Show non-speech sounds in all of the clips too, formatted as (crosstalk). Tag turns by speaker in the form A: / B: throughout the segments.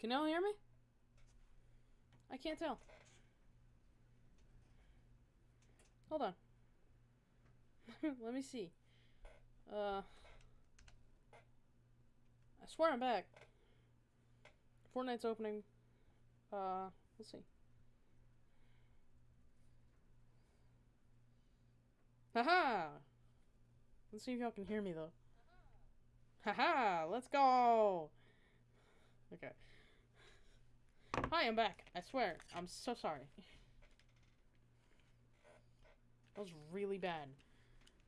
A: Can y'all hear me? I can't tell. Hold on. (laughs) Let me see. Uh, I swear I'm back. Fortnite's opening. Uh, let's see. Haha! Let's see if y'all can hear me though. Haha! Let's go! Okay. Hi, I'm back. I swear. I'm so sorry. That was really bad.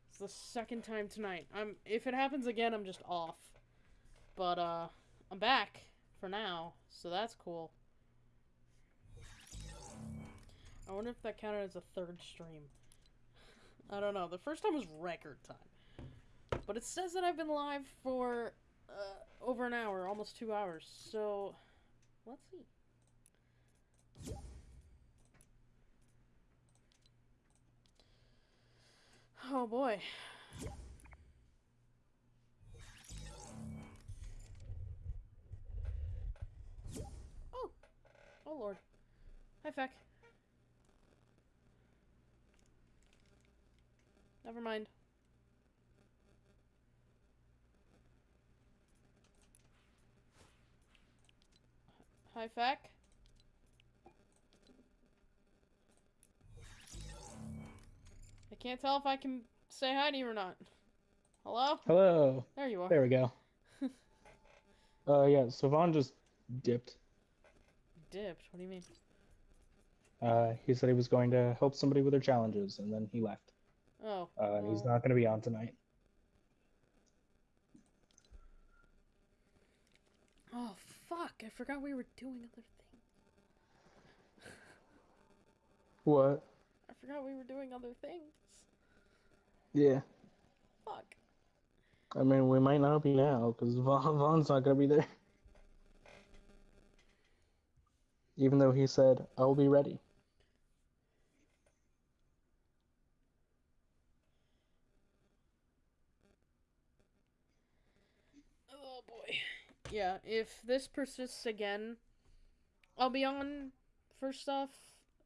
A: It's the second time tonight. I'm if it happens again, I'm just off. But uh I'm back for now, so that's cool. I wonder if that counted as a third stream. (laughs) I don't know. The first time was record time. But it says that I've been live for uh, over an hour, almost two hours. So, let's see. Oh boy. Oh. Oh lord. Hi, Feck. Never mind. Hi, Feck. I can't tell if I can say hi to you or not. Hello?
B: Hello.
A: There you are.
B: There we go. (laughs) uh, yeah, Vaughn just dipped.
A: Dipped? What do you mean?
B: Uh, he said he was going to help somebody with their challenges, and then he left.
A: Oh.
B: Uh, and he's not going to be on tonight.
A: Oh, fuck. I forgot we were doing other things.
B: What?
A: Forgot we were doing other things.
B: Yeah.
A: Fuck.
B: I mean, we might not be now, because Vaughn's not going to be there. Even though he said, I'll be ready.
A: Oh boy. Yeah, if this persists again, I'll be on for stuff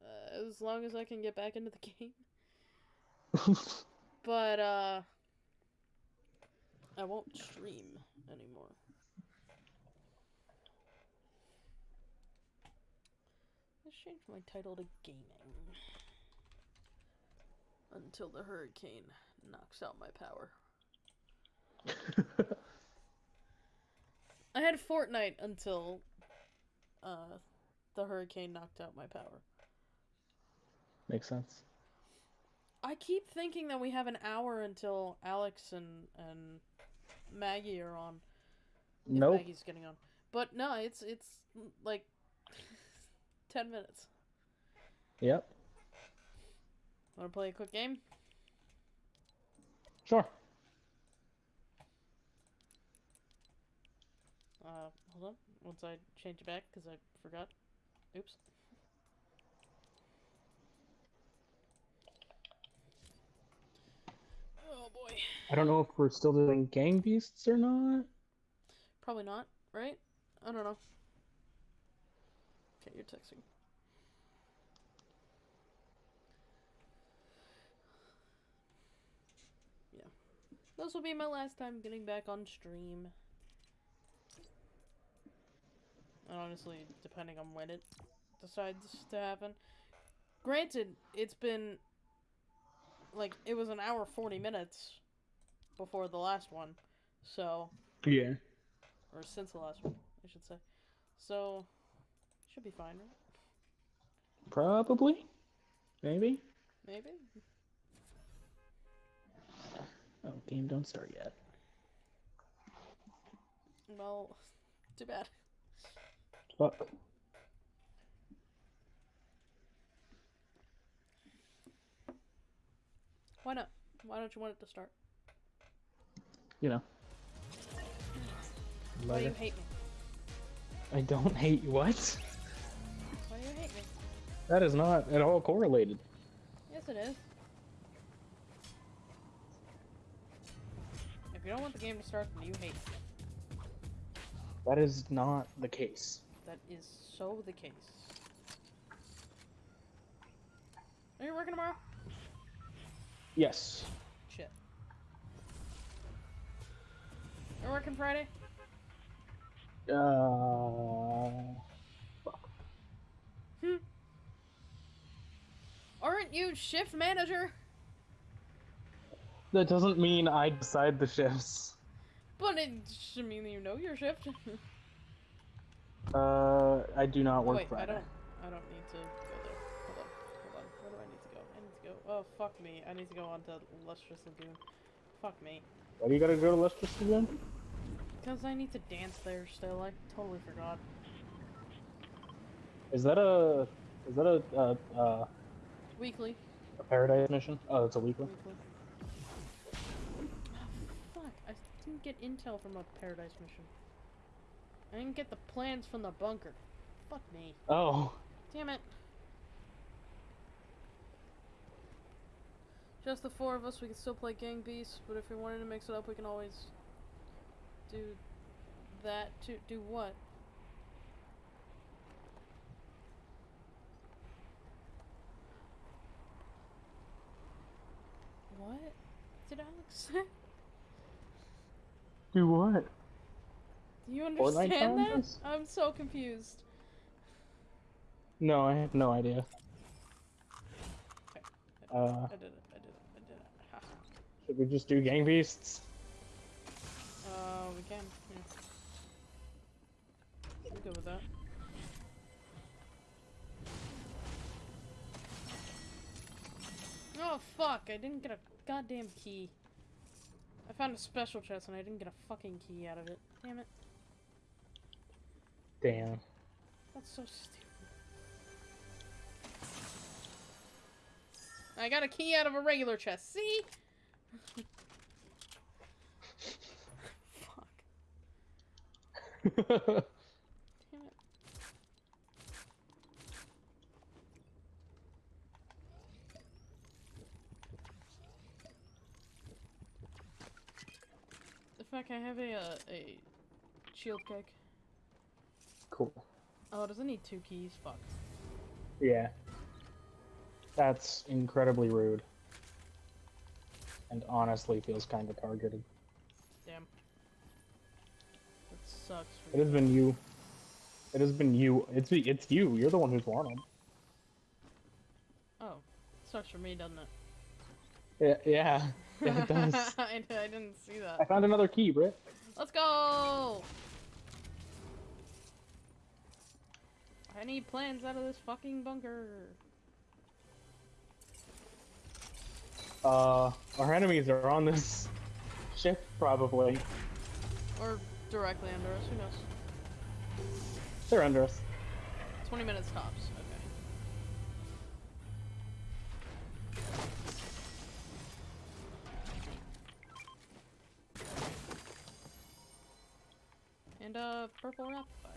A: uh, as long as I can get back into the (laughs) game. (laughs) But uh I won't stream anymore. Let's change my title to gaming. Until the hurricane knocks out my power. (laughs) I had Fortnite until uh the hurricane knocked out my power.
B: Makes sense.
A: I keep thinking that we have an hour until Alex and and Maggie are on. No,
B: Nope.
A: Maggie's getting on. But no, it's it's like (laughs) 10 minutes.
B: Yep.
A: Want to play a quick game?
B: Sure.
A: Uh, hold on. Once I change it back cuz I forgot. Oops. Oh boy.
B: I don't know if we're still doing Gang Beasts or not.
A: Probably not, right? I don't know. Okay, you're texting. Yeah. This will be my last time getting back on stream. And honestly, depending on when it decides to happen. Granted, it's been like it was an hour 40 minutes before the last one. So,
B: Yeah.
A: or since the last one, I should say. So, should be fine, right?
B: Probably. Maybe.
A: Maybe.
B: Oh, game don't start yet.
A: Well, (laughs) too bad.
B: Fuck.
A: Why not? Why don't you want it to start?
B: You know.
A: Why do you hate me?
B: I don't hate you. What?
A: Why do you hate me?
B: That is not at all correlated.
A: Yes, it is. If you don't want the game to start, then you hate me.
B: That is not the case.
A: that is so the case. Are you working tomorrow?
B: Yes.
A: Shit. You're working Friday?
B: Uh.
A: Hmm. Aren't you shift manager?
B: That doesn't mean I decide the shifts.
A: But it should mean you know your shift. (laughs)
B: Uh, I do not work
A: Wait, I
B: Friday.
A: don't. I don't need to Oh fuck me! I need to go on to Lustrous Lagoon. Fuck me.
B: Why do you gotta go to Lustrous again?
A: Because I need to dance there still. I totally forgot.
B: Is that a is that a uh, uh,
A: Weekly.
B: a paradise mission? Oh, it's a weekly.
A: Weekly. Oh, fuck. I didn't get intel from a Paradise mission. I didn't get the plans from the bunker. Fuck me.
B: Oh,
A: Damn it. Just the four of us, we can still play Gang Beasts, but if we wanted to mix it up, we can always do that to do what? What did Alex (laughs) say?
B: do what?
A: Do you understand that? I'm so confused.
B: No, I have no idea. Uh,
A: I did it. I did it. I did it.
B: Should we just do gang beasts?
A: Uh, we can. Yeah. I'm good with that. Oh fuck! I didn't get a goddamn key. I found a special chest and I didn't get a fucking key out of it. Damn it.
B: Damn.
A: That's so stupid. I got a key out of a regular chest. See? Fuck. Damn it. The fact I have a uh, a shield keg.
B: cool.
A: Oh, does it need two keys? Fuck.
B: Yeah. That's incredibly rude. And honestly feels kind of targeted.
A: Damn. That sucks.
B: It has been you. It has been you. It's it's you. You're the one who's won them.
A: Oh, sucks for me, doesn't it?
B: Yeah, yeah, yeah, it does. (laughs)
A: I, I didn't see that.
B: I found another key, Britt.
A: Let's go! I need plans out of this fucking bunker.
B: Uh, our enemies are on this (laughs) ship, probably.
A: Or directly under us, who knows?
B: They're under us.
A: 20 minutes tops, okay. And uh, purple rapid fire.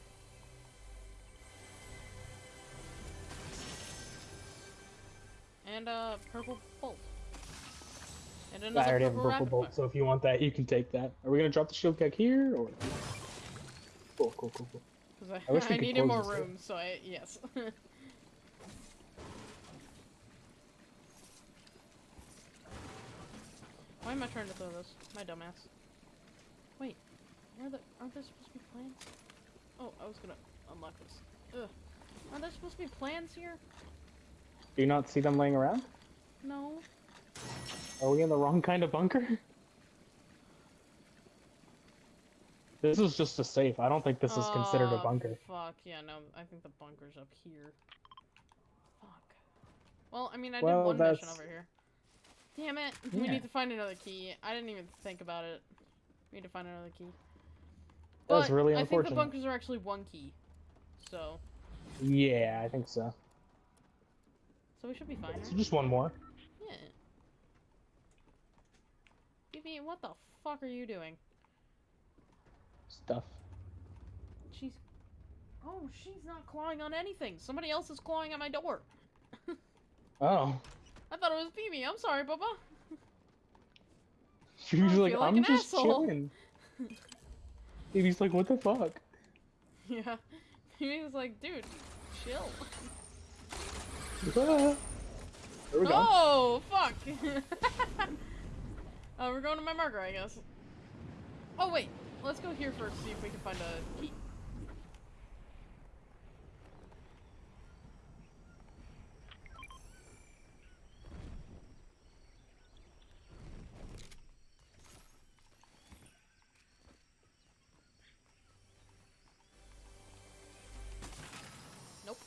A: And uh, purple bolt. And
B: I
A: another
B: already have a
A: purple
B: bolt, so if you want that, you can take that. Are we gonna drop the shield keg here, or? Cool, cool, cool, cool. I
A: I,
B: wish (laughs) we
A: I needed more room, so I yes. (laughs) Why am I trying to throw this? My dumbass. Wait, are the aren't there supposed to be plans? Oh, I was gonna unlock this. Ugh. Aren't there supposed to be plans here?
B: Do you not see them laying around?
A: No.
B: Are we in the wrong kind of bunker? This is just a safe. I don't think this is considered a
A: Oh,
B: bunker.
A: Fuck yeah, no. I think the bunker's up here. Fuck. Well, I mean, I
B: Well,
A: did one mission over here. Damn it! We need to find another key. I didn't even think about it. We need to find another key.
B: That's
A: But
B: really
A: I think the bunkers are actually one key. So,
B: Yeah, I think so.
A: so we should be fine.
B: So just one more.
A: Evie, what the fuck are you doing?
B: Stuff.
A: She's. Oh, she's not clawing on anything. Somebody else is clawing at my door. (laughs)
B: Oh.
A: I thought it was Phoebe. I'm sorry, Bubba. (laughs)
B: She was like,
A: like
B: I'm just
A: asshole."
B: chilling. (laughs) He's like, what the fuck?
A: Yeah. he was like, dude, chill.
B: Ah. There we go.
A: Oh, fuck! Uh, we're going to my marker, I guess. Oh, wait. Let's go here first, see if we can find a key. Nope.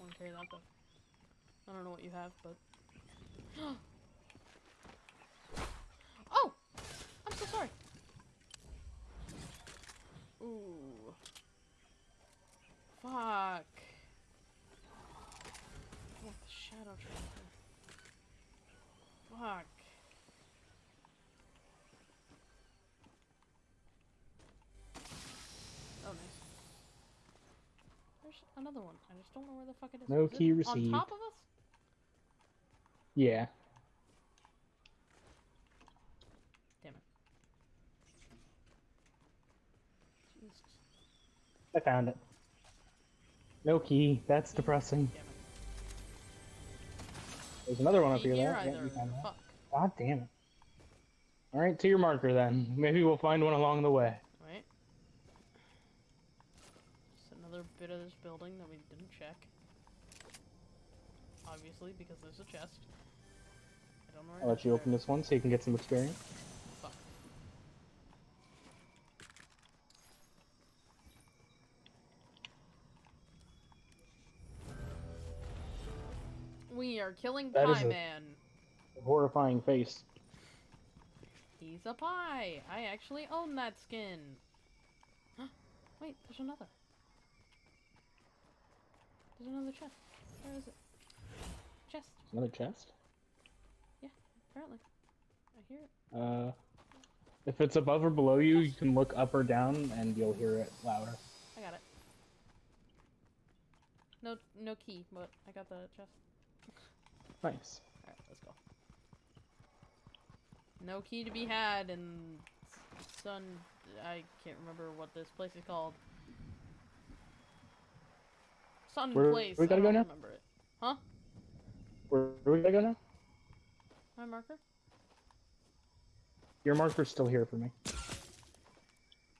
A: Won't carry that though. I don't know what you have, but. (gasps) oh! I'm so sorry. Ooh. Fuck. Oh, the shadow tracker. Fuck. Oh, nice. There's another one. I just don't know where the fuck it is.
B: No
A: Is
B: key
A: On
B: received.
A: top of us?
B: Yeah.
A: Damn it. Jesus.
B: I found it. No key. That's depressing. There's another one up here, there. Yeah, you found that.
A: Fuck.
B: God damn it. Alright, to your marker then. Maybe we'll find one along the way.
A: Right. Just another bit of this building that we didn't check. Obviously, because there's a chest. I don't know where
B: I'll let you open this one so you can get some experience.
A: We are killing
B: That
A: Pie
B: a-
A: Man.
B: Horrifying face.
A: He's a pie. I actually own that skin. Huh? (gasps) Wait, there's another. There's another chest. Where is it? Chest,
B: Another chest?
A: Yeah, apparently. I hear it.
B: Uh, if it's above or below you, you can look up or down and you'll hear it louder.
A: I got it. No, no key, but I got the chest.
B: Nice.
A: All right, let's go. No key to be had, and Sun. I can't remember what this place is called. Sun
B: Where-
A: Place.
B: we gotta go now?
A: remember it. Huh?
B: Where, where we gotta go now?
A: My marker?
B: Your marker's still here for me.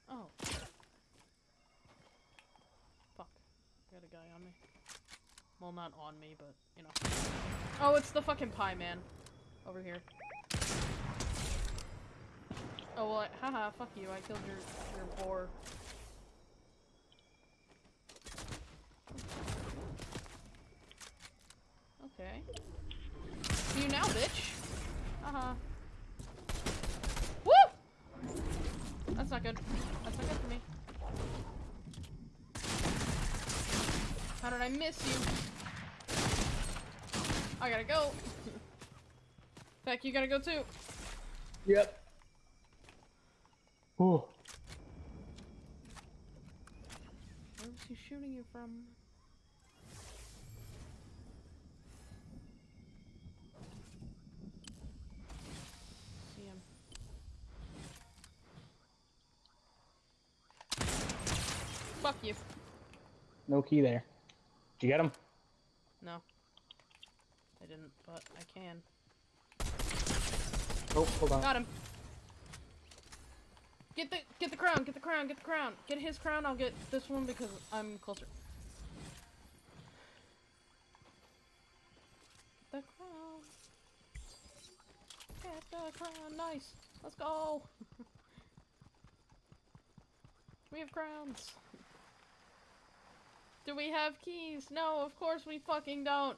A: Oh. Fuck. I got a guy on me. Well, not on me, but, you know. Oh, it's the fucking pie man. Over here. Oh, well, I, haha, fuck you. I killed your, your boar. Okay. See you now, bitch. Haha. Woo! That's not good. That's not good for me. How did I miss you? I gotta go. (laughs) Feck, you gotta go too.
B: Yep. Oh,
A: Where was he shooting you from? See him. Fuck you.
B: no key there. Did you get him?
A: No. I didn't, but I can.
B: Oh, hold on.
A: Got him. Get the get the crown, get the crown, get the crown. Get his crown, I'll get this one because I'm closer. The crown. Get the crown, nice. Let's go. (laughs) we have crowns. Do we have keys? No, of course we fucking don't.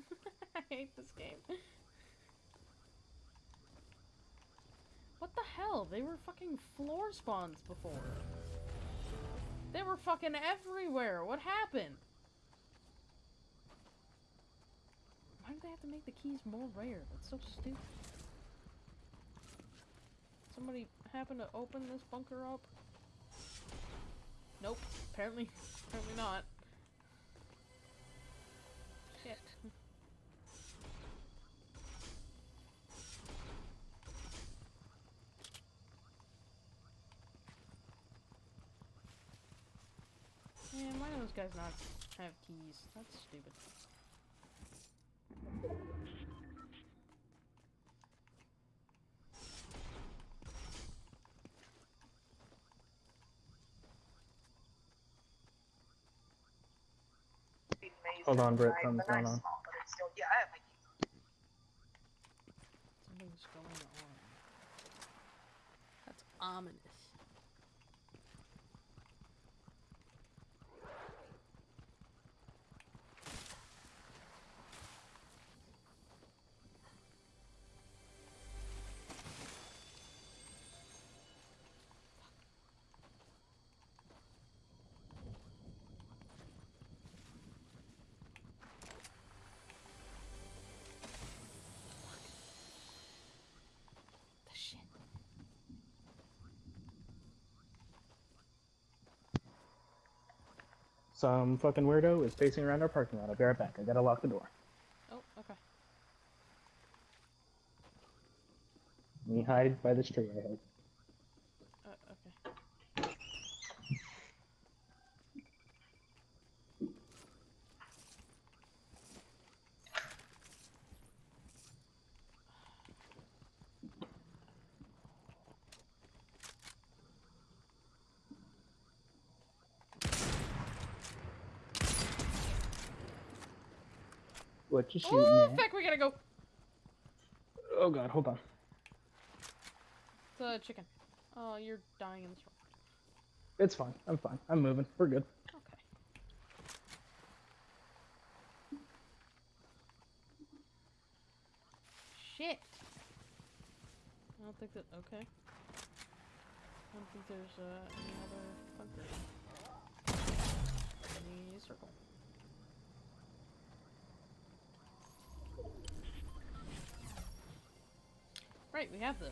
A: (laughs) I hate this game. What the hell? They were fucking floor spawns before. They were fucking everywhere. What happened? Why do they have to make the keys more rare? That's so stupid. Somebody happen to open this bunker up? Nope. Apparently, (laughs) apparently not. Shit. Man, this guy's not have keys? That's stupid.
B: Hold on, Britt. Something's going on.
A: Something's going on. That's ominous.
B: Some fucking weirdo is pacing around our parking lot. I'll be right back. I gotta lock the door.
A: Oh, okay.
B: Me hide by this tree I hope.
A: Uh, okay.
B: What you shooting
A: Oh,
B: at?
A: fuck, we gotta go.
B: Oh god, hold on.
A: It's a chicken. Oh, you're dying in this room.
B: It's fine. I'm fine. I'm moving. We're good.
A: Okay. Shit. I don't think that. Okay. I don't think there's uh, any other bunkers. Any circle. Right, we have those.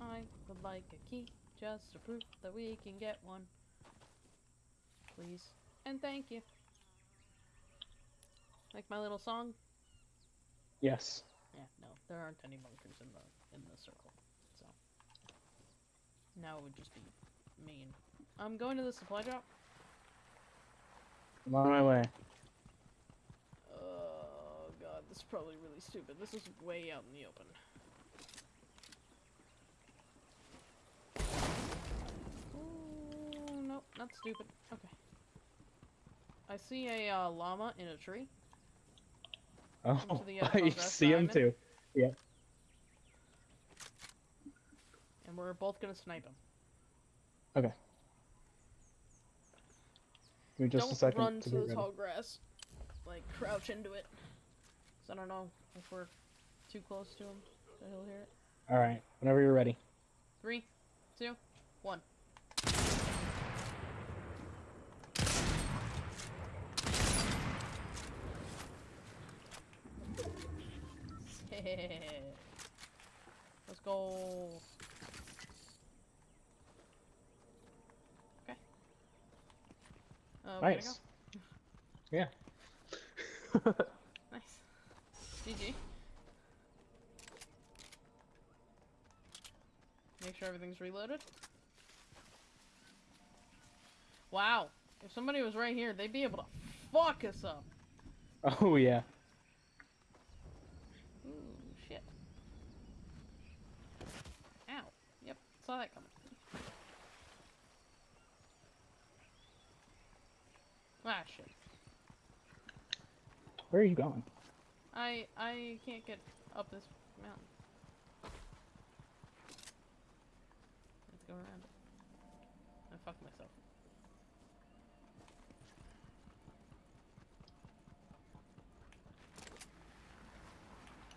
A: I would like a key just to prove that we can get one. Please. And thank you. Like my little song?
B: Yes.
A: Yeah, no, there aren't any bunkers in the in the circle. So now it would just be mean. I'm going to the supply drop.
B: I'm on my way.
A: Oh god, this is probably really stupid. This is way out in the open. Ooh, nope, not stupid. Okay. I see a uh, llama in a tree.
B: Oh, (laughs) I see him
A: too.
B: too.
A: And we're both gonna snipe him.
B: Okay. Give me just
A: don't
B: a second
A: run
B: to
A: to the tall grass. Like, crouch into it. 'Cause I don't know if we're too close to him, so he'll hear it.
B: All right. Whenever you're ready.
A: Three, two, one. (laughs) Let's go. Okay. Uh,
B: Nice.
A: go. (laughs)
B: Yeah.
A: Nice. GG. Make sure everything's reloaded. Wow. If somebody was right here, they'd be able to fuck us up.
B: oh yeah.
A: Ooh, shit. Ow. Yep, saw that coming. Ah, shit.
B: Where are you going?
A: I I can't get up this mountain. Let's go around. I fucked myself.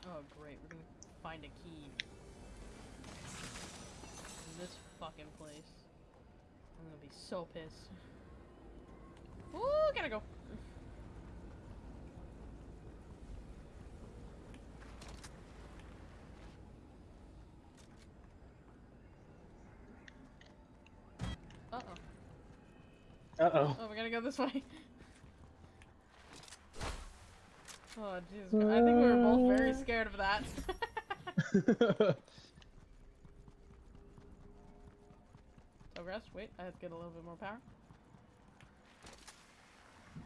A: Oh great, we're gonna find a key. In this fucking place. I'm gonna be so pissed. Ooh, gotta go. Uh-oh.
B: Uh oh.
A: Oh, we gotta go this way. (laughs) Oh, Jesus. I think we were both very scared of that. (laughs) (laughs) Progress. Wait, I have to get a little bit more power. (sighs)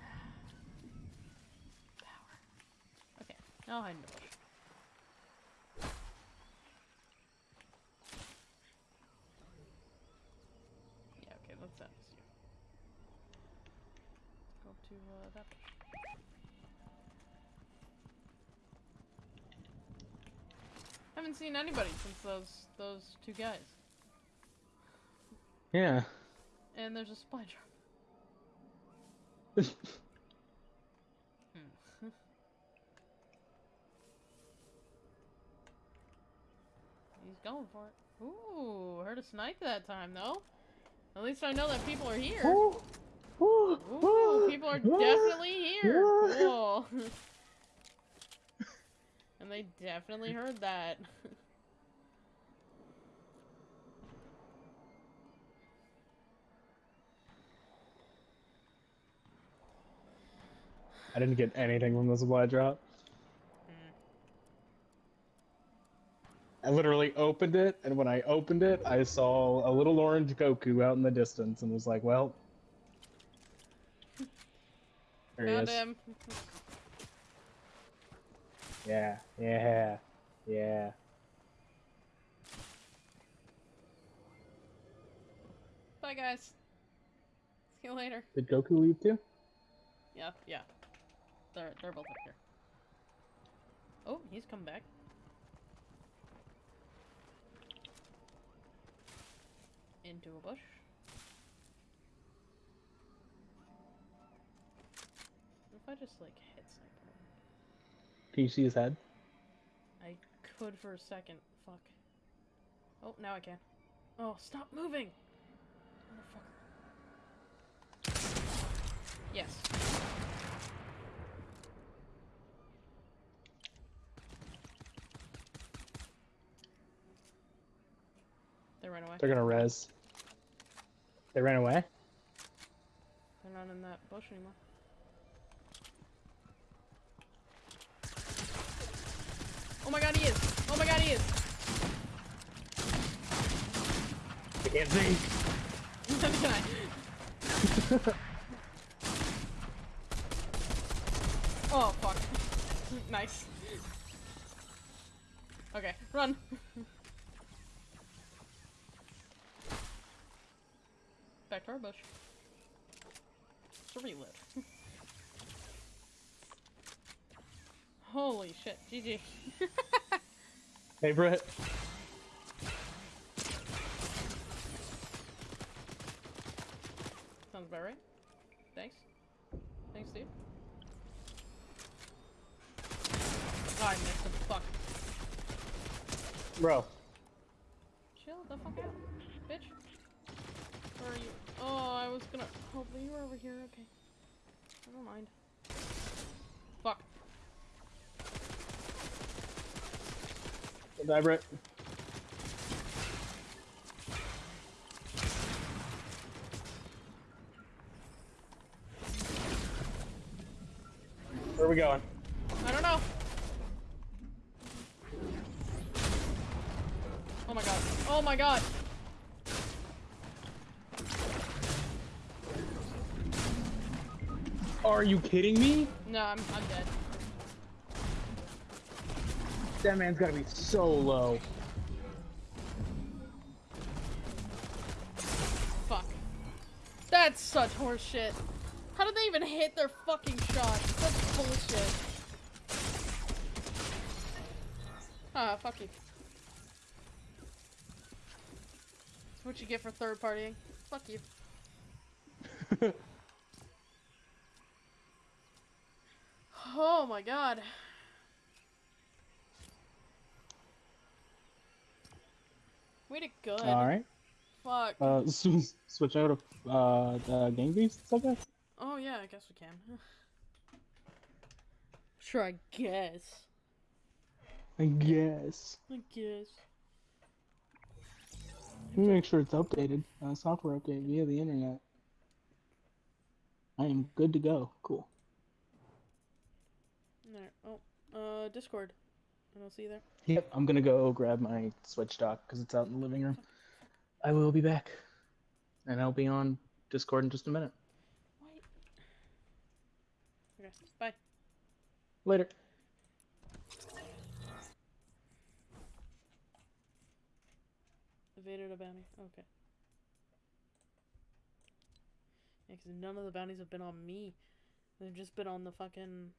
A: Power. Okay, now hide in the bush. Yeah, okay, let's end this here. Let's go to that bush. Haven't seen anybody since those those two guys.
B: yeah.
A: And there's a supply drop. (laughs) Hmm. He's going for it. Ooh, heard a snipe that time though. At least I know that people are here.
B: Ooh. Ooh.
A: People are definitely here. Cool. (laughs) and they definitely heard that. (laughs)
B: I didn't get anything from the supply drop. I literally opened it, and when I opened it, I saw a little orange Goku out in the distance, and was like, "Well, there he
A: Found
B: is."
A: him. (laughs)
B: Yeah, yeah, yeah.
A: Bye guys. See you later.
B: Did Goku leave too?
A: Yeah, yeah. They're they're both up here. Oh, he's come back. Into a bush. If I just like hit sniper?
B: Can you see his head?
A: I could for a second. Fuck. Oh, now I can. Oh, stop moving! Motherfucker. Yes. They ran away.
B: They're gonna res. They ran away.
A: They're not in that bush anymore. Oh my god, he is! Oh my god, he is!
B: I can't see.
A: Neither can I. Oh, fuck. (laughs) nice. Okay, run. Back to our bush. To relive. (laughs) Holy shit, GG.
B: Hey, Brett.
A: Sounds about right. Thanks. Thanks, dude. Oh, I missed him. Fuck.
B: Bro.
A: Chill the fuck out, bitch. Where are you? Oh, I was gonna. Oh, Hopefully you were over here. Okay. Never mind. Fuck.
B: Brett. Where are we going?
A: I don't know. Oh my god. Oh my god.
B: Are you kidding me?
A: No, I'm I'm dead.
B: That man's gotta be so low.
A: Fuck. That's such horseshit. How did they even hit their fucking shot? That's bullshit. Ah, fuck you. That's what you get for third partying. Fuck you. (laughs) Oh my god. We did good.
B: All right.
A: Fuck.
B: Uh, (laughs) switch out of uh the gang beasts, I guess.
A: Oh yeah, I guess we can. (sighs) sure, I guess.
B: I guess.
A: I guess.
B: Let me make sure it's updated. Uh, software update via the internet. I am good to go. Cool.
A: Alright. Oh, uh, Discord. I don't see you there.
B: Yep, I'm gonna go grab my Switch dock because it's out in the living room. I will be back, and I'll be on Discord in just a minute.
A: Wait. Okay. Bye.
B: Later.
A: Evaded a bounty. Okay. Yeah, 'cause none of the bounties have been on me. They've just been on the fucking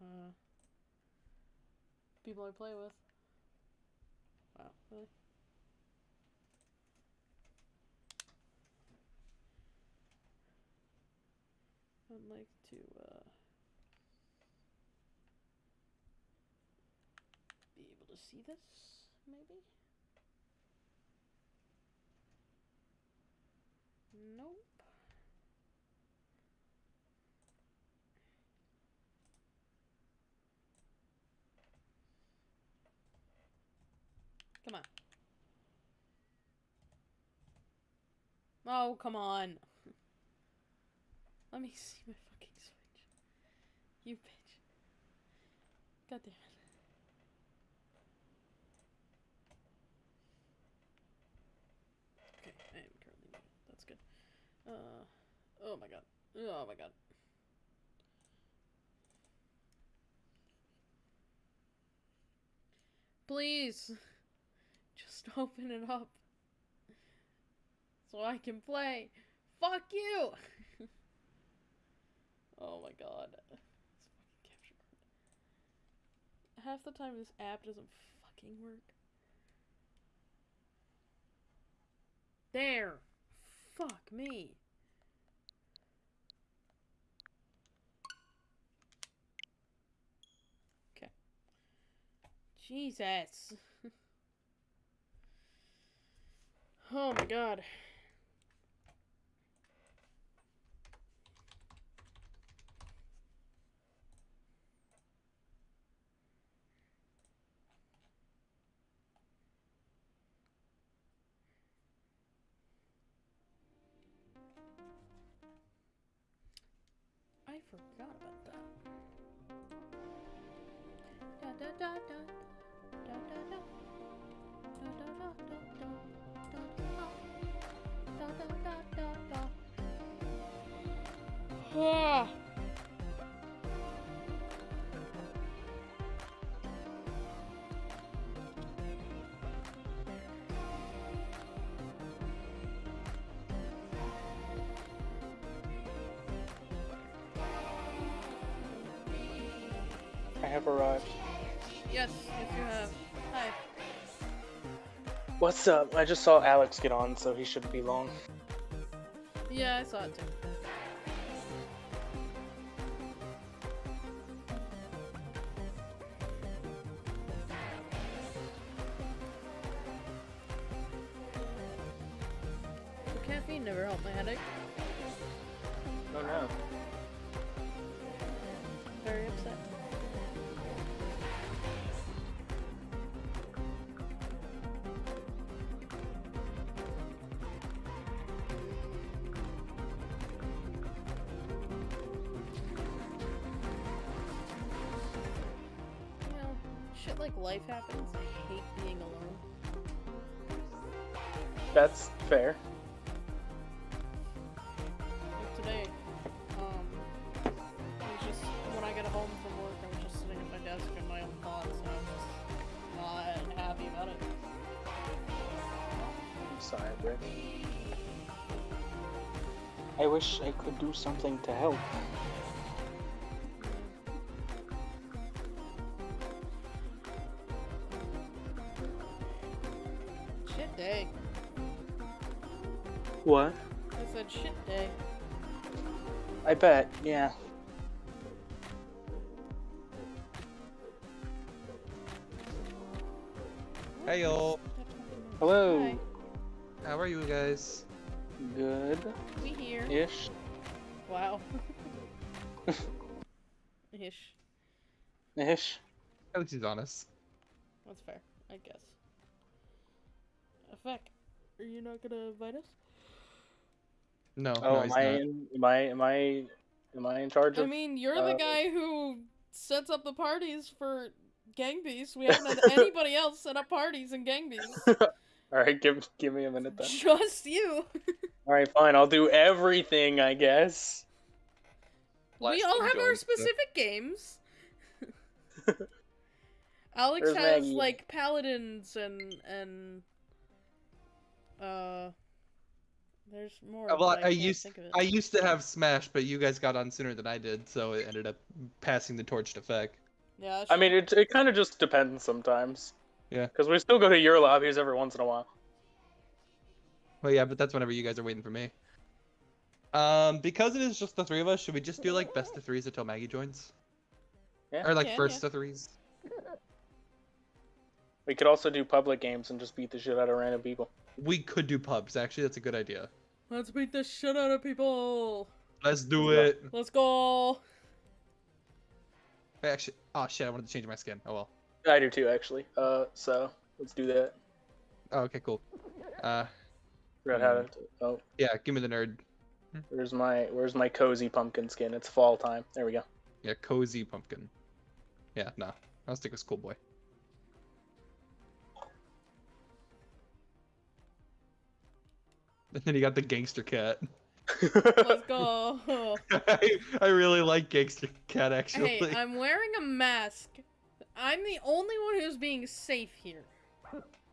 A: uh people I play with. Wow, really? I'd like to uh be able to see this, maybe? Nope. Come on. Oh, come on. Let me see my fucking switch. You bitch. God damn it. Okay, I am currently. That's good. Uh, oh my god. Oh my god. Please, just (laughs) open it up so I can play. Fuck you! (laughs) oh my god. Fucking capture card. Half the time this app doesn't fucking work. There! Fuck me. Okay. Jesus. Oh my god. I forgot about that. Da da da da da da da da da da da
B: I have arrived.
A: Yes.
B: What's up? I just saw Alex get on, so he shouldn't be long.
A: Yeah, I saw it too.
B: Do something to help.
A: Shit day.
B: What?
A: I said shit day.
B: I bet, yeah. Ish.
C: At least he's honest.
A: That's fair, I guess. Effect, are you not gonna invite us?
C: No,
B: Oh,
C: no, he's
B: am I,
C: not.
B: in, am I am I am I in charge
A: I
B: of?
A: mean, you're the
B: uh,
A: guy who sets up the parties for Gang Beasts. We haven't had (laughs) anybody else set up parties in Gang Beasts. (laughs)
B: All right, give give me a minute then.
A: Just you. (laughs)
B: All right, fine. I'll do everything, I guess.
A: we all have our
C: joined, so-
A: specific games. Alex
B: Where's
A: has
B: Maggie?
A: like paladins and and uh there's more.
C: Uh, Well,
A: but
C: I used
A: think of it.
C: I used to have Smash, but you guys got on sooner than I did, so it ended up passing the torch to Feck.
A: Yeah,
B: I mean, it it kind of just depends sometimes.
C: Yeah.
B: Because we still go to your lobbies every once in a while.
C: Well, yeah, but that's whenever you guys are waiting for me. Um, because it is just the three of us, should we just do like best of threes until Maggie joins?
B: Yeah.
C: Or like
A: Yeah,
C: first
A: yeah.
C: of threes?
B: We could also do public games and just beat the shit out of random people.
C: We could do pubs. Actually, that's a good idea.
A: Let's beat the shit out of people.
C: Let's do
B: Yeah.
C: it.
A: Let's go.
C: Wait, Actually, oh shit, I wanted to change my skin. Oh well.
B: I do too, actually. Uh, so let's do that.
C: Oh, okay, cool. Uh,
B: Forgot how to. Oh,
C: yeah, give me the nerd.
B: where's my where's my cozy pumpkin skin? It's fall time. There we go.
C: Yeah, cozy pumpkin. Yeah, no, I'll stick with schoolboy. And then you got the gangster cat.
A: Let's go. (laughs)
C: I, I really like gangster cat actually.
A: hey, I'm wearing a mask. I'm the only one who's being safe here.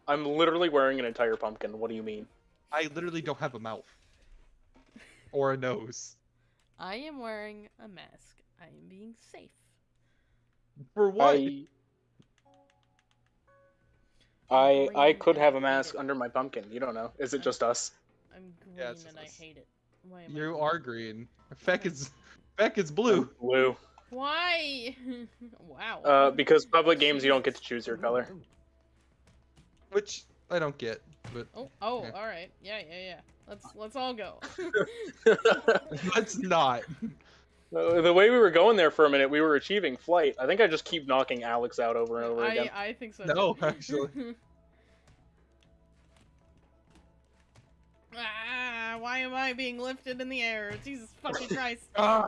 B: I'm literally wearing an entire pumpkin. What do you mean?
C: I literally don't have a mouth or a nose.
A: I am wearing a mask. I am being safe.
C: For what?
B: I I I could have a mask under my pumpkin. You don't know. Is it just us?
A: I'm green
C: Yeah, it's
A: and I
C: just us.
A: hate it. Why am I
C: You
A: green?
C: are green. Feck is Feck is blue.
B: Blue.
A: Why? (laughs) wow.
B: Uh, because public games you don't get to choose your color.
C: Which I don't get, but
A: Oh, oh,
C: Yeah.
A: all right. Yeah, yeah, yeah. Let's let's all go. (laughs) (laughs)
C: let's not.
B: Uh, the way we were going there for a minute, we were achieving flight. I think I just keep knocking Alex out over and over
A: I
B: again.
A: I think so.
C: No,
A: too.
C: actually. (laughs)
A: ah, why am I being lifted in the air? Jesus fucking (laughs) Christ.
C: Ah,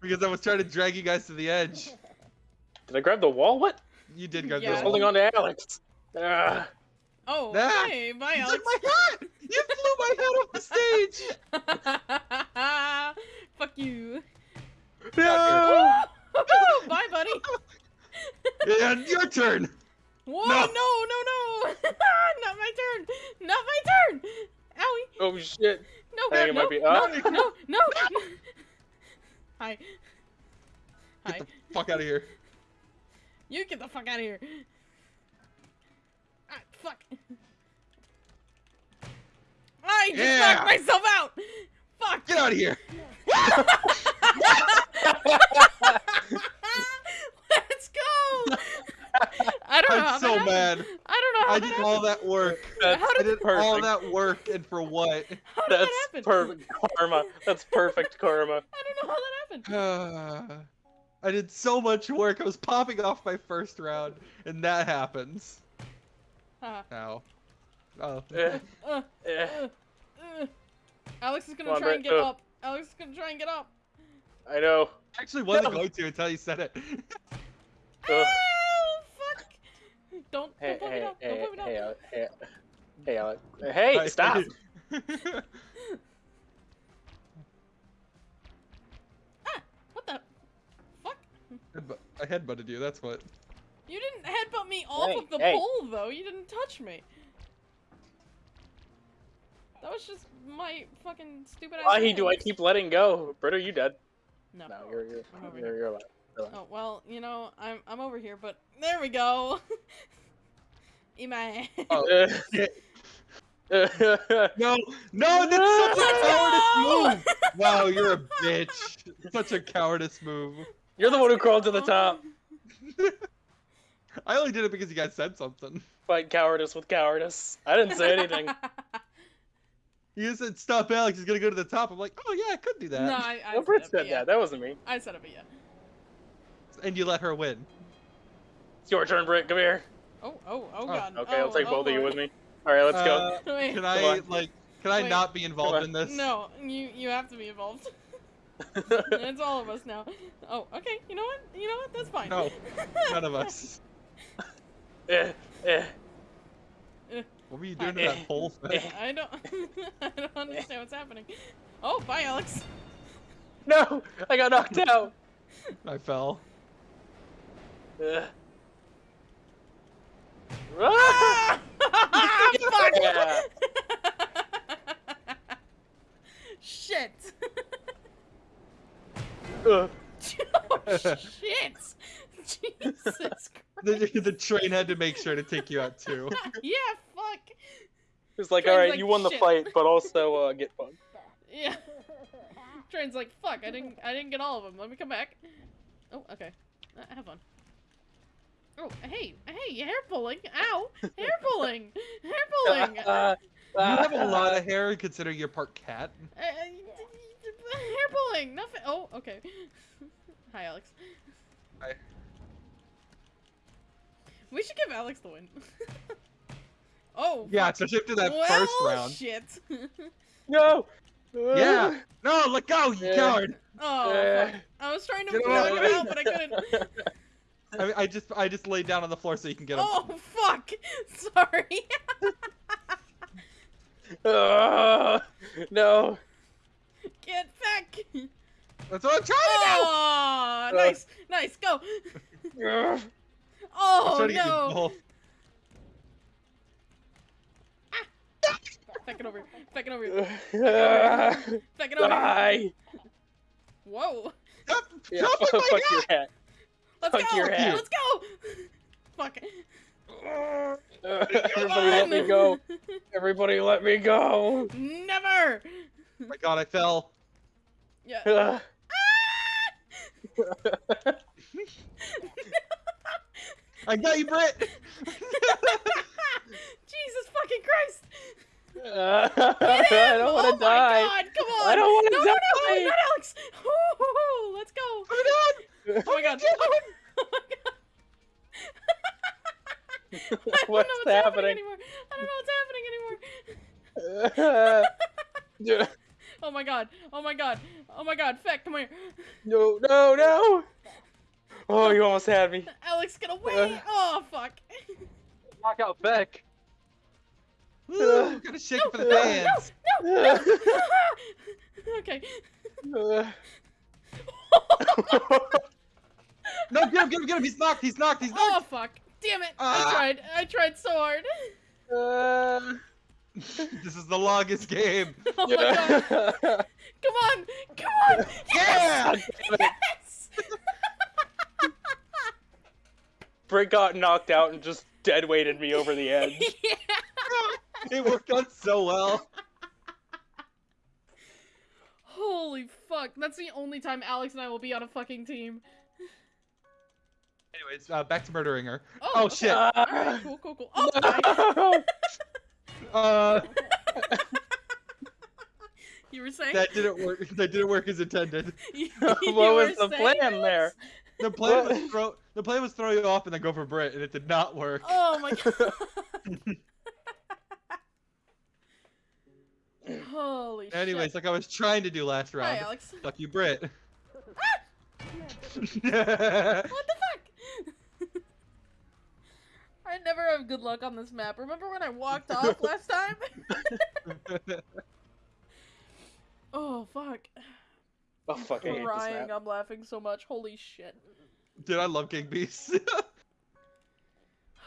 C: because I was trying to drag you guys to the edge. (laughs)
B: Did I grab the wall? What?
C: You did grab
A: Yeah.
C: The wall.
B: holding on to Alex. Ah.
A: Oh,
C: Ah,
A: hey, bye,
C: You
A: Alex.
C: took my hat! You flew my hat off the stage!
A: Fuck you.
B: No! (laughs)
A: Bye, buddy.
C: And your turn!
A: Whoa,
C: No.
A: no, no, no. (laughs) Not my turn. Not my turn. Owie.
B: Oh shit!
A: No,
B: I think it
A: no,
B: might be-
A: no,
B: oh.
A: no, no. Hi. (laughs) Hi.
C: Get the fuck out of here.
A: You get the fuck out of here. Ah, fuck. I just
C: Yeah.
A: knocked myself out. Fuck.
C: Get out of here!
A: Let's go. I don't know. how
C: I'm so mad.
A: I don't know how
C: I did
A: happened.
C: all that work.
B: That's
A: How
C: I
A: did-
C: did
B: perfect.
C: all that work, and for what?
A: How did
B: That's
A: that happen?
B: perfect karma. That's perfect karma. (laughs)
A: I don't know how that happened. (sighs)
C: I did so much work. I was popping off my first round, and that happens.
A: Haha.
C: Now. Oh.
B: Eh,
A: Uh,
B: eh.
A: uh, uh. Alex is gonna
B: on,
A: try and get
B: uh.
A: up. Alex is gonna try and get up.
B: I know.
C: I Actually, wasn't
B: No.
C: going to until you said it. (laughs)
A: Oh fuck! Don't
B: Hey,
A: don't put me
B: hey.
A: Don't
B: hey,
A: put me down.
B: hey, Ale- hey, hey, Alex. Hey,
C: I-
B: stop! (laughs)
A: What the fuck?
C: Headbutt- I headbutted you. That's what.
A: You didn't headbutt me off
B: Hey,
A: of the
B: hey.
A: pole though. You didn't touch me. That was just my fucking stupid ass.
B: Why do I keep letting go? Britt, are you dead?
A: No.
B: No, you're you're
A: I'm over
B: you're,
A: here.
B: you're alive.
A: Oh well, you know I'm I'm over here, but there we go. (laughs) Ema.
C: Oh, shit. (laughs) No, no, that's such a cowardice move. (laughs) Wow, you're a bitch. Such a cowardice move.
B: you're the one who crawled to the top.
C: I only did it because you guys said something.
B: Fight cowardice with cowardice. I didn't say anything.
C: You said stop, Alex. He's gonna go to the top. I'm like, oh yeah, I could do that.
A: no, I, I
B: No, Britt
A: it,
B: said
A: yeah.
B: that. That wasn't me.
A: I said it, but yeah.
C: And you let her win.
B: It's your turn, Britt. Come here.
A: Oh, oh, oh god.
B: Okay, I'll
A: Oh,
B: take
A: oh,
B: both of you with me. All right, let's go.
C: Uh, (laughs)
A: Wait.
C: Can I like Can I
A: Wait.
C: not be involved in this?
A: No, you you have to be involved. (laughs) (laughs) it's all of us now. Oh, okay. You know what? You know what? That's fine.
C: No, None of us.
B: Eh, eh,
C: What were you doing to that (laughs) pole? Fed?
A: I don't. (laughs) I don't understand what's happening. Oh, bye, Alex.
B: No, I got knocked out.
C: I fell.
B: Ah! (laughs)
A: Fuck!
B: Yeah.
A: Shit.
B: Uh,
A: oh, shit. Jesus Christ.
C: The, the train had to make sure to take you out too.
A: yeah, fuck.
B: It's like,
A: Train's
B: all right,
A: like,
B: you won the
A: shit.
B: fight, but also uh, (laughs) get fucked.
A: Yeah. (laughs) Train's like, fuck, I didn't I didn't get all of them. Let me come back. Oh, okay. Uh, have fun. Oh, hey, hey, hair pulling. Ow. Hair (laughs) pulling. Hair pulling. Uh,
B: Uh,
C: You have a lot of hair considering you're part cat.
A: uh, hair pulling. Nothing. Oh, okay. Hi, Alex.
C: Hi.
A: We should give Alex the win. Oh.
C: Yeah,
A: fuck.
C: especially after that
A: well,
C: first round.
A: shit. (laughs)
B: No.
C: Yeah. (laughs) No, let go, you
B: Yeah.
C: coward.
A: oh,
B: Yeah.
A: fuck. I was trying to
C: Get
A: knock him out, but I couldn't. (laughs)
C: I, I just I just laid down on the floor so you can get him.
A: Oh, fuck. Sorry.
B: Ah, no.
A: Get back.
C: That's what I'm trying to
A: Oh, nice, nice, go.
C: I'm
A: Oh
C: to get you
A: no. (laughs)
C: both.
A: Back it over. Back it over.
B: Ah, (laughs)
A: Back it over.
B: Die.
A: Whoa.
C: Stop,
B: Yeah,
C: stop with (laughs)
B: fuck
C: my
B: your
C: hat.
B: hat.
A: Let's
B: Fuck
A: go.
B: your hat.
A: Let's go. Fuck.
B: Uh, Everybody let me go. Everybody let me go.
A: Never.
C: Oh my god, I fell.
A: Yeah.
B: Ah.
C: I got you, Britt.
A: Jesus fucking Christ. (laughs)
B: I
A: Get him.
B: don't
A: oh
B: want to
A: my
B: die.
A: God, come on.
B: I don't wanna
A: no,
B: die.
A: No, no, not Alex. Ooh, let's go.
C: Come on.
A: Oh my God. (laughs) Oh my God. (laughs) I don't
B: What's
A: know what's happening
B: happening?
A: anymore. I don't know what's happening anymore. Oh my god. Oh my god. Oh my god. Feck, come here.
B: no, no, no. Oh, you almost had me.
A: Alex, get away.
B: Uh.
A: Oh, fuck.
C: Knock out
B: Feck.
C: Woo, gotta shake it for the
A: No,
C: fans.
A: no, no. no. (laughs) okay. (laughs)
C: No, get him, get him, get him. He's knocked. He's knocked. He's knocked.
A: Oh, fuck. Damn it. I
C: Ah.
A: tried. I tried so hard.
B: Uh, (laughs)
C: this is the longest game.
A: Oh my god. Come on. Come on.
C: Yeah!
A: Yes. yes.
B: Britt got knocked out and just dead weighted me over the edge.
A: yeah. (laughs)
C: It worked out so well.
A: Holy fuck. That's the only time Alex and I will be on a fucking team.
C: Anyways, uh, back to murdering her.
A: Oh,
C: Oh,
A: okay.
C: shit.
A: Alright, cool, cool, cool. Oh, nice. (laughs)
C: Uh, (laughs)
A: You were saying?
C: that didn't work. That didn't work as intended.
A: You-
B: what
A: you
B: was the plan
A: Alex?
B: there?
C: The plan was throw. The plan was throw you off and then go for Brit, and it did not work.
A: Oh my god. (clears throat) Holy
C: Anyways,
A: shit.
C: like I was trying to do last
A: Hi,
C: round.
A: Alex.
C: Fuck you, Brit. (laughs) (laughs)
A: What the fuck? (laughs) I never have good luck on this map. Remember when I walked off last time? oh fuck.
B: Oh fuck! I'm this
A: Crying. I'm laughing so much. Holy shit.
C: Dude, I love King Beast.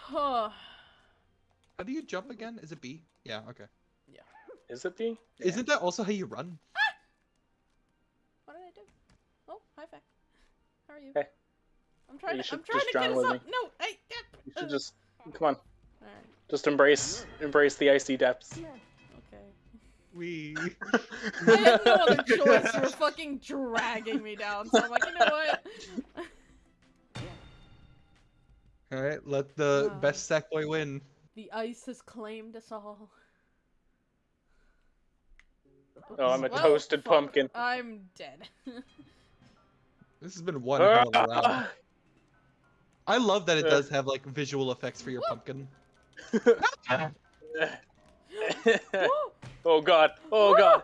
C: How do you jump again? Is it B? Yeah, okay.
B: Is it B?
C: Isn't that also how you run? Ah!
A: what did I do? Oh, hi, Feck. How are you?
B: Hey.
A: I'm trying
B: You
A: to.
B: should
A: I'm trying
B: just
A: to get
B: drown
A: us
B: with
A: up.
B: me.
A: No, I. Yeah.
B: You should just come on.
A: Alright.
B: Just embrace, embrace the icy depths. Yeah.
A: Okay.
C: We. (laughs)
A: I had no other choice. You're fucking dragging me down. So I'm like, you know what?
C: All right, let the
A: Wow.
C: best sack boy win.
A: The ice has claimed us all.
B: Oh, I'm a
A: Well,
B: toasted
A: fuck.
B: pumpkin.
A: I'm dead. (laughs)
C: This has been one hell of a round.
B: Ah!
C: I love that it
B: Uh.
C: does have like visual effects for your pumpkin. (laughs)
B: Oh god. Oh god.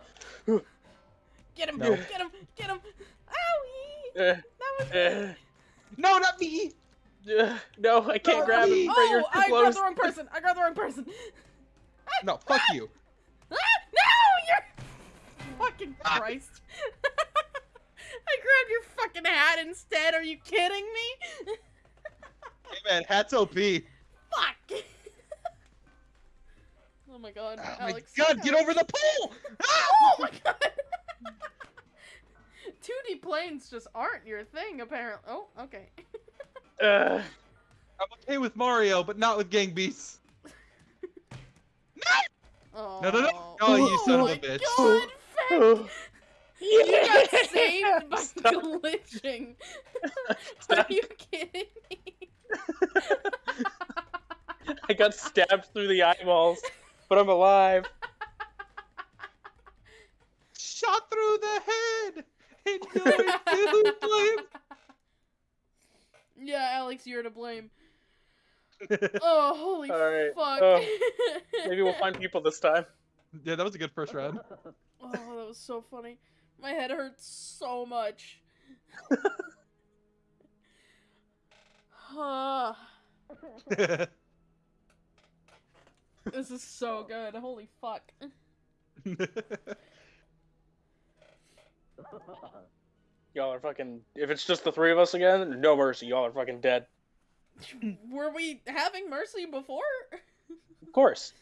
A: Get him!
C: No.
A: Get him! Get him! Owie!
B: Eh,
A: That was
B: eh,
C: No, not me.
B: no, I can't
C: No,
B: grab him.
C: me.
B: Brett, you're
A: Oh,
B: too
A: I grabbed the wrong person. I grabbed the wrong person.
C: No, fuck you. (laughs)
A: Ah, no, you're fucking Christ. (laughs) I grabbed your fucking hat instead. Are you kidding me?
C: Hey man, hats OP.
A: Fuck. (laughs) oh my god,
C: Oh my
A: Alex.
C: god, get over the pole!
A: Oh my god. (laughs) 2D planes just aren't your thing, apparently. Oh, okay.
B: Uh,
C: I'm okay with Mario, but not with Gang Beasts.
A: Oh,
C: No, no, no. Oh, you son of a
A: my
C: bitch.
A: God, Feck. You got (laughs) saved by (laughs)
B: Stop.
A: glitching. (laughs) Are you kidding me?
B: I got stabbed through the eyeballs, but I'm alive.
C: Shot through the head! And you're to blame.
A: Yeah, Alex, you're to blame. Oh, holy
B: Alright,
A: fuck.
B: oh, Maybe we'll find people this time.
C: Yeah, that was a good first round.
A: Was so funny. My head hurts so much. Ah, (laughs) this is so good. Holy fuck.
B: Y'all are fucking. If it's just the three of us again, no mercy. Y'all are fucking dead. (laughs)
A: Were we having mercy before?
B: Of course.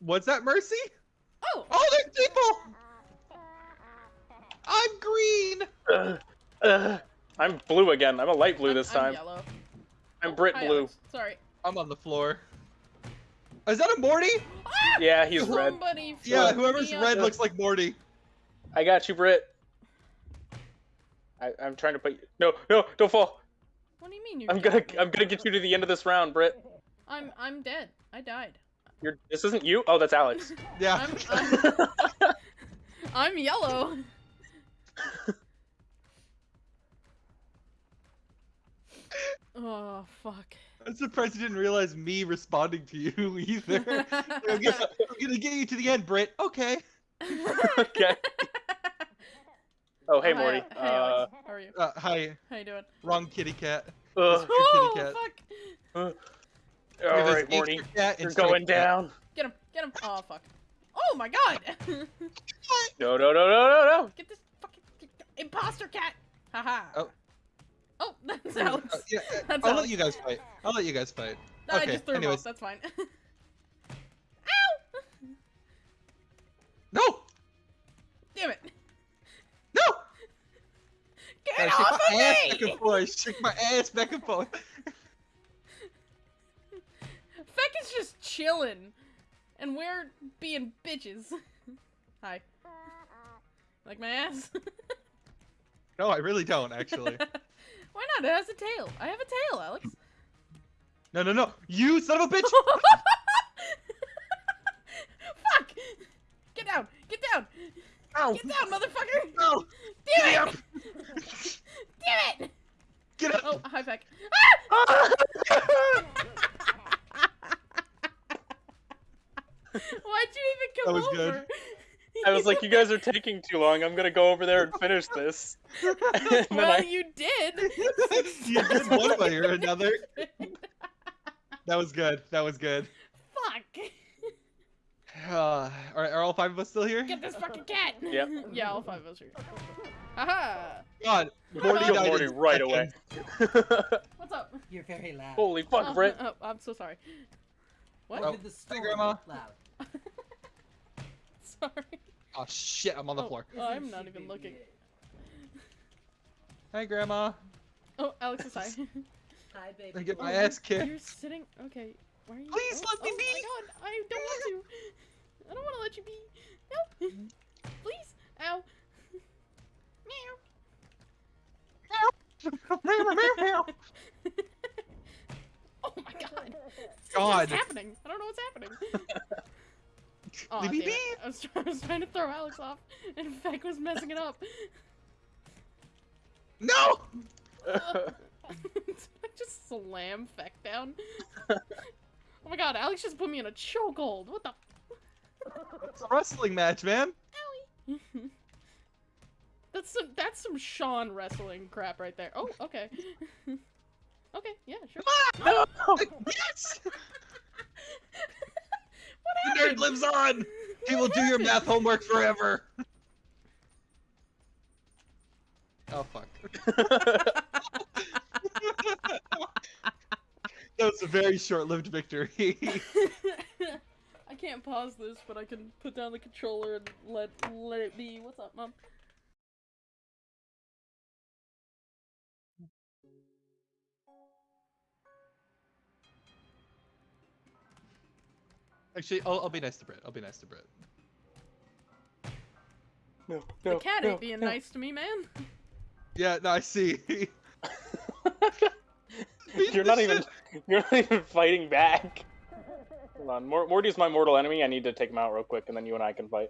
C: What's that, Mercy?
A: Oh,
C: Oh, there's people! I'm green!
B: Ugh, ugh. I'm blue again. I'm a light blue
A: I'm-
B: this
A: I'm
B: time.
A: yellow.
B: I'm
A: Oh,
B: Brit
A: hi,
B: blue.
A: Alex. Sorry.
C: I'm on the floor. Is that a Morty?
A: Ah!
B: Yeah, he's red.
C: Yeah, whoever's
A: me up.
C: red looks like Morty.
B: I got you, Brit. I, I'm trying to put you. No, no, don't fall.
A: What do you mean you?
B: I'm gonna. I'm gonna get you to the end of this round, Brit.
A: I'm I'm dead. I died.
B: You're. This isn't you. Oh, that's Alex.
C: Yeah.
A: I'm I'm, (laughs) I'm yellow. Oh fuck.
C: I'm surprised you didn't realize me responding to you (laughs) either. I'm, gonna, I'm gonna get you to the end, Britt. Okay. (laughs)
B: okay. Oh, hey,
A: Oh, hi,
B: Morty.
A: Hey,
B: Uh,
A: Alex. How are you?
C: Uh, hi.
A: How you doing?
C: Wrong kitty cat.
B: ugh.
A: Oh
C: kitty cat.
A: fuck!
C: Yeah,
B: all
C: there's
B: right, Morty.
C: gangster cat and
B: You're going
C: cat.
B: down.
A: Get him! Get him! Oh fuck! Oh my god! (laughs)
B: No, no, no, no, no, no.
A: Get this fucking imposter cat! Haha!
C: Oh.
A: Oh, (laughs) that's Alex.
C: Uh, yeah, uh,
A: That's
C: I'll
A: Alex.
C: let you guys fight. I'll let you guys fight.
A: No, I
C: okay,
A: just threw him
C: anyways.
A: off. That's fine. (laughs) Ow!
C: No!
A: Damn it!
C: No!
A: Get
C: I shake
A: off
C: my
A: of
C: ass back and forth. Shake my ass back and forth.
A: Feck is just chilling, and we're being bitches. (laughs) Hi. Like my ass?
C: No, I really don't, actually. (laughs)
A: Why not? It has a tail. I have a tail, Alex.
C: No, no, no. You son of a (laughs) bitch!
A: Fuck! Get down! Get down!
C: Ow!
A: Get down, motherfucker!
C: No!
A: Damn
C: Get
A: it! (laughs) Damn it!
C: Get up!
A: Oh, hi, Feck. Ah! Ah! Why'd you even come
C: That was
A: over?
C: good.
B: I was like, you guys are taking too long. I'm gonna go over there and finish this. (laughs) And
A: well,
B: I-
A: you did. (laughs)
C: you did one way or another. That was good. That was good.
A: Fuck!
C: Uh, are, are all five of us still here?
A: Get this fucking cat!
B: Yep. (laughs)
A: yeah, all five of us are here. Haha!
C: God,
A: Morty
C: Morty died
B: Morty right away.
A: What's up?
D: You're very loud.
B: Holy fuck,
A: oh,
B: Brit.
A: oh, I'm so sorry. What?
C: Oh.
D: Over the storm,
C: Grandma.
D: loud.
A: Sorry.
C: Oh shit, I'm on the
A: Oh,
C: floor.
A: oh, I'm
D: Isn't
A: even looking.
D: yet?
C: Hey, Grandma.
A: Oh, Alex is hi. (laughs)
D: Hi, baby.
C: I get my
A: Oh,
C: ass
A: You're sitting. Okay. Why are you?
C: Please
A: oh,
C: let me
A: oh
C: be.
A: my god! I don't want to. I don't want to let you be. No. Please. Ow. Meow. Meow. Meow (laughs) meow (laughs) Oh my god.
C: God.
A: What's happening? I don't know what's happening. Aw,
C: Leave me
A: damn. I was, try- (laughs) I was trying to throw Alex off, and Feck was messing it up. (laughs)
C: No! (laughs)
A: I just slam Feck down. oh my god, Alex just put me in a chokehold. What the?
C: It's a wrestling match, man.
A: that's some that's some Sean wrestling crap right there. Oh, okay. okay, yeah, sure.
B: No!
C: yes! The nerd lives on! He will do your math homework forever. Oh fuck. (laughs) That was a very short-lived victory. (laughs)
A: I can't pause this, but I can put down the controller and let let it be. What's up, mom?
C: Actually, I'll, I'll be nice to Brit. I'll be nice to Brit.
B: no,
A: The cat
B: no,
A: ain't being
B: no.
A: nice to me, man.
C: Yeah, no, I see. (laughs)
B: you're not even you're not even fighting back. Hold on, Mor- Morty's my mortal enemy. I need to take him out real quick, and then you and I can fight.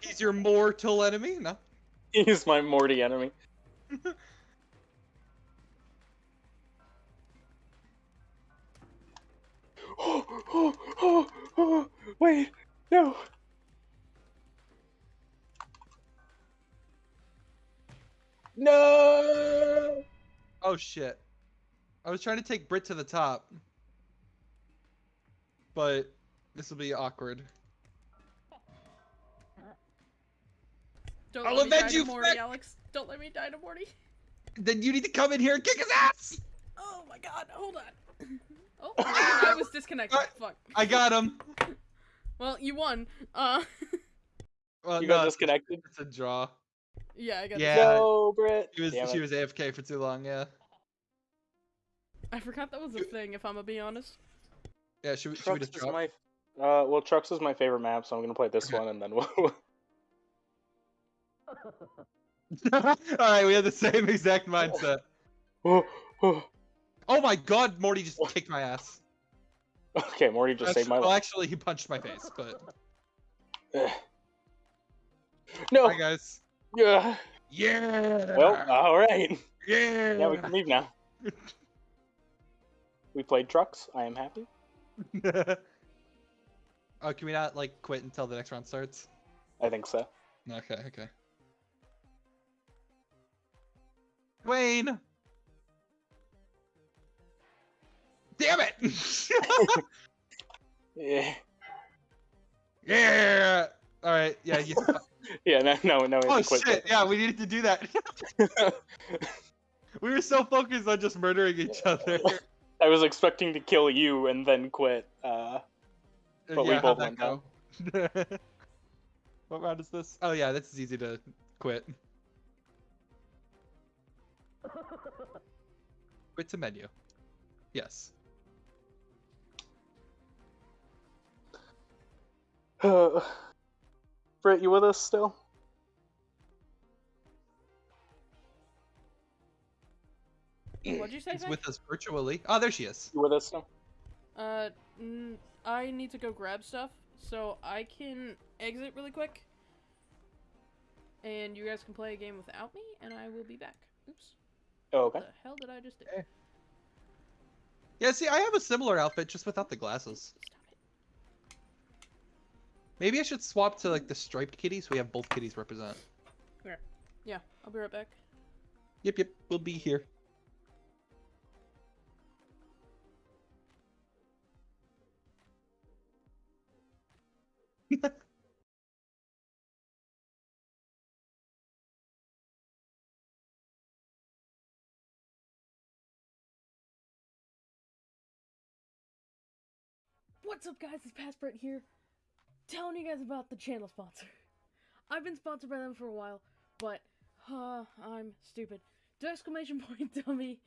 C: He's your mortal enemy? No.
B: He's my Morty enemy. (laughs) (gasps) Wait, no. No.
C: Oh shit. I was trying to take Brit to the top. But this will be awkward.
A: Don't
C: I'll
A: let me die
C: avenge
A: to
C: you,
A: Morty,
C: Fred!
A: Alex. Don't let me die to Morty.
C: Then you need to come in here and kick his ass!
A: Oh my god, hold on. (clears throat) Oh, I was disconnected.
C: Alright.
A: Fuck.
C: I got him.
A: Well, you won. Uh, (laughs)
C: Well,
B: You got
C: no,
B: disconnected.
C: It's a draw.
A: yeah, I got.
C: Yeah.
B: No, Britt.
C: She was
B: Damn
C: she
B: it.
C: was AFK for too long. Yeah.
A: I forgot that was a thing. If I'm gonna be honest.
C: Yeah. Should we, should we just drop?
B: my. Uh, well, Trucks is my favorite map, so I'm gonna play this
C: Okay.
B: one, and then we'll. (laughs) (laughs)
C: All right, we have the same exact mindset.
B: Oh,
C: my god, Morty just kicked my ass.
B: Okay, Morty just saved my life.
C: well, actually, he punched my face. But (sighs)
B: No.
C: hi guys.
B: Yeah.
C: Yeah.
B: Well, all right.
C: yeah.
B: Yeah, we can leave now. (laughs) We played Trucks. I am happy. (laughs)
C: oh, can we not like quit until the next round starts?
B: I think so.
C: Okay, okay. Wayne. Damn it!
B: Yeah.
C: yeah. All right. Yeah. yeah. (laughs)
B: Yeah. No. No. No.
C: Oh
B: have to quit
C: shit! Yeah, we needed to do that. (laughs) we were so focused on just murdering each other.
B: I was expecting to kill you and then quit. Uh, But we both went
C: that go? (laughs) what round is this? Oh yeah, this is easy to quit. Quit to menu. Yes. (sighs)
B: Britt, you with us still?
A: What'd you say?
C: He's
A: Zach?
C: with us virtually. Oh, there she is.
B: You with us still?
A: Uh, n- I need to go grab stuff, so I can exit really quick. And you guys can play a game without me, and I will be back. Oops.
B: Oh, okay.
A: What the hell did I just do?
C: Okay. Yeah, see, I have a similar outfit just without the glasses.
A: Stop it.
C: Maybe I should swap to like the striped kitty so we have both kitties represent.
A: Yeah, I'll be right back.
C: Yep, yep, we'll be here. (laughs)
A: What's up, guys? It's Passport here, telling you guys about the channel sponsor. (laughs) I've been sponsored by them for a while, but uh, I'm stupid. Do exclamation (laughs) point dubby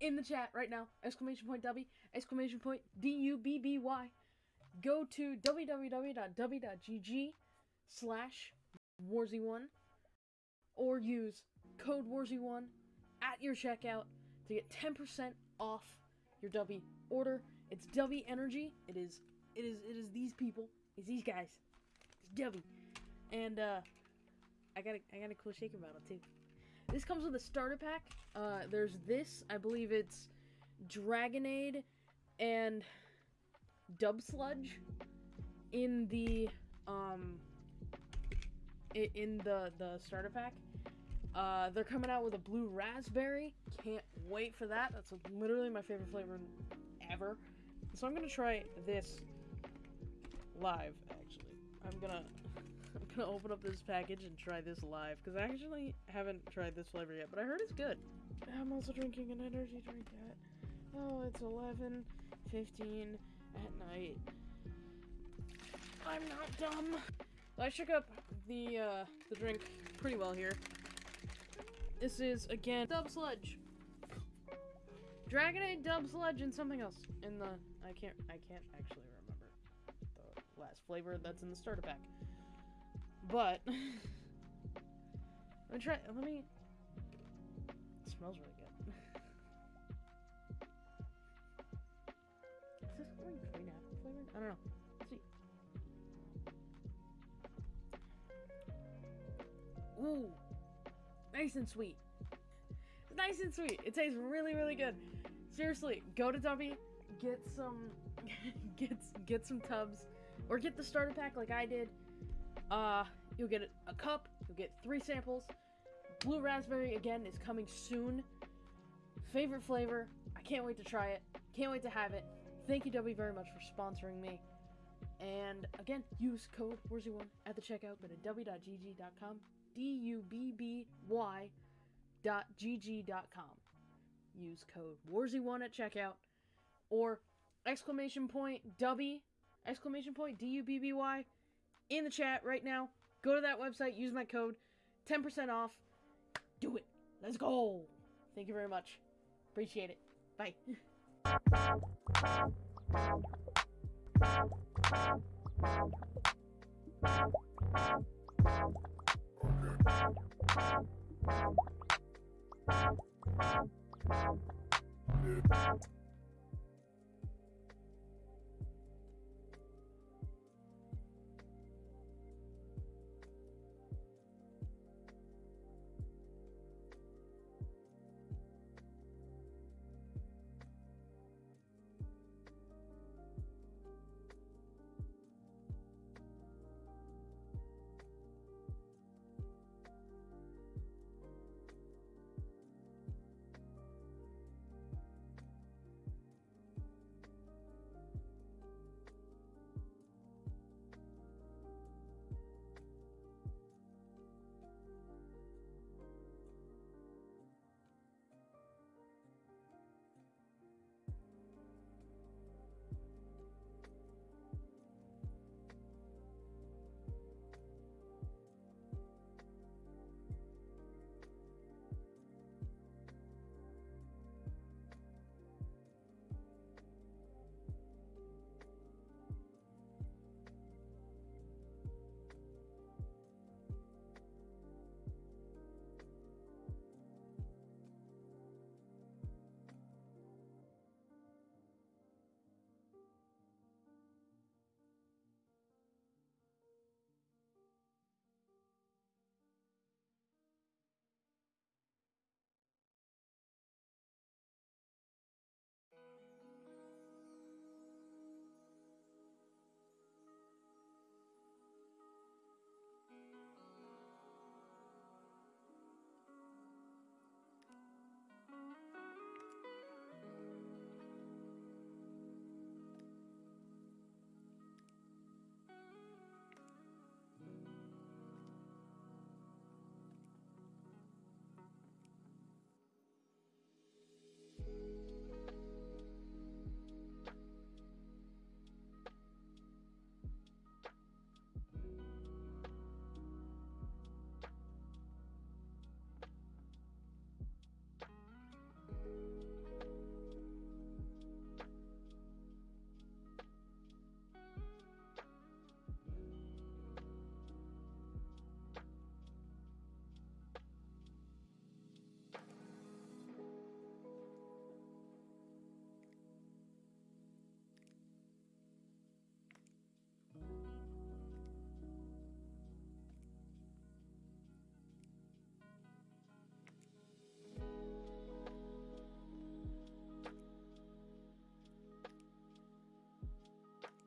A: in the chat right now. Exclamation point dubby. Exclamation point D U B B Y. Go to www.dubby.gg slash warzy1 or use code warzy1 at your checkout to get 10% off your Dubby order. It's Dubby Energy. It is it is it is these people. It's these guys. It's Dubby. And uh I got a I got a cool shaker bottle too. This comes with a starter pack. Uh there's this, I believe it's Dragonade and Dub Sludge. in the um in the the starter pack. Uh, they're coming out with a blue raspberry. Can't wait for that. That's literally my favorite flavor ever. So I'm gonna try this live. Actually, I'm gonna (laughs) I'm gonna open up this package and try this live because I actually haven't tried this flavor yet, but I heard it's good. I'm also drinking an energy drink at oh, it's 11, 15 at night. I'm not dumb. I shook up the uh, the drink pretty well here. This is again Dub Sludge, Dragonade Dub Sludge, and something else in the I can't I can't actually remember last flavor that's in the starter pack. But (laughs) let me try. Let me. It smells really good. Is this going green apple flavored? I don't know. Let's see. Ooh, nice and sweet. Nice and sweet. It tastes really, really good. Seriously, go to Dubby, get some, (laughs) get get some tubs, or get the starter pack like I did. Uh, you'll get a cup. You'll get three samples. Blue raspberry again is coming soon. Favorite flavor. I can't wait to try it. Can't wait to have it. Thank you, Dubby, very much for sponsoring me. And again, use code WARZY1 at the checkout. Go to dubby.gg.com. D U B B Y dot gg.com. Use code WARZY1 at checkout. Or exclamation point Dubby, exclamation point D U B B Y in the chat right now. Go to that website, use my code, 10% off. Do it. Let's go. Thank you very much. Appreciate it. Bye.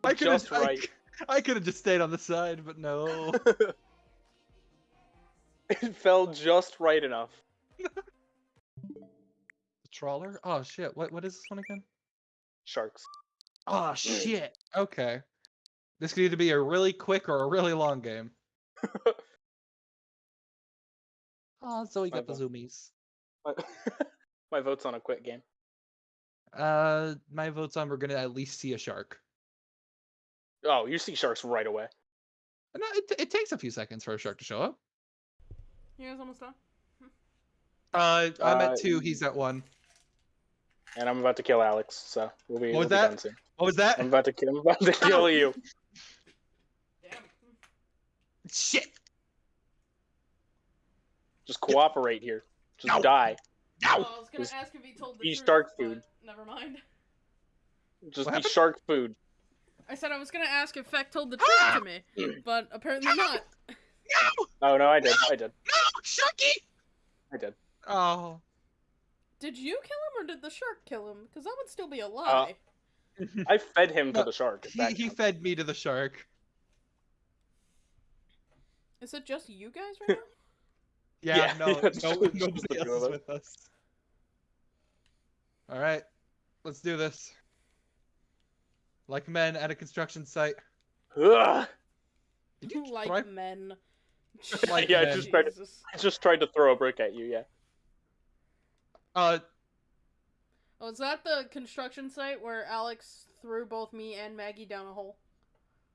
B: I Just (laughs)
C: I-
B: right.
C: I could have just stayed on the side, but no. (laughs)
B: it fell just right enough. (laughs)
C: Trawler? Oh shit! What what is this one again?
B: Sharks.
C: Oh (clears throat) shit! Okay. This could either be a really quick or a really long game. Oh, so we got the zoomies.
B: My, my vote's on a quick game.
C: Uh, my vote's on we're gonna at least see a shark.
B: Oh, you see sharks right away.
C: No, it, it takes a few seconds for a shark to show up.
A: You guys almost done?
C: Uh, I'm
B: Uh,
C: at two. He's at one.
B: And I'm about to kill Alex, so we'll be,
C: What was
B: we'll
C: that?
B: done soon.
C: What was that?
B: I'm about to kill. I'm about to kill you.
A: Damn.
C: Shit!
B: Just cooperate here. Just
C: No.
B: die.
A: Well, I was gonna
B: Just
A: ask if he told the
B: be
A: truth,
B: shark
A: but
B: food.
A: Never mind.
B: Just
C: What
B: be
C: happened?
B: shark food.
A: I said I was gonna ask if Feck told the ah! truth to me, but apparently not.
C: No!
B: Oh no, I did. I did.
C: No! Sharky!
B: I did.
C: Oh.
A: Did you kill him or did the shark kill him? Because that would still be a uh, lie.
B: I fed him to the shark.
C: he he fed me to the shark.
A: Is it just you guys right now? (laughs)
C: Yeah,
B: Yeah,
C: no, (laughs)
B: it's
C: no
B: just- just
C: nobody else is with us. All right, let's do this. Like men at a construction site.
B: Ugh.
C: Did you
A: like
C: try-
A: men. (laughs)
C: Like
B: yeah, I just tried. To, I just tried to throw a brick at you. Yeah.
C: Uh,
A: Oh, is that the construction site where Alex threw both me and Maggie down a hole?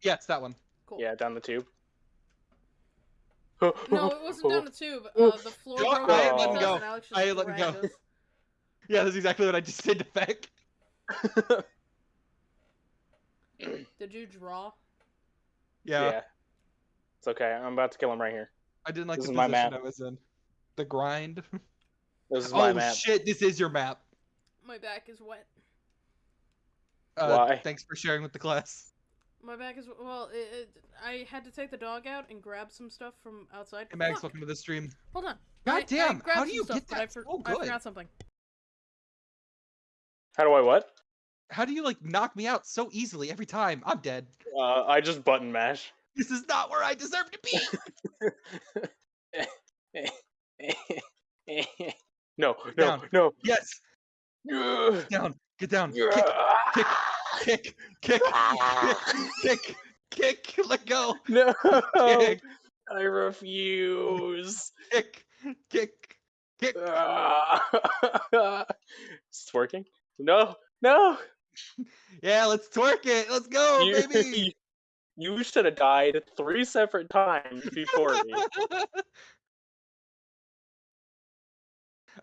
C: yes, that one.
A: Cool.
B: Yeah, down the tube.
A: No, it wasn't down the tube. Uh, the floor
B: Don't-
A: broke
B: I let him
C: go.
A: Alex
C: I let him go. Yeah, that's exactly what I just did to Feck. (laughs) (clears throat)
A: Did you draw?
C: Yeah,
B: yeah. It's okay. I'm about to kill him right here.
C: I didn't like
B: This
C: the
B: is my
C: position
B: map.
C: I was in. The grind. (laughs)
B: This is my
C: oh shit! This is your map.
A: My back is wet.
C: Uh,
B: Why?
C: Thanks for sharing with the class.
A: My back is well. It, it, I had to take the dog out and grab some stuff from outside.
C: Hey Max,
A: Fuck.
C: welcome to the stream.
A: Hold on.
C: God
A: I- I
C: damn!
A: grabbed
C: How do you
A: stuff,
C: get
A: but
C: that
A: I, for-
C: so
A: I
C: good?
A: forgot something.
B: How do I what?
C: How do you like knock me out so easily every time? I'm dead.
B: Uh, I just button mash.
C: This is not where I deserve to be. (laughs)
B: no, no,
C: Down.
B: no.
C: yes, get down, get down, kick,
B: Ugh.
C: kick, kick, kick, kick, kick, let go,
B: No,
C: kick,
B: I refuse.
C: kick, kick, kick. (laughs)
B: It's working. No, no. (laughs)
C: Yeah, let's twerk it. Let's go,
B: you, (laughs)
C: baby.
B: you should have died three separate times before me. (laughs)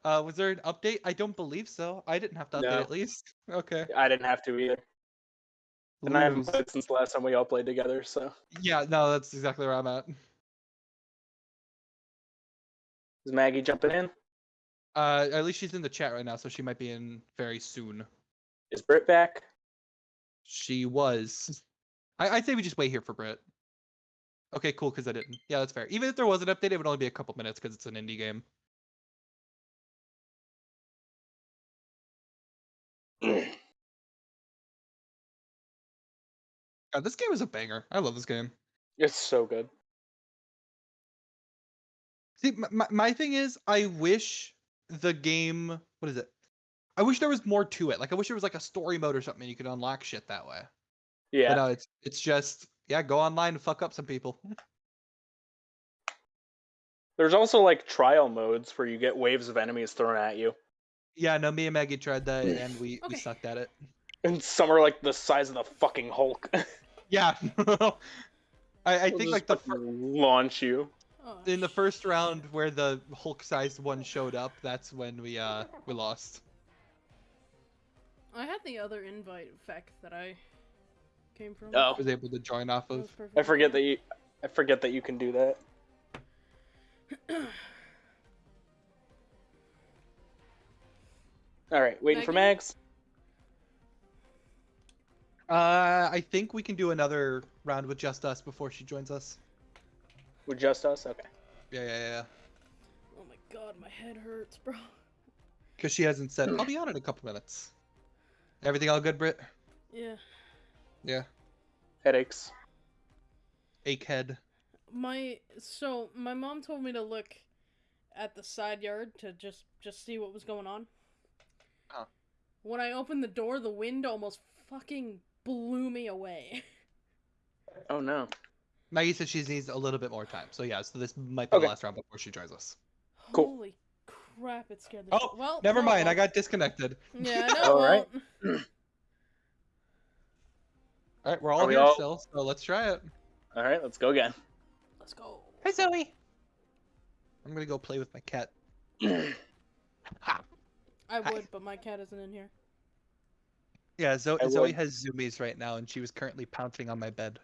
C: uh, was there an update? I don't believe so. I didn't have to update
B: No.
C: at least. Okay.
B: I didn't have to either, and I haven't played since the last time we all played together. So
C: Yeah, no, that's exactly where I'm at.
B: is Maggie jumping in?
C: Uh, at least she's in the chat right now, so she might be in very soon.
B: Is Britt back?
C: She was. I, I'd say we just wait here for Brit. Okay, cool, because I didn't. Yeah, that's fair. Even if there was an update, it would only be a couple minutes because it's an indie game. (clears throat) God, this game is a banger. I love this game.
B: It's so good.
C: See, my, my thing is, I wish the game. What is it? I wish there was more to it. Like, I wish there was like a story mode or something you could unlock shit that way.
B: Yeah.
C: But no, it's it's just yeah, go online and fuck up some people. (laughs)
B: There's also like trial modes where you get waves of enemies thrown at you,
C: Yeah, no, me and Maggie tried that and we, we sucked at it.
B: and some are like the size of the fucking Hulk. (laughs)
C: Yeah. (laughs) I, I
B: They'll
C: think like the fir-
B: launch you.
A: Oh,
C: in the first round where the Hulk-sized one showed up, that's when we uh we lost.
A: I had the other invite Feck that I came from.
B: Oh.
C: was able to join off of.
B: I forget that you. I forget that you can do that. (clears throat) All right, waiting for
A: Maggie?
B: Mags.
C: Uh, I think we can do another round with just us before she joins us.
B: With just us. Okay.
C: Yeah, yeah, yeah.
A: Oh my god, my head hurts, bro. (laughs)
C: Because she hasn't said, I'll be on in a couple minutes. Everything all good, Britt?
A: Yeah.
C: Yeah.
B: Headaches.
C: Akehead.
A: My so my mom told me to look at the side yard to just just see what was going on.
C: Huh.
A: When I opened the door, the wind almost fucking blew me away. (laughs)
B: Oh no.
C: Maggie said she needs a little bit more time. So yeah, so this might be
B: Okay.
C: the last round before she joins us.
B: Cool.
A: Holy crap! It scared the.
C: Oh,
A: well,
C: Never mind, I got disconnected.
A: Yeah, (laughs) I know.
B: all right. (clears throat)
C: all right, we're all
B: Are we
C: here
B: all-
C: still, so let's try it.
B: All right, let's go again.
A: Let's go.
C: Hi, Zoe. I'm gonna go play with my cat. (clears throat) Ha.
A: I
C: Hi.
A: would, but my cat isn't in here.
C: Yeah, Zoe,
B: I
C: Zoe
B: would.
C: has zoomies right now, and she was currently pouncing on my bed.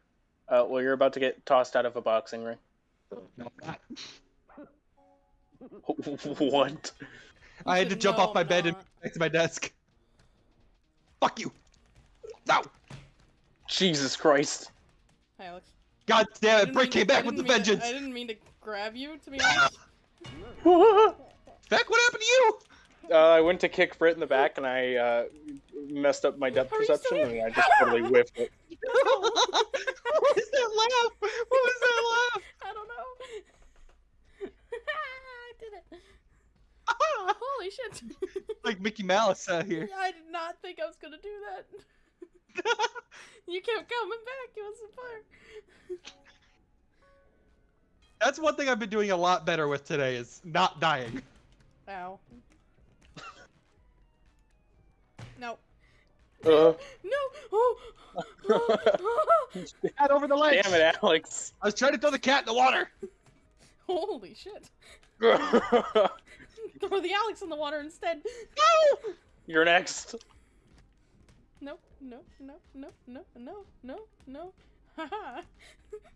B: Uh, well, you're about to get tossed out of a boxing ring.
C: No, not. (laughs) (laughs)
B: what?
C: I had to jump off my
A: I'm
C: bed and back to my desk. Fuck you! No!
B: Jesus Christ.
A: Hi, Alex.
C: God
A: I
C: damn it!
A: didn't
C: Brick
A: mean-
C: came
A: I
C: back with the
A: didn't to-
C: vengeance.
A: I didn't mean to grab you, to be (laughs) honest.
C: Beck, what happened to you?
B: Uh, I went to kick Brit in the back and I uh, messed up my depth
A: Are
B: perception and I just totally (laughs) whiffed it.
C: what was that laugh? What was that laugh?
A: I don't know. I did it. (laughs) Holy shit. (laughs)
C: like Mickey Mouse out here.
A: I did not think I was gonna do that. (laughs) you kept coming back. It was a fire.
C: That's one thing I've been doing a lot better with today is not dying.
A: Ow. No.
B: Uh,
A: No. Oh.
C: Cat over the ledge.
B: damn it, Alex.
C: I was trying to throw the cat in the water.
A: Holy shit.
B: You're (laughs)
A: Throw the Alex in the water instead. No!
B: You're next.
A: No, no, no, no, no, no, no, no. Haha.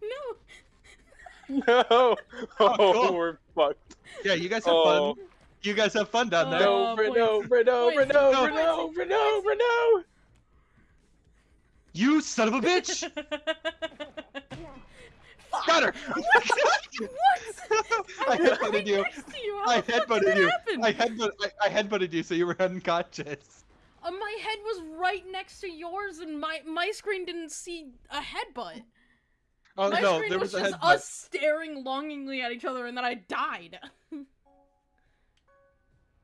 A: no.
B: No. Oh,
C: cool.
B: we're fucked.
C: Yeah, you guys have
B: Oh.
C: fun. You guys have fun down there.
B: No,
A: Oh,
B: Brit, no,
A: points.
B: Brit, no, Brit,
A: Points.
B: no,
C: No.
B: Brit, no, Brit, no, Brit, no.
C: You son of a bitch! (laughs)
A: Fuck.
C: Got her! (laughs) what?
A: I
C: headbutted you.
A: next to you. How
C: I
A: the fuck did
C: headbutted you.
A: happen?
C: I headbutt. I, I headbutted you, so you were unconscious.
A: Uh, my head was right next to yours, and my my screen didn't see a headbutt.
C: Oh
A: my
C: no,
A: screen
C: there
A: was,
C: was, a
A: just us staring longingly at each other, and then I died. (laughs)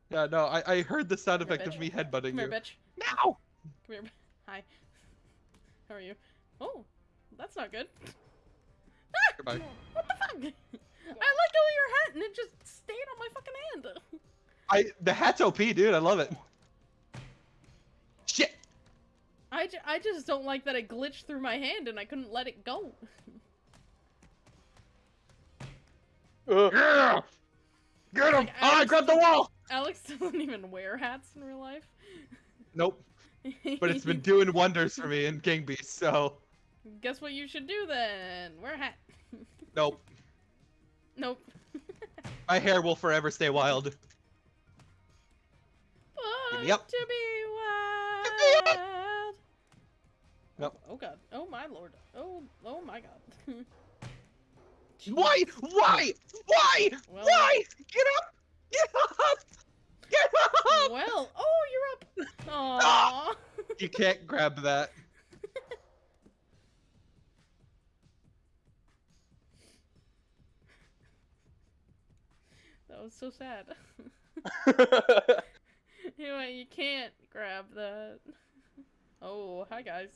C: Yeah, no, I, I heard the sound
A: Come here,
C: effect of me headbutting
A: Come here,
C: you.
A: bitch.
C: Now!
A: Come here. Hi. How are you? Oh, that's not good.
C: Goodbye. (laughs)
A: What the fuck? I let go of your hat, and it just stayed on my fucking hand.
C: I the hat's OP, dude. I love it. Shit.
A: I, ju- I just don't like that it glitched through my hand, and I couldn't let it go.
B: Ugh.
C: Yeah. Get him!
A: Like,
C: oh, I grabbed the wall.
A: Alex (laughs) doesn't even wear hats in real life.
C: Nope. But it's been (laughs) doing wonders for me in Gang Beasts. So
A: Guess what you should do then? Wear a hat.
C: Nope.
A: Nope. (laughs)
C: My hair will forever stay wild.
A: Born
C: Yep.
A: To be wild.
C: Nope.
A: Oh, oh god. Oh my lord. Oh oh my god. (laughs)
C: Why? Why? Why?
A: Well-
C: Why? Get up! Get up! Get up!
A: well, oh you're up. Ah! Aww.
C: You can't grab that.
A: That was so sad. (laughs) (laughs) anyway, you can't grab that. Oh, hi guys.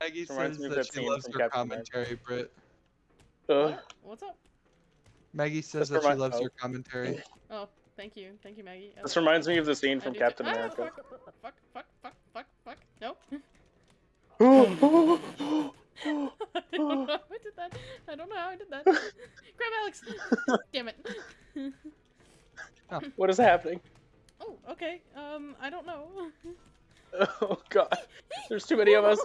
C: Maggie
B: Reminds
C: says that
B: that
C: she loves your
B: Captain America.
C: commentary, Britt.
B: Ugh.
A: What? What's up?
C: Maggie says
B: This
C: that she loves
B: oh.
C: your commentary. (laughs)
A: Oh, thank you, thank you, Maggie. I
B: This reminds me of the scene from Captain
A: too- Ah,
B: America.
A: fuck, fuck, fuck, fuck, fuck, fuck. Nope. (gasps) (gasps)
B: Oh, (gasps) (laughs)
A: I don't know how I did that. I don't know how I did that. (laughs) Grab Alex. (laughs) Damn it.
B: what is happening?
A: Oh, okay. Um, I don't know.
B: Oh god. There's too many of us.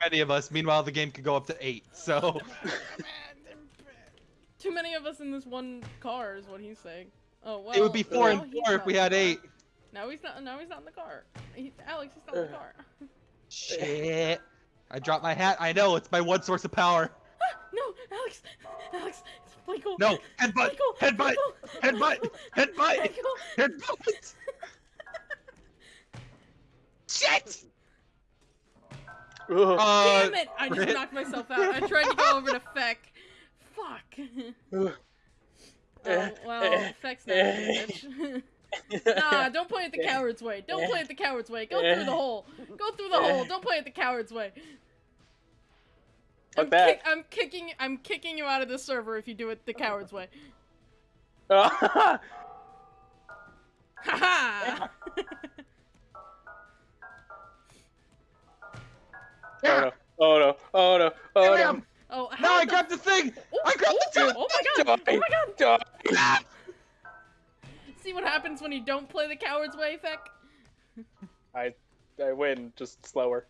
C: Many of us. Meanwhile, the game could go up to eight. So
A: Too many of us in this one car is what he's saying. Oh well.
C: it would be four and four if we had eight.
A: Now he's not. Now he's not in the car. He, Alex, he's not in the car.
C: Shit. I dropped my hat. I know it's my one source of power. (gasps)
A: no, Alex, Alex, Michael.
C: No, headbutt,
A: Michael,
C: headbutt,
A: Michael,
C: headbutt, headbutt,
A: Michael.
C: headbutt. Shit!
B: Ugh.
C: Uh,
A: Damn it! I just
C: Brit.
A: knocked myself out. I tried to go over to (laughs) Feck. Fuck.
B: Ugh.
A: oh, well, Feck's not a (laughs) bitch. (laughs) nah, don't play it the (laughs) coward's way. Don't play it the coward's way. Go through the hole. Go through the hole. Don't play it the coward's way. I'm,
B: that.
A: kick- I'm kicking. I'm kicking you out of the server if you do it the coward's way. (laughs)
B: Oh,
A: Ha ha!
C: Yeah.
B: oh no! Oh no! Oh no! Oh no!
A: oh, how
C: No, I
A: the-
C: grabbed the thing.
A: Oh,
C: I grabbed the
A: oh,
C: thing.
A: oh my god! Oh my god!
B: Die. Ah!
A: See what happens when you don't play the coward's way, Feck?
B: I I win, just slower.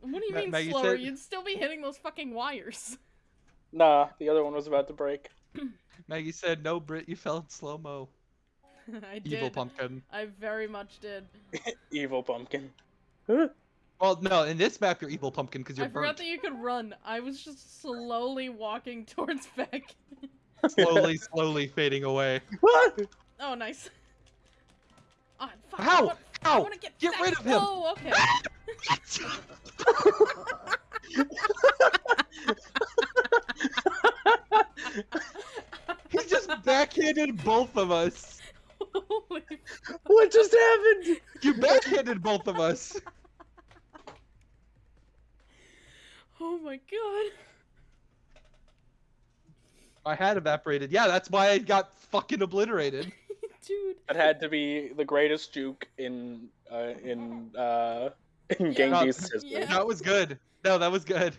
A: What do you
C: Ma-
A: mean
C: Maggie
A: slower?
C: said-
A: You'd still be hitting those fucking wires.
B: Nah, the other one was about to break. (clears throat)
C: Maggie said, "No, Brit, you fell in slow mo." (laughs)
A: I did.
C: Evil pumpkin.
A: I very much did. (laughs)
B: Evil pumpkin. (gasps)
C: Well, no, in this map you're evil pumpkin because you're
A: I forgot that you could run. I was just slowly walking (laughs) towards Feck.
C: Slowly, slowly fading away.
B: What? (laughs)
A: Oh, nice. Ah, fuck, I
C: How?
A: want- I
C: How?
A: want to get
C: Get rid of him.
A: Oh, okay. (laughs)
C: he just backhanded both of us.
A: Holy (laughs)
B: What just happened?
C: You backhanded both of us.
A: Oh my god.
C: I had evaporated. Yeah, that's why I got fucking obliterated. (laughs)
A: Dude.
B: That had to be the greatest juke in uh, in uh, in
A: Yeah.
B: Genji's history.
A: Yeah.
C: That was good. No, that was good.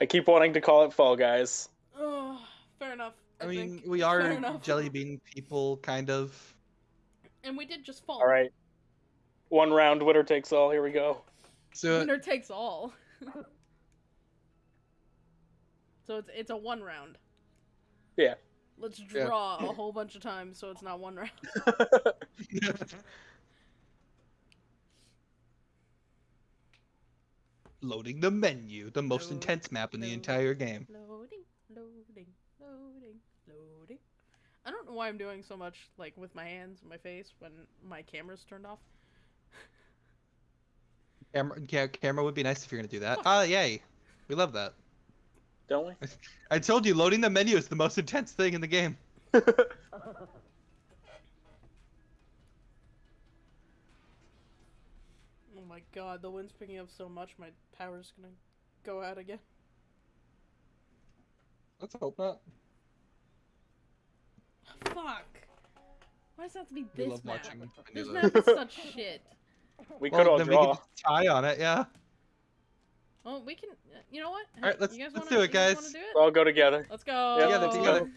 B: I keep wanting to call it Fall Guys.
A: Oh, fair enough. I,
C: I mean,
A: think.
C: we are jelly bean people, kind of.
A: And we did just fall.
B: All right, one round, winner takes all. Here we go.
C: So
A: Winner takes all. (laughs) so it's it's a one round.
B: Yeah.
A: Let's
C: Yeah.
A: draw a whole bunch of times so it's not one round. (laughs)
C: loading the menu, the most
A: Load,
C: intense map in the entire game.
A: Loading, loading, loading, loading. I don't know why I'm doing so much like with my hands and my face when my camera's turned off.
C: Camera, ca- camera would be nice if you're gonna do that. Ah, yay! We love that.
B: Don't we? (laughs)
C: I told you, loading the menu is the most intense thing in the game. (laughs)
A: Oh my god, the wind's picking up so much my power's gonna go out again.
C: Let's hope not.
A: Fuck. Why does it have to be this
C: love
A: map? This map is such (laughs) shit.
B: We
C: Well,
B: could all
C: then we
B: draw.
C: can just tie on it, yeah.
A: Well, we can. uh, You know what?
C: Alright, let's-
A: you guys
C: let's
A: wanna,
C: do it,
A: guys.
C: guys.
A: Wanna do it?
B: We'll all go together.
A: Let's go.
B: Yeah,
C: Together, together.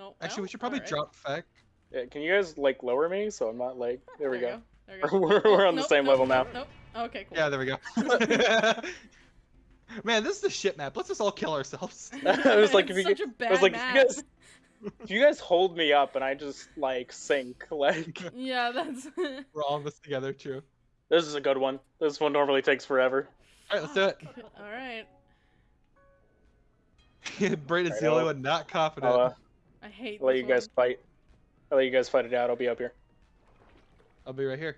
A: Oh,
C: Actually,
A: well,
C: we should probably
A: alright.
C: drop fact.
B: Yeah, can you guys like lower me so I'm not like? There we
A: There
B: go.
A: There (laughs) you go.
B: We're,
A: Oh,
B: we're on the same
A: nope,
B: level now.
A: nope, Nope. Okay, cool.
C: Yeah, there we go. (laughs) Man, this is a shit map. Let's just all kill ourselves.
B: I was like,
A: It's
B: if you
A: such a bad
B: I was like, if you (laughs) guys, if you guys hold me up and I just like sink, like
A: Yeah, that's.
C: We're all in this together, true.
B: This is a good one. This one normally takes forever.
C: Alright, let's do it.
A: All right. (laughs)
C: Braden's
B: Alright,
C: the only one not confident.
B: I'll, uh,
A: I hate.
B: I'll let
A: this
B: you guys fight. I'll let you guys fight it out. I'll be up here.
C: I'll be right here.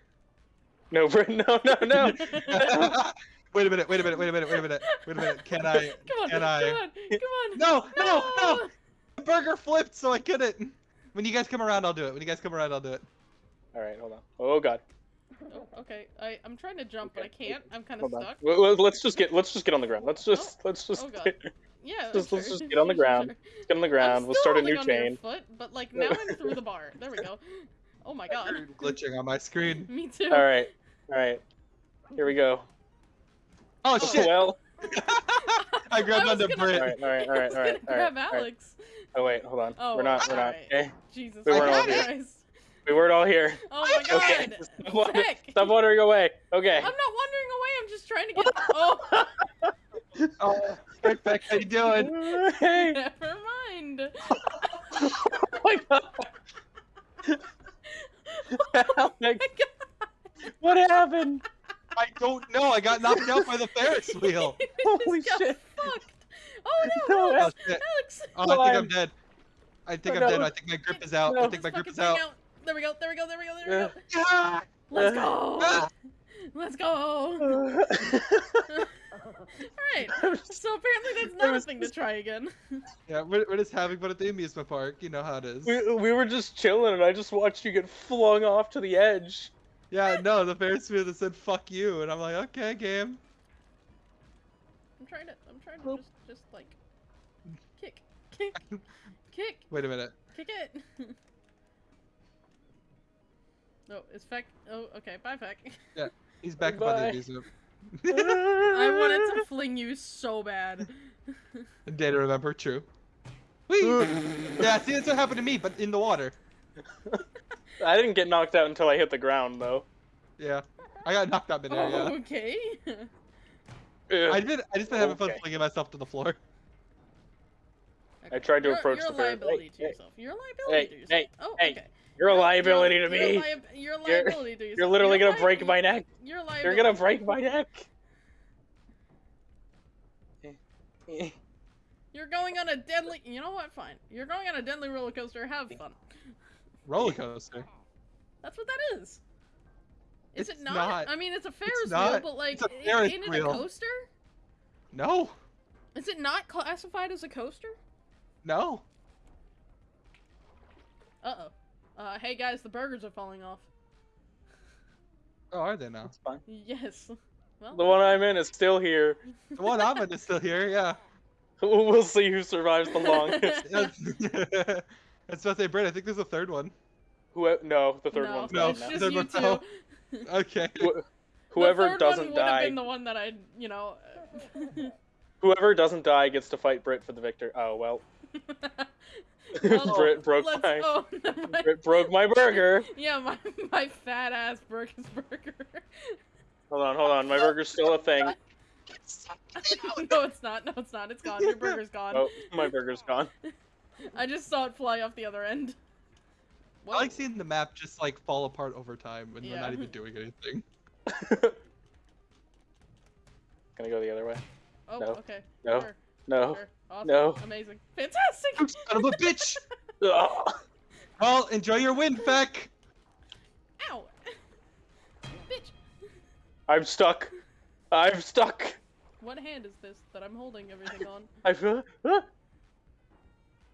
B: No, (laughs) Brit, no, no, no. (laughs)
C: wait a minute, wait a minute, wait a minute, wait a minute, wait a minute. Can I?
A: Come on,
C: Can
A: come
C: I?
A: on, come on.
C: No, no, no! The burger flipped, so I couldn't. When you guys come around, I'll do it. When you guys come around, I'll do it.
B: All right, hold on. Oh God,
A: Oh, okay. I I'm trying to jump, but I can't. I'm kind of
B: hold
A: stuck.
B: Well, well, Let's just get let's just get on the ground. Let's oh. just let's just
A: oh, God.
B: get, (laughs)
A: Yeah.
B: Just-
A: sure,
B: let's just get on the (laughs)
A: sure,
B: ground.
A: sure.
B: get on the ground. We'll start a new
A: holding onto your
B: chain.
A: Foot, but like now I'm through the bar. There we go. (laughs) Oh my god.
C: Screen glitching on my screen.
A: Me too.
B: All right, all right. Here we go.
C: Oh, oh shit!
B: Well,
C: I grabbed
A: I was
C: onto
A: gonna-
C: Brit.
B: All right, all right,
A: all right,
B: all right. All right
A: grab
B: all right.
A: Alex.
B: Oh wait, hold on.
A: Oh,
B: we're not. We're not.
A: alright.
B: Okay,
A: Jesus
B: We weren't
C: all
A: Christ.
C: here.
B: We weren't all here. (laughs)
A: Oh my (laughs) god.
B: Okay. Stop, wandering, stop wandering away. Okay.
A: I'm not wandering away. I'm just trying to get. Oh, (laughs)
C: Oh, Rick Beck, how you doing?
B: hey.
A: never mind.
B: Oh my god.
A: Oh my god.
B: what happened?
C: I don't know. I got knocked out by the Ferris wheel.
B: Holy
A: got
B: shit.
A: Fucked. Oh no,
B: No,
A: Alex.
C: Oh!
A: Alex.
C: Oh, I think I'm dead. I think
B: Oh,
C: I'm dead. I think my grip is out. I think my grip is
A: fucking
C: out.
A: Bring There we go. There we go. There we go. There we go. (laughs) Let's go. (laughs) Let's go. (laughs) Alright. So apparently that's not a thing to try again.
C: Yeah, we're, we're just having fun at the amusement park. You know how it is.
B: we, we were just chilling, and I just watched you get flung off to the edge.
C: Yeah, no, the Ferris wheel that said "fuck you," and I'm like, okay, game.
A: I'm trying to I'm trying to just just like kick. Kick. Kick.
C: Wait a minute.
A: Kick it. Oh, no, it's Feck. Oh, okay. Bye, Feck.
C: Yeah, he's back up on the
B: Bye.
C: amusement. (laughs)
A: I wanted to fling you so bad. (laughs)
C: Day to remember, true. Whee! (laughs) yeah, see, that's what happened to me, but in the water.
B: I didn't get knocked out until I hit the ground, though.
C: Yeah, I got knocked out midair. Yeah, oh,
A: okay.
B: Ugh.
C: I did. I just been having fun flinging myself to the floor.
B: I tried to
A: You're-
B: approach
A: you're
B: the
A: a
B: bear.
A: liability
B: Hey,
A: to
B: hey.
A: yourself. You're a liability
B: Hey,
A: to yourself.
B: hey,
A: oh,
B: hey,
A: okay.
B: You're a liability
A: you're,
B: to
A: you're,
B: me.
A: You're a
B: You're-
A: liability to yourself.
B: You're literally
A: You're
B: gonna break my neck.
A: You're a liability.
B: You're gonna break my neck.
A: You're going on a deadly. You know what? Fine. You're going on a deadly roller coaster. Have fun.
C: Roller coaster.
A: That's what that is. Is
C: It's
A: it not?
C: not.
A: I mean, it's a Ferris wheel,
C: not.
A: but like,
C: It's a
A: i-
C: Ferris
A: isn't it a coaster?
C: No,
A: Is it not classified as a coaster?
C: no.
A: Uh oh. Uh, hey guys, the burgers are falling off.
C: Oh, are they now?
B: That's fine.
A: Yes. Well,
B: The one I'm in is still here. (laughs)
C: The one I'm in is still here. Yeah. (laughs)
B: We'll see who survives the longest. (laughs)
C: That's what I say, Brett. I think there's a third one.
B: Who? No, the third
A: no,
B: one's
C: No,
B: gone
A: it's just
C: third
A: you
C: one
A: two.
C: Okay.
B: Wh-
A: The
B: Whoever
A: third
B: doesn't
A: one would have
B: die,
A: been the one that I, you know.
B: whoever doesn't die gets to fight Brit for the victor. Oh well,
A: Well, (laughs)
B: Brit broke
A: let's-
B: my
A: oh, (laughs) my-
B: Brit broke my burger.
A: Yeah, my my fat ass broke his burger.
B: Hold on, hold on. My burger's still a thing. (laughs)
A: no, it's not. No, it's not. It's gone. Your burger's gone.
B: Oh, my burger's gone.
A: I just saw it fly off the other end.
C: I like seeing the map just like fall apart over time when we're not even doing anything.
B: Gonna go the other way.
A: Oh,
B: No.
A: okay.
B: No.
A: Sure,
B: No.
A: Awesome.
B: No.
A: Amazing. Fantastic.
C: You (laughs) son of a bitch! (laughs) Well, enjoy your win, Feck.
A: Ow. Bitch.
B: I'm stuck. I'm stuck.
A: What hand is this that I'm holding everything on? (laughs)
B: I feel.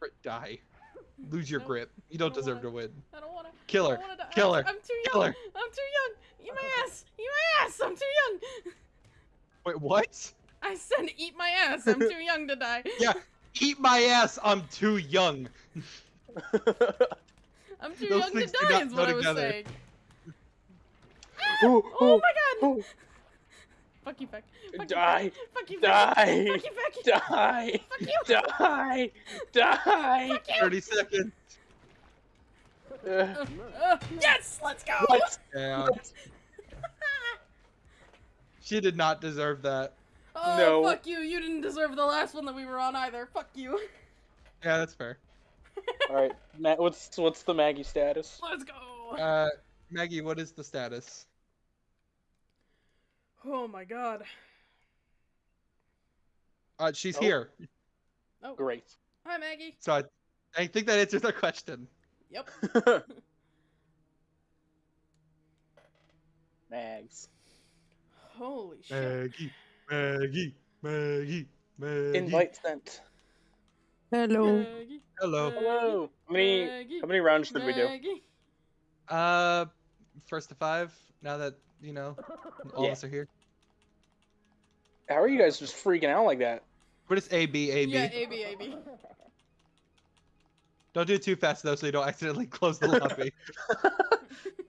C: Brit, Die. Lose your
A: No,
C: grip. You don't
A: don't
C: deserve to
A: wanna-
C: win.
A: I don't wanna.
C: Kill
A: I
C: her.
A: wanna.
C: Kill her.
A: I'm too young.
C: Kill her.
A: I'm too young. Eat my ass. Eat my ass. I'm too young.
C: Wait, what?
A: I said eat my ass. I'm too young to die. (laughs)
C: Yeah. Eat my ass. I'm too young. (laughs)
A: I'm too
C: Those
A: young to die
C: not
A: is
C: go
A: what I was
C: together.
A: saying.
B: Ooh, (gasps)
A: Oh
B: ooh,
A: my god.
B: ooh. (laughs)
A: Fuck you, Feck. Fuck
B: Die.
A: You, Feck. Fuck you, Feck.
B: Die.
A: Fuck you, Feck.
B: Die.
A: Fuck you.
B: Die. Die.
A: Fuck you.
C: 30 seconds.
B: Uh,
A: uh, yes, let's go.
B: what?
C: Yeah. She did not deserve that.
A: Oh,
B: No.
A: fuck you. You didn't deserve the last one that we were on either. Fuck you. (laughs)
C: Yeah, that's fair.
B: All right, Matt. What's what's the Maggie status?
A: Let's go.
C: Uh, Maggie, what is the status?
A: oh my god.
C: Uh, she's
B: Oh.
C: here.
A: Oh,
B: Great.
A: hi Maggie.
C: So I, I think that answers our question.
A: Yep. (laughs)
B: Mags.
A: Holy shit.
C: Maggie, Maggie, Maggie, Maggie.
B: Invite sent.
E: Hello.
A: Maggie.
C: Hello.
B: Hello. How many
A: Maggie.
B: how many rounds should we do?
A: Maggie.
C: Uh, first to five. Now that you know, all
B: Yeah.
C: of us are here.
B: How are you guys just freaking out like that?
C: But it's A B A B.
A: Yeah, AB, AB.
C: Don't do it too fast though, so you don't accidentally close the lobby. (laughs)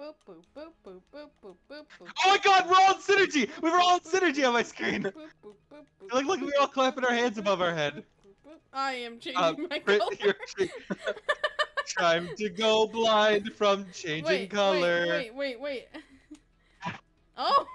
A: boop, boop, boop, boop, boop, boop, boop, boop.
C: Oh my god, we're all in synergy! We were all in synergy on my screen! Look, look, We're all clapping our hands above our head.
A: I am changing my color.
C: Time to go blind from changing
A: wait,
C: color.
A: Wait, wait, wait, wait. Oh!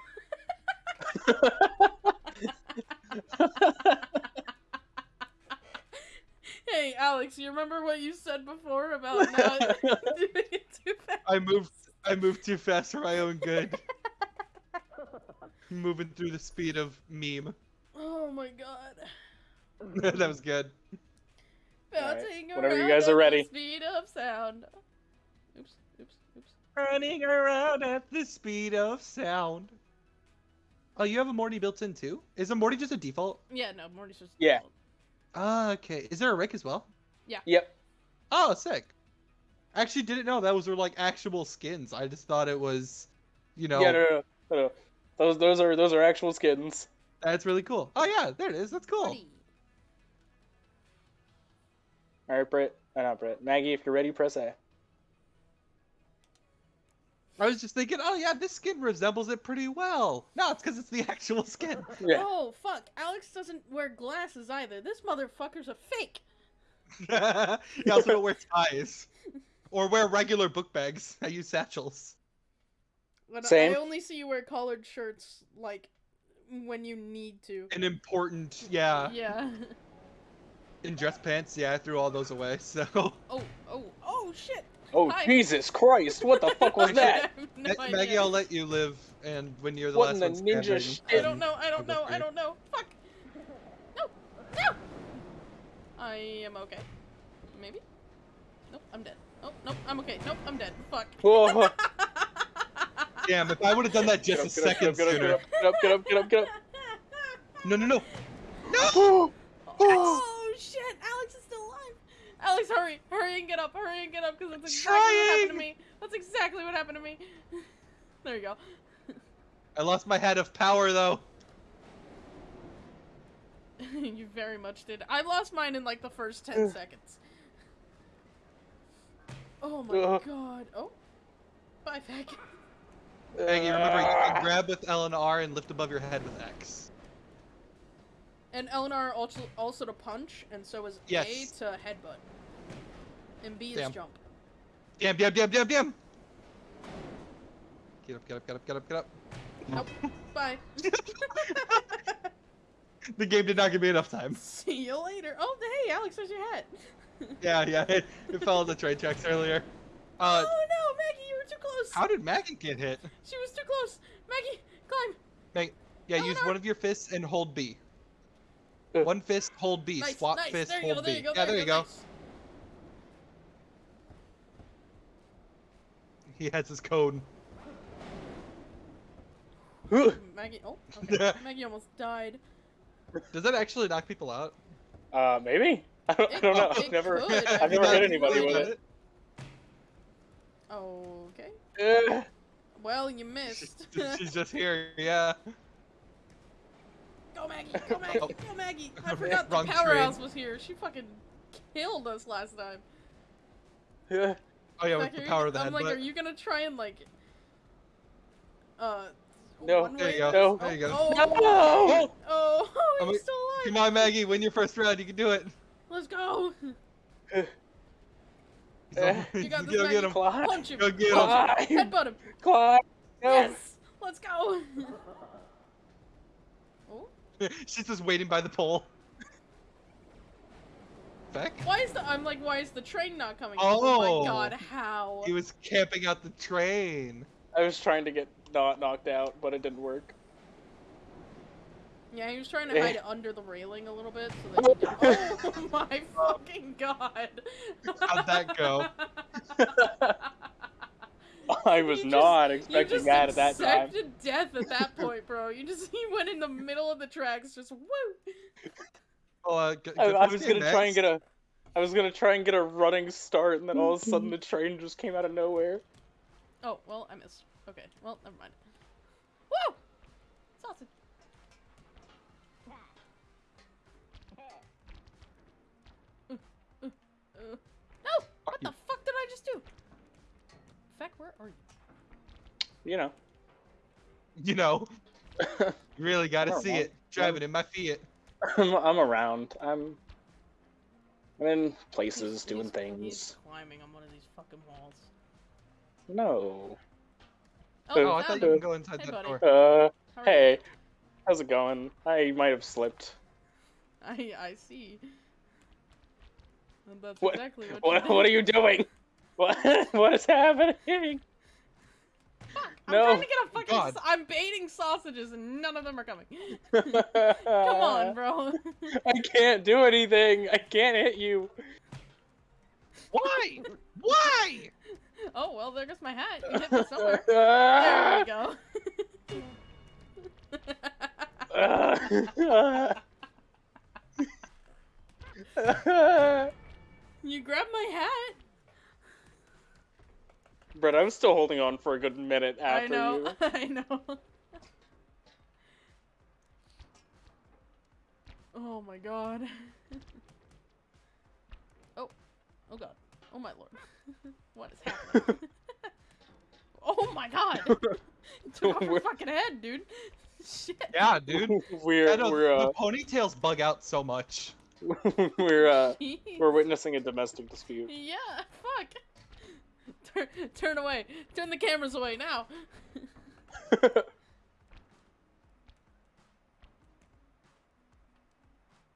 A: hey, Alex, you remember what you said before about not doing it too fast?
C: I moved I moved too fast for my own good. (laughs) Moving through the speed of meme.
A: Oh my god. (laughs)
C: that was good.
A: Bouncing
B: Whenever you
A: around
B: guys
A: at
B: are
A: the
B: ready.
A: Speed of sound. Oops, oops, oops.
C: Running around at the speed of sound. Oh, you have a Morty built in too? Is a Morty just a default?
A: Yeah, no, Morty's just.
B: Yeah.
A: default.
C: Ah, okay. Is there a Rick as well? Yeah.
B: Yep.
C: Oh, sick. I actually didn't know that those were like actual skins. I just thought it was, you know,
B: Yeah, no, no, no, no. Those those are those are actual skins.
C: that's really cool. Oh yeah, there it is. That's cool.
A: Morty.
B: All right, Britt. Uh, not Britt. Maggie, if you're ready, press A.
C: I was just thinking, oh yeah, this skin resembles it pretty well. No, it's because it's the actual (laughs) skin.
B: Yeah.
A: Oh fuck! Alex doesn't wear glasses either. This motherfucker's a fake. (laughs)
C: you also don't wear ties. (laughs) Or wear regular book bags. (laughs) I use satchels.
A: But I-
B: Same.
A: I only see you wear collared shirts like when you need to.
C: An important, yeah.
A: Yeah.
C: In dress pants, yeah, I threw all those away. (laughs) So
A: Oh, oh, oh shit!
B: Oh
A: Hi.
B: Jesus Christ! What the fuck was (laughs) that?
A: No
C: Ma- Maggie, I'll let you live, and when you're the
B: What in
C: last
B: the
C: one
B: ninja shit?
A: I don't know. I don't know. I don't know. Fuck. No. No. I am okay. Maybe. Nope. I'm dead. Oh nope. I'm okay. Nope. I'm dead. Fuck.
B: Whoa. (laughs)
C: Damn, if I would have done that just
B: up,
C: a
B: get up,
C: second
B: get up,
C: sooner.
B: Get up, get up, get up, get up,
C: No, no, no.
B: get (gasps) up.
A: Oh, oh. oh shit! Alex is still alive. Alex, hurry, hurry and get up, hurry and get up, because that's exactly what happened to me. That's exactly what happened to me. (laughs) there you go.
C: I lost my head of power, though. (laughs)
A: you very much did. I lost mine in like the first ten seconds. Oh my
B: Ugh.
A: god. Oh. Bye, Feck.
C: Maggie, remember, you can grab with L and R and lift above your head with X.
A: And Eleanor also also to punch, and so is
C: Yes.
A: A to headbutt. And B is
C: Damn.
A: jump.
C: Damn, damn, damn, damn, damn! Get up, get up, get up, get up, get up.
A: Nope. (laughs) Bye.
C: The game did not give me enough time. (laughs)
A: See you later. Oh, hey, Alex, there's your hat. (laughs)
C: Yeah, yeah, it, it fell on the train tracks earlier. Uh,
A: oh no, Maggie, you were too close.
C: how did Maggie get hit?
A: She was too close. Maggie, climb.
C: Mag- yeah, use one of your fists and hold B.
B: Uh.
C: One fist, hold B.
A: Nice,
C: Swap
A: nice.
C: fist,
A: there
C: hold
A: go, there
C: B.
A: you go,
C: yeah, there you go.
A: nice.
C: He has his cone.
A: Maggie, oh, (laughs) okay. Maggie almost died.
C: Does that actually knock people out?
B: Uh, maybe. (laughs) I don't, I don't know. I've never,
A: could,
B: I've never hit anybody with it.
A: Okay.
B: Uh, (sighs)
A: Well, you missed.
C: She's just here, yeah.
A: go Maggie, go Maggie,
C: Oh.
A: go Maggie. (laughs) I forgot the
C: Wrong
A: powerhouse was here. She fucking killed us last time.
B: yeah. (laughs)
C: Oh yeah,
A: Like,
C: the
A: are you
C: of the
A: I'm like, are you gonna try and like, uh,
B: No.
C: There you go.
B: No.
C: There you go.
A: Oh,
B: No!
A: oh, oh,
C: I'm
A: he's
C: a-
A: still alive.
C: Come on, Maggie, win your first round. You can do it.
A: Let's go.
C: He's on- (laughs)
A: You got (laughs)
C: go
A: this,
C: get
A: Maggie.
C: him.
B: Climb.
A: Punch him.
C: Go get him.
A: Punch him.
B: Climb.
A: Headbutt him.
B: Climb. No.
A: Yes. Let's go. (laughs) oh,
C: She's just waiting by the pole. Beck?
A: why is the? I'm like, why is the train not coming?
C: Oh.
A: my oh. god, how?
C: He was camping out the train.
B: I was trying to get not knocked out, but it didn't work.
A: Yeah, he was trying to hide it under the railing a little bit so that he did. Oh (laughs) my fucking god!
C: How'd that go? (laughs)
B: I was
A: You just-
B: not
A: You
B: expecting that at that time.
A: You accepted death at that point, bro. You just he went in the middle of the tracks, just woo.
C: Oh, uh, g-
B: I,
C: good
B: I was gonna try and get a, I was gonna try and get a running start, and then all of a sudden the train just came out of nowhere.
A: Oh well, I missed. Okay, well never mind. Woo! No! What the fuck did I just do? Feck, where are you?
B: You know.
C: You know, you (laughs) really gotta see
B: know.
C: it. Driving in my Fiat.
B: I'm, I'm around. I'm. I'm in places
A: He's-
B: doing
A: he's-
B: things.
A: He's climbing on one of these fucking walls.
B: No.
A: Oh,
C: Oh, I thought you could go inside
A: Hey,
C: that
A: buddy.
C: door.
B: Uh,
A: How are
B: hey, how's it going? I might have slipped.
A: I I see. And that's
B: What-
A: exactly what.
B: What?
A: you
B: What are you doing? (laughs) What? What is happening?
A: Fuck, I'm trying to get a fucking.
C: God.
A: I'm baiting sausages and none of them are coming. (laughs) Come on, bro.
B: I can't do anything. I can't hit you.
C: Why? Why?
A: Oh well, there goes my hat. You hit me somewhere. (laughs) There we go. You grabbed my hat.
B: Brett, I'm still holding on for a good minute after
A: I know.
B: you. (laughs)
A: I know. oh my god. (laughs) oh. Oh god. Oh my lord. (laughs) what is happening? oh my god. Took off her
B: We're-
A: fucking head, dude. Shit.
C: Yeah, dude.
B: we're we're
C: the
B: uh,
C: ponytails bug out so much. (laughs)
B: we're uh, (laughs) we're witnessing a domestic dispute.
A: yeah, fuck. Turn, turn away. Turn the cameras away now. (laughs)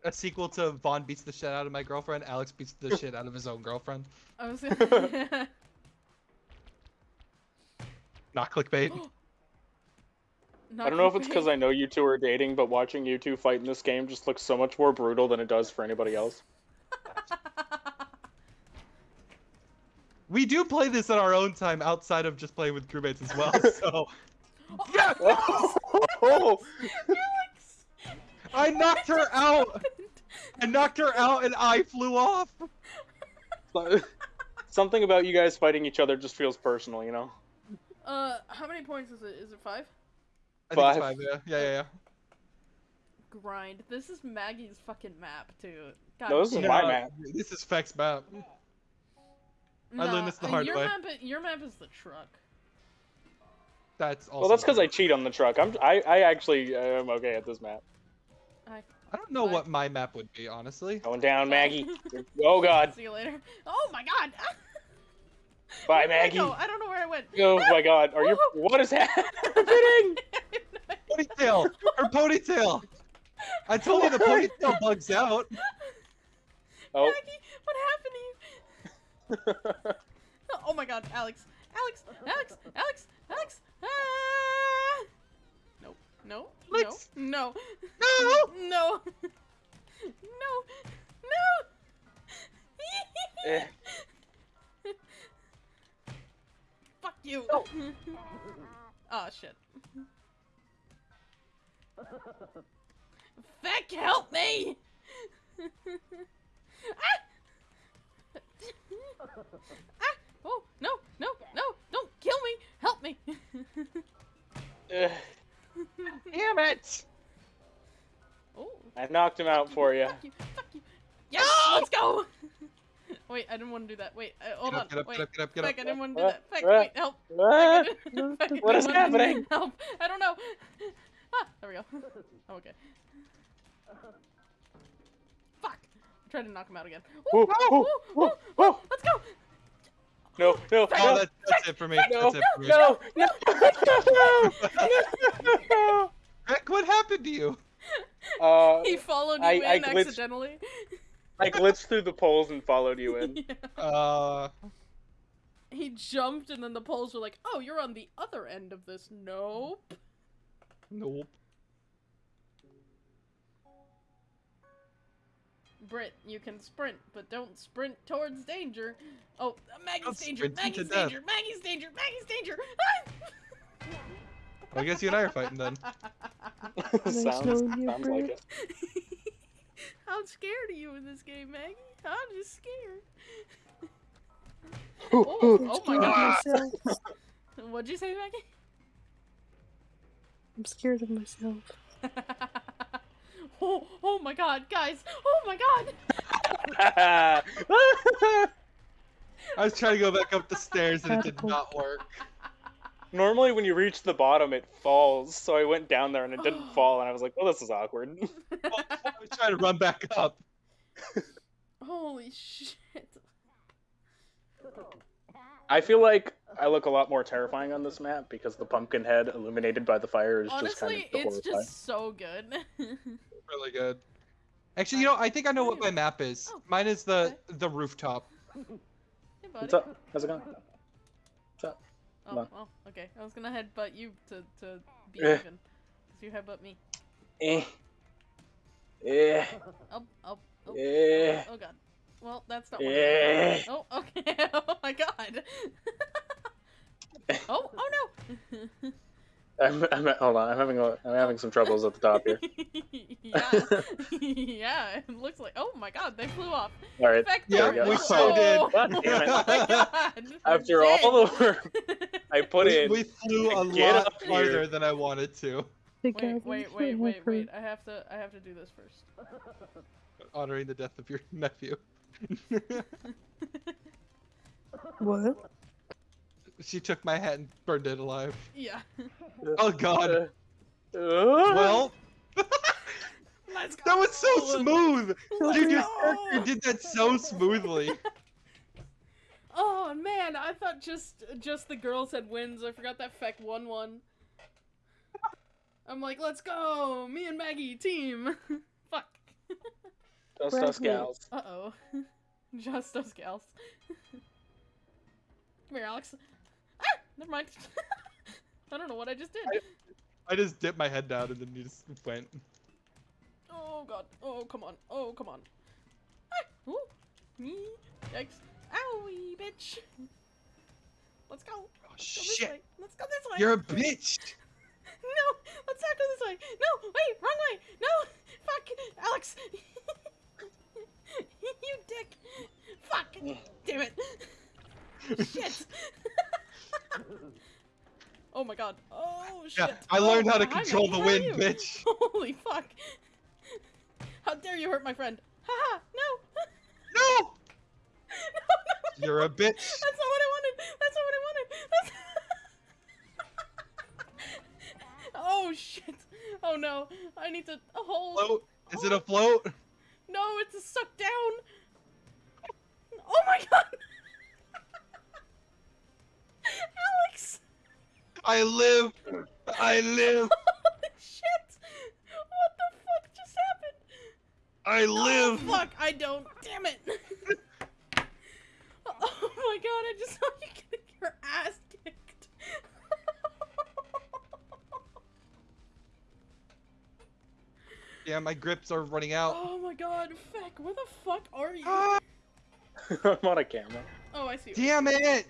C: A sequel to Vaughn beats the shit out of my girlfriend. Alex beats the shit out of his own girlfriend.
A: I was gonna.
C: Not clickbait. (gasps)
A: Not
B: I don't know if it's because I know you two are dating, but watching you two fight in this game just looks so much more brutal than it does for anybody else. (laughs)
C: We do play this in our own time outside of just playing with crewmates as well. (laughs) So yeah, (laughs)
B: Oh,
A: Alex!
C: I knocked her out. I knocked her out, and I flew off.
B: Something about you guys fighting each other just feels personal, you know?
A: Uh, how many points is it? Is it five?
C: I think it's
B: Five.
C: five. Yeah, yeah, yeah. yeah.
A: Grind. This is Maggie's fucking map too. God
B: No, this is
A: damn
B: my
A: it.
B: map.
C: This is Feck's map. I learned this the hard
A: your
C: way.
A: Map, your map is the truck.
C: That's also.
B: Well, that's because I cheat on the truck. I'm I, I actually uh, am okay at this map.
A: I
C: I don't know
A: I-
C: what my map would be, honestly.
B: Going down, Maggie. Oh God. (laughs)
A: see you later. Oh my god. (laughs)
B: Bye,
A: Where did I
B: Maggie.
A: go? I don't know where I went.
B: Oh my God. Are you? What is happening? (laughs)
C: Ponytail! Her ponytail! I told you the ponytail bugs out.
B: Oh.
A: Maggie, what happened to you? (laughs) Oh my god, Alex. Alex, Alex, Alex, Alex. Ah! No, no,
C: Alex.
A: no,
C: No!
A: no, no, (laughs) no, no.
B: Eh.
A: Fuck you. oh (laughs) shit. Feck, help me! (laughs) ah! (laughs) ah! Oh, no, no, no, don't kill me! Help me!
C: Damn it!
A: oh,
B: I knocked him out for you.
A: fuck you, fuck you. Yes, let's go! Wait, I didn't want to do that. Wait, uh, hold
C: Get
A: on.
C: up, get up,
A: Wait,
C: get up, get up, get
A: Feck, I didn't want to do that. Feck, wait, help. Feck, I didn't- Feck, I
B: What (laughs) is
A: didn't want to-
B: happening?
A: Help! I don't know. (laughs) Ah, there we go. I'm (laughs) okay. Fuck! I tried to knock him out again.
B: Whoa,
A: Ooh,
B: whoa,
A: ooh,
B: whoa,
A: ooh,
B: whoa.
A: ooh, Let's go!
B: No, no,
A: Feck,
C: Oh,
B: no,
C: that, that's it for me.
B: no,
C: That's it for me.
B: no, no, no.
C: Feck, what happened to you?
B: Uh,
A: He followed you
B: I-
A: in
B: I glitched-
A: accidentally.
B: I glitched (laughs) through the poles and followed you in.
A: Yeah.
C: Uh,
A: He jumped and then the poles were like, oh, you're on the other end of this. Nope.
C: nope.
A: Brit, you can sprint, but don't sprint towards danger. Oh, Maggie's
C: Don't
A: danger,
C: sprint into
A: Maggie's danger, Maggie's danger, Maggie's danger.
C: Well, I guess you and I are fighting then. (laughs)
B: sounds
D: no new
B: sounds like it. (laughs)
A: I'm scared of you in this game, Maggie. I'm just scared.
B: Ooh, (laughs)
A: Oh, oh my god. (laughs) What'd you say, Maggie?
D: I'm scared of myself.
A: oh, oh my god, guys. Oh my god.
C: I was trying to go back up the stairs and it did not work.
B: Normally, when you reach the bottom, it falls. So I went down there and it didn't (gasps) fall, and I was like, "Oh, this is awkward." (laughs) (laughs)
C: I was trying to run back up.
A: Holy shit.
B: I feel like I look a lot more terrifying on this map because the pumpkin head illuminated by the fire is just kind
A: Honestly,
B: of the
A: it's
B: horrifying.
A: just so good. (laughs)
C: Really good. Actually, you know, I think I know what my map is.
A: Oh,
C: Mine is the
A: okay.
C: the rooftop.
A: hey, buddy.
B: What's up? How's it going?
A: Oh,
B: Come on.
A: well, okay. I was gonna headbutt you to, to be
B: Eh.
A: even. Because you headbutt me.
B: Eh. Eh.
A: Oh, oh, oh,
B: Eh.
A: oh god. well, that's not. What
B: Yeah.
A: oh, okay. (laughs) oh my god. (laughs) oh, oh no. (laughs)
B: I'm, I'm hold on. I'm having a, I'm having some troubles at the top here. (laughs)
A: yeah, yeah. It looks like. Oh my god, they flew off.
B: All right.
A: Back
C: Yeah,
A: there.
B: we
C: so did.
B: God damn it.
A: Oh my god. (laughs)
B: After
A: we're
B: all
A: dead.
B: the work I (laughs) put
C: we,
B: in,
C: we flew a lot farther than I wanted to,
A: Wait, wait, wait, wait, wait. I have to. I have to do this first.
C: honoring the death of your nephew.
D: What?
C: She took my hat and burned it alive.
A: yeah. (laughs)
C: Oh god.
B: Uh, uh,
C: Well, (laughs)
A: Let's go.
C: that was so smooth. Dude, your
A: go.
C: character did that so smoothly. (laughs)
A: Oh man, I thought just just the girls had wins. I forgot that Feck won one. I'm like, let's go, me and Maggie team. Fuck.
B: Just us
D: Bradley.
B: gals.
A: Uh oh. Just us gals. Come here, Alex. Never mind. (laughs) I don't know what I just did.
C: I just dipped my head down and then you just went.
A: Oh god. Oh come on. Oh come on. Ah, ooh. Me. Yikes. Owie, bitch. Let's go.
C: Oh
A: Let's go this
C: shit.
A: way. Let's go this way.
C: You're a bitch. (laughs)
A: No, let's not go this way. No, wait, wrong way. No, fuck, Alex. (laughs) you dick. Fuck. Damn it. Shit. Oh my god. Oh shit.
C: Yeah, I learned
A: Oh,
C: how to
A: oh,
C: control the wind,
A: you?
C: bitch. (laughs)
A: Holy fuck. How dare you hurt my friend? Haha, no.
C: No! (laughs)
A: no, no.
C: You're a bitch.
A: That's not what I wanted. That's not what I wanted. That's... (laughs) oh shit. Oh no. I need to hold.
C: Float? Is it a float?
A: No, it's a suck down. Oh my god. Alex.
C: I live. I live. (laughs)
A: Holy shit. What the fuck just happened?
C: I live.
A: Oh, fuck, I don't. Damn it. (laughs) oh my god, I just saw you getting your ass kicked. (laughs)
C: Yeah, my grips are running out.
A: oh my god, Feck, where the fuck are you?
C: Ah,
B: I'm on a camera.
A: Oh, I see.
C: damn it!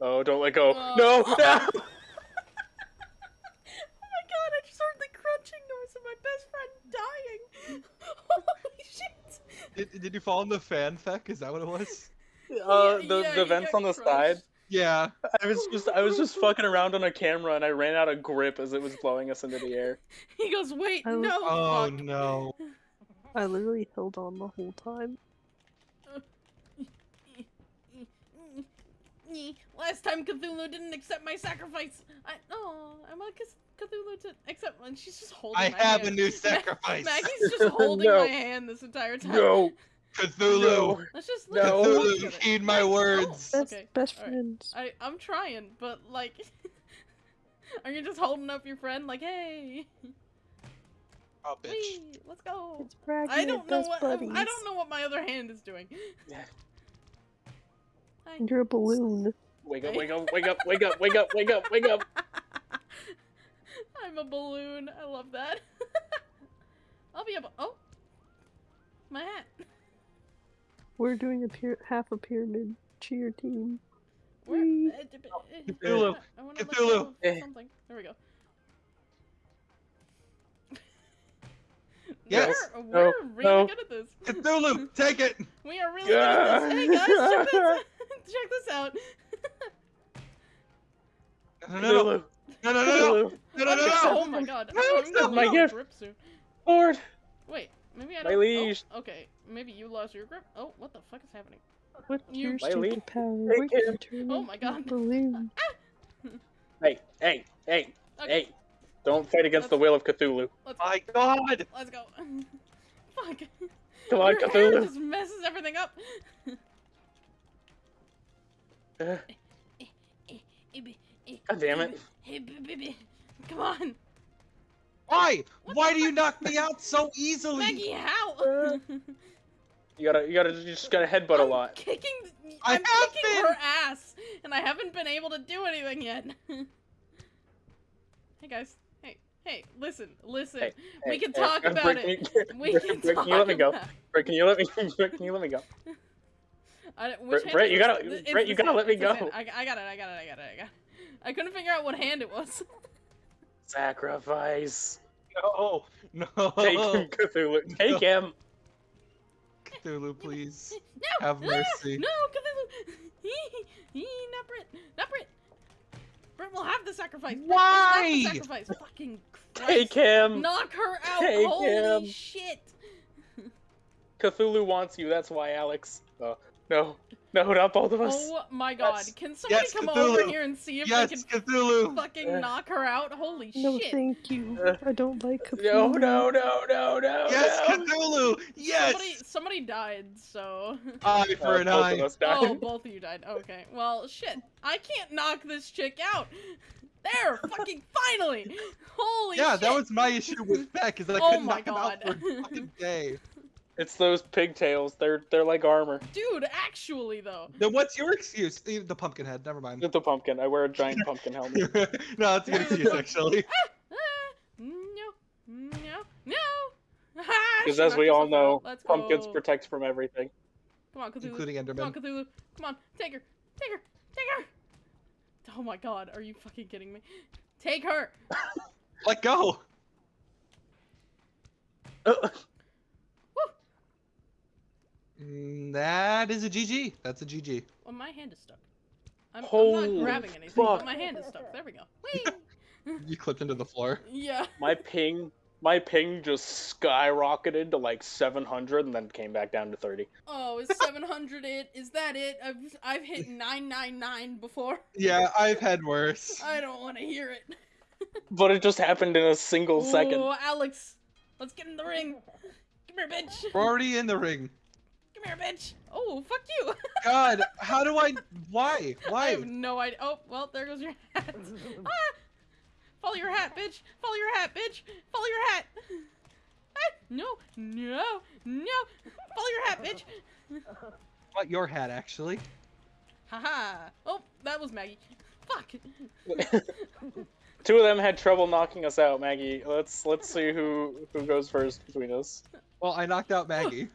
B: Oh, don't let go.
A: Uh,
B: no,
A: oh.
B: no.
A: Oh my god, I just heard the crunching noise of my best friend dying. (laughs) Holy shit.
C: Did, did you fall in the fan Feck? Is that what it was?
B: Uh,
A: Yeah,
B: the
A: yeah,
B: the vents on the
A: crushed.
B: side.
C: Yeah.
B: I was just I was just fucking around on a camera and I ran out of grip as it was blowing us into the air. (laughs)
A: He goes, wait,
D: I
A: no.
C: Oh
A: fuck.
C: no.
D: I literally held on the whole time. (laughs)
A: Last time Cthulhu didn't accept my sacrifice. I oh, I want Cth- Cthulhu to accept one. She's just holding.
C: I
A: my
C: have a new (laughs)
A: Ma-
C: sacrifice.
A: Maggie's just (laughs) holding
B: No.
A: my hand this entire time.
B: No,
C: Cthulhu.
B: no.
A: Let's just
B: No.
A: let's just
C: Cthulhu,
A: look at it.
C: heed my words.
D: Best
A: okay.
D: best
A: alright.
D: friends.
A: I I'm trying, but like, (laughs) are you just holding up your friend like, hey,
C: Oh, bitch.
A: wee, let's go?
D: It's bragging
A: I don't know
D: best
A: what
D: buddies.
A: I don't know what my other hand is doing.
B: Yeah.
A: Hi.
D: You're a balloon.
B: Wake up, wake up, wake up, wake up, wake up, wake up, wake up.
A: I'm a balloon. I love that. (laughs) I'll be a. Oh, my hat.
D: We're doing a pyra- half a pyramid cheer team.
A: Where?
D: Whee!
A: uh, d- b- uh,
C: Cthulhu.
A: I wanna let
C: Cthulhu.
A: go of. Something. There we go. (laughs)
C: Yes.
A: We're, we're really
B: no.
A: good at this.
C: Cthulhu, take it. (laughs)
A: We are really good at this. Hey guys, check this, check this out.
C: No, no, no, no, no, no, uh, no, no, no, no.
A: Oh my god. I'm gonna
B: my gift. Lord.
A: Wait, maybe I don't.
B: My leash.
A: Oh, okay, maybe you lost your grip. Oh, what the fuck is happening?
D: With
A: you,
D: your stupid (laughs) power.
A: Oh my god.
D: Balloon. (laughs) Ah!
B: hey, hey, hey,
A: okay.
B: hey. Don't fight against let's, the will of Cthulhu.
A: Let's go.
C: My god.
A: Let's go. (laughs) fuck.
B: Come on,
A: your
B: Cthulhu.
A: just messes everything up.
B: uh. God damn it.
A: Hey, baby. Come on.
C: Why?
A: What
C: Why do you knock me out so easily?
A: Maggie, how?
B: You gotta, you gotta, you just gotta headbutt a
A: I'm
B: lot.
A: Kicking.
C: I
A: I'm
C: have
A: kicking
C: been.
A: her ass, and I haven't been able to do anything yet. (laughs) hey guys. Hey, hey, listen, listen.
B: Hey,
A: we
B: Hey,
A: can
B: hey,
A: talk (laughs)
B: uh,
A: about
B: Brick,
A: it.
B: can
A: We
B: Brick,
A: can
B: Brick,
A: talk
B: can you let me go?
A: about
B: can you let me? Brick, can you let me go?
A: I, which
B: Brett-
A: hand
B: you gotta- Brett, you gotta let me go.
A: I, I got it. I got it. I got it. I got it. I couldn't figure out what hand it was. (laughs)
B: Sacrifice.
C: No, no.
B: Take him, Cthulhu. Take him.
C: Cthulhu, please. (laughs)
A: no.
C: Have mercy.
A: no, Cthulhu. (laughs) He, he, not Brit. Not Brit. Brit will have the sacrifice. Brit will the
C: Why?
A: sacrifice. Fucking
B: Take him.
A: Knock her out.
B: Take
A: Holy
B: him.
A: shit.
B: Cthulhu wants you. That's why, Alex. Oh, no. No, not both of us.
A: Oh my god.
B: Yes.
A: Can somebody
C: Yes,
A: come over here and see if
C: Yes,
A: they can
C: Cthulhu.
A: fucking
B: Uh.
A: knock her out? Holy shit.
D: No, thank you.
B: Uh,
D: I don't like Cthulhu.
B: No, no, no, no, no.
C: Yes,
B: no.
C: Cthulhu. Yes.
A: Somebody, somebody died, so.
C: Eye
B: Uh,
C: for an
B: both
C: eye.
B: of us died.
A: oh, both of you died. Okay. Well, shit. I can't knock this chick out. There, (laughs) fucking finally. Holy shit.
C: Yeah,
A: shit.
C: that was my issue with Beck. Is I
A: Oh
C: couldn't
A: my
C: knock him out for a fucking day. (laughs)
B: It's those pigtails. They're they're like armor.
A: Dude, actually though.
C: Then what's your excuse? The pumpkin head. Never mind.
B: With the pumpkin. I wear a giant pumpkin helmet. (laughs)
C: no, that's a good excuse (laughs) actually.
A: Ah, no, no, no. (laughs)
B: Because as we all know.
A: Let's
B: pumpkins
A: go.
B: protect from everything.
A: Come on, Cthulhu.
C: Including Enderman.
A: Come on,
C: Enderman.
A: Cthulhu. Come on, take her. Take her. Take her. Oh my god, are you fucking kidding me? Take her.
C: Let go.
B: Uh,
C: Mm, that is a GG. That's a GG.
A: Well, my hand is stuck. I'm, I'm not grabbing anything, but my hand is stuck. There we go. (laughs) Whee!
C: You clipped into the floor.
A: yeah.
B: my ping, my ping just skyrocketed to like 700 and then came back down to 30.
A: Oh, is 700 it? Is that it? I've I've hit (laughs) 999 before.
C: Yeah, I've had worse.
A: I don't want to hear it. (laughs)
B: But it just happened in a single second.
A: Oh, Alex, let's get in the ring. Come here, bitch.
C: We're already in the ring.
A: Come here, bitch. Oh, fuck you. (laughs)
C: God, how do I? Why? Why?
A: I have no idea. Oh, well, there goes your hat. (laughs) ah! Follow your hat, bitch. Follow your hat, bitch. Follow your hat. Ah! No, no, no. Follow your hat, bitch.
C: What your hat actually?
A: Haha. Oh, that was Maggie. Fuck. (laughs)
B: Two of them had trouble knocking us out, Maggie. Let's let's see who who goes first between us.
C: Well, I knocked out Maggie.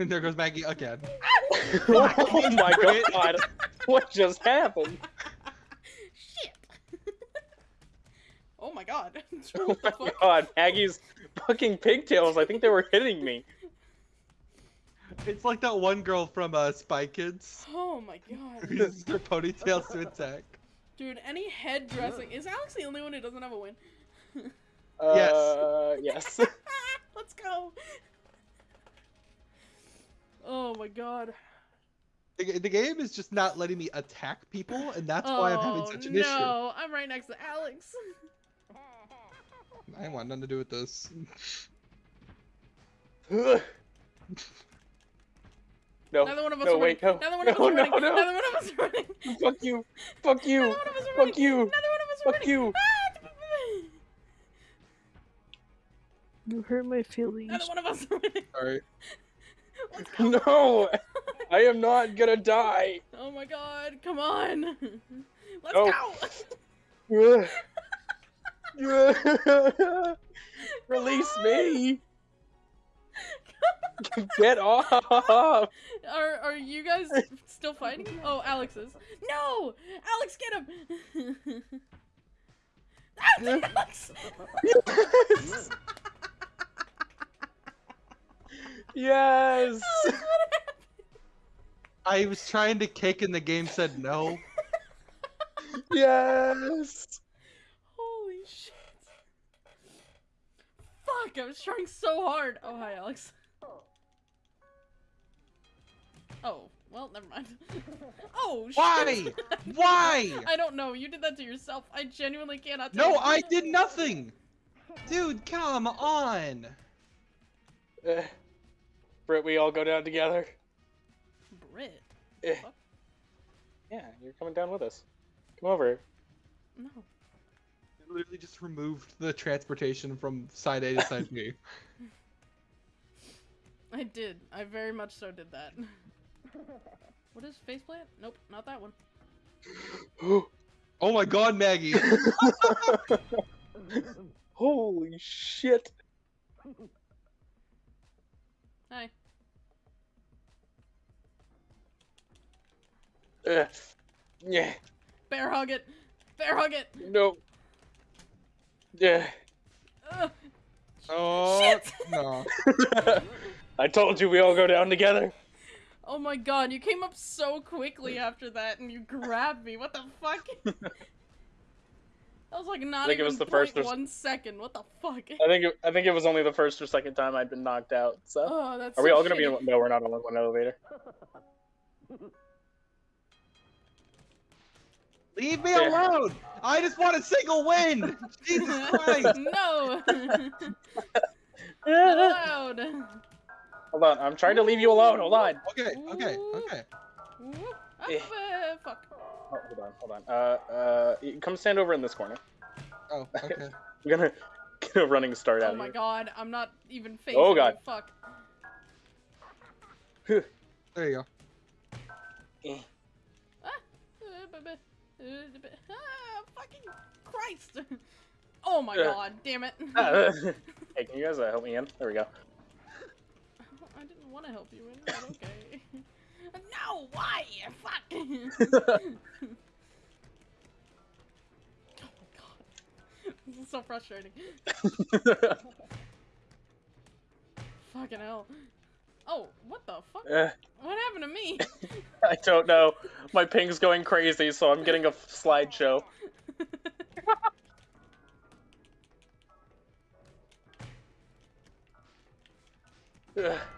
C: And (laughs) there goes Maggie again. (laughs)
B: oh my god! What just happened?
A: Shit. (laughs) oh my god.
B: Oh my god! Maggie's fucking pigtails. I think they were hitting me.
C: It's like that one girl from uh, Spy Kids
A: Oh my god.
C: who uses her ponytails to attack.
A: Dude, any head dressing. Is Alex the only one who doesn't have a win?
C: Yes.
B: Uh, yes.
A: Let's go. Oh my god.
C: The, the game is just not letting me attack people, and that's why I'm having
A: Oh,
C: such an
A: no, I'm right next to Alex. (laughs)
C: I want nothing to do with this. (sighs)
B: no.
A: Neither one of us
B: no,
A: are
B: wait,
A: winning.
B: no.
A: Neither one
B: no,
A: of us are
B: no,
A: winning.
B: no.
A: Neither one of us are winning.
B: Fuck you. Fuck you.
A: Neither one of us are
B: Fuck
A: winning.
B: you.
A: Neither one of us are
B: Fuck
A: winning.
B: you.
A: Ah,
D: You hurt my feelings.
A: Neither one of us are winning.
C: Alright. (laughs)
B: No. I am not gonna die.
A: Oh my god, come on. (laughs) Let's
B: Oh.
A: go. (laughs)
B: Release me. Get off.
A: Are are you guys still fighting? Oh, Alex is. No! Alex, get him! Alex!
B: Yes. Yes.
A: Alex, what happened?
C: I was trying to kick and the game said no.
B: Yes.
A: Holy shit. Fuck, I was trying so hard. Oh, hi, Alex. Oh, well, never mind. Oh, shit.
C: Why? Why?
A: I don't know. You did that to yourself. I genuinely cannot
C: No,
A: tell.
C: I did nothing! Dude, come on!
B: Uh, Britt, we all go down together.
A: Brit.
B: Eh. Yeah, you're coming down with us. Come over.
A: No.
C: I literally just removed the transportation from side A to side B. (laughs)
A: I did. I very much so did that. (laughs) What is faceplant? Nope, not that one. (gasps)
C: Oh my god, Maggie! (laughs)
B: Holy shit.
A: Hi.
B: Ugh. Yeah.
A: Bear hug it. Bear hug it.
B: No. Yeah.
A: Ugh.
C: Oh
A: Shit.
C: no. (laughs)
B: I told you we all go down together.
A: Oh my god, you came up so quickly after that and you grabbed me. What the fuck? (laughs) that was like not
B: think it
A: even
B: was the first or
A: one second. What the fuck?
B: I think it, I think it was only the first or second time I'd been knocked out. So
A: Oh, that's
B: are we
A: so
B: all gonna be? In, no, we're not all in one elevator. (laughs)
C: Leave me
B: Yeah.
C: alone! I just want a single win! (laughs) Jesus Christ! (laughs)
A: no! Not (laughs) allowed.
B: Hold on, I'm trying to leave you alone. Hold on.
C: Okay, okay, okay.
A: Ooh, uh, fuck.
B: Oh, hold on, hold on. Uh, uh, come stand over in this corner.
C: Oh, okay.
B: I'm gonna get a running start out
A: Oh my
B: here.
A: god, I'm not even facing
B: Oh, God.
A: you, Fuck.
C: There you go.
B: Eh.
A: Ah, uh, ah, fucking Christ. (laughs) Oh my
B: Uh.
A: god, damn it.
B: Ah, (laughs) hey, (laughs) can you guys uh, help me in? There we go.
A: I didn't want to help you in, but okay. no, why? Fuck. oh my god. This is so frustrating. Fucking hell. Oh, what the fuck?
B: Uh,
A: What happened to me? (laughs)
B: I don't know. My ping's going crazy, so I'm getting a slideshow. (laughs)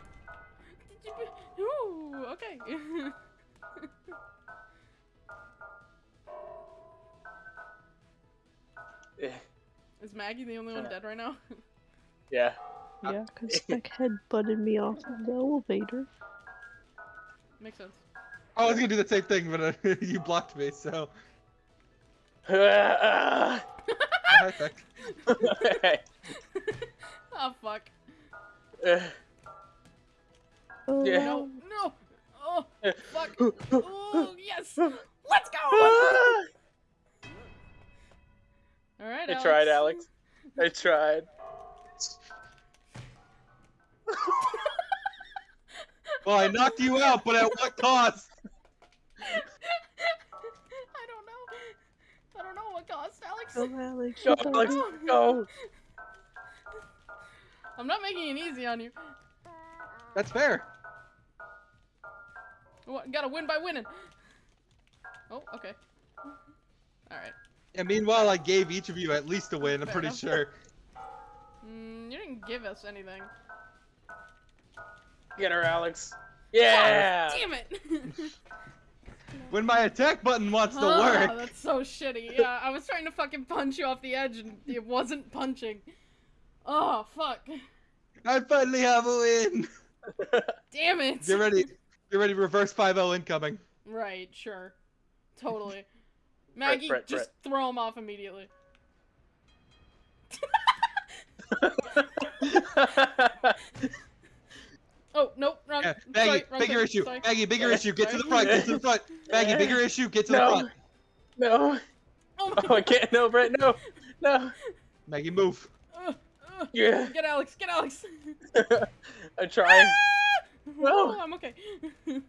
A: Ooh, okay. (laughs)
B: Eh,
A: Is Maggie the only one dead right now?
B: Yeah.
D: Yeah, because Spec (laughs) head butted me off of the elevator.
A: Makes sense.
C: Oh, I was gonna do the same thing, but uh, (laughs) you blocked me, so.
B: Ah.
C: Hi, Beck.
A: oh fuck.
B: Ugh.
D: Oh,
B: Yeah.
A: No, no. Oh, fuck. (laughs) Oh, yes. Let's go. All right,
B: I tried, Alex. I tried.
C: Well, I knocked you out, but at what cost?
A: I don't know. I don't know what cost, Alex.
D: Oh, Alex,
B: Go, Alex,
D: you-
B: go.
A: I'm not making it easy on you.
C: That's fair.
A: What, gotta win by winning. Oh, okay. All right.
C: And meanwhile, I gave each of you at least a win, I'm pretty sure.
A: Mm, you didn't give us anything.
B: Get her, Alex. Yeah.
A: Damn it. (laughs)
C: When my attack button wants to
A: Ah,
C: work.
A: That's so shitty. Yeah, I was trying to fucking punch you off the edge and it wasn't punching. Oh, fuck.
C: I finally have a win. (laughs)
A: Damn it.
C: Get ready. Get ready, reverse 5-0 incoming.
A: Right, sure. Totally. (laughs) Maggie,
B: Brett,
A: just throw him off immediately. Oh, nope, wrong.
C: Yeah,
A: sorry,
C: Maggie,
A: wrong
C: bigger
A: thing,
C: issue.
A: sorry.
C: Maggie, bigger
B: Yeah,
C: issue. Get to the front. Get to the front. (laughs) Maggie, bigger issue. Get to the
B: No.
C: front.
B: no.
A: Oh, my
B: Oh, I can't. No, Brett. No. No.
C: Maggie, move.
A: Uh, uh,
B: Yeah.
A: Get Alex, get Alex. (laughs)
B: I tried.
A: Oh, I'm okay. (laughs)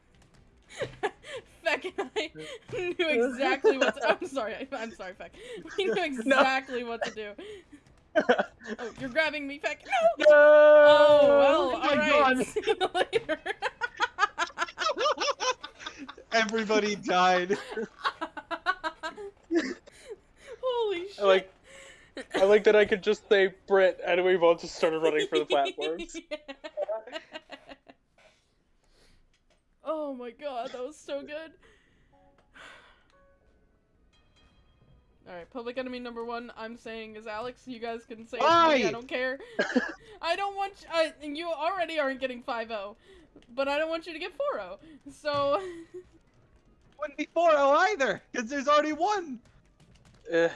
A: Feck and I knew exactly what to I'm sorry, I- I'm sorry, Feck. We knew exactly what to do. Oh, you're grabbing me, Feck. No!
B: No. (laughs)
A: Oh, oh, well,
C: Oh my
A: alright.
C: God. (laughs)
A: See you later. (laughs)
C: Everybody died.
A: Holy shit.
B: I like. I like that I could just say Brett, and we both just started running for the platforms.
A: oh my god, that was so good. Alright, public enemy number one, I'm saying is Alex. You guys can say it to me,
C: Why?
A: I don't care. (laughs) I don't want you, I, and you already aren't getting 5-0, but I don't want you to get 4-0. So, (laughs)
C: Wouldn't be 4-0 either, because there's already one.
B: Ugh.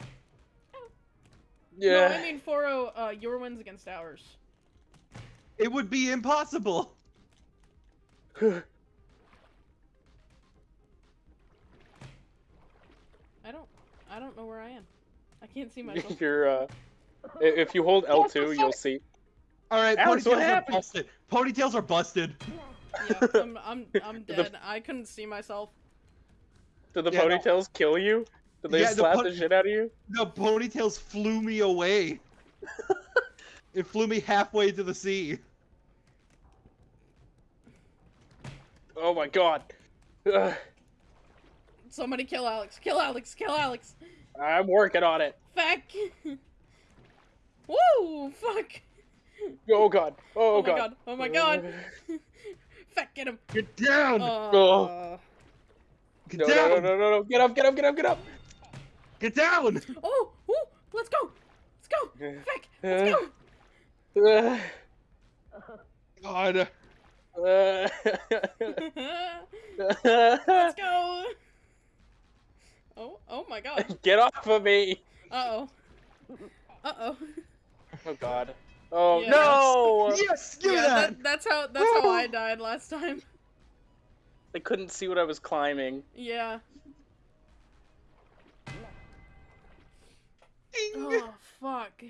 A: no,
B: Yeah.
A: I mean 4-0, uh, your wins against ours.
C: It would be impossible. (laughs)
A: I don't, know where I am. I can't see (laughs) myself.
B: You're uh, if you hold L2, you'll see.
C: All right,
B: Alex, what
C: ponytails are busted. Ponytails are busted.
A: yeah, I'm, I'm, I'm (laughs)
B: The-
A: dead. I couldn't see myself.
B: Did the
C: Yeah, no.
B: ponytails kill you? Did they
C: Yeah,
B: slap
C: pon-
B: the shit out of you?
C: The ponytails flew me away. (laughs) it flew me halfway to the sea.
B: Oh my god. Ugh,
A: Somebody kill Alex. Kill Alex. Kill Alex.
B: I'm working on it.
A: Fuck. (laughs) Woo! Fuck.
B: Oh god. Oh,
A: Oh, my
B: god.
A: god. Oh my god. (laughs) Fuck, get him.
C: Get down!
A: Uh,
C: Get
B: No,
C: down!
B: no, no, no, no, no. Get up, get up, get up, get up.
C: Get down!
A: Oh, ooh, let's go. Let's go. (laughs) Fuck. Let's go.
B: Uh,
C: God.
B: uh,
A: let's go. Oh, oh my god. (laughs)
B: Get off of me!
A: Uh oh. Uh oh.
B: Oh god. Oh
A: Yeah,
B: no!
C: Yes, give me
A: Yeah,
C: that.
A: that, that's how that's how I died last time.
B: They couldn't see what I was climbing.
A: Yeah.
C: Ding.
A: Oh fuck.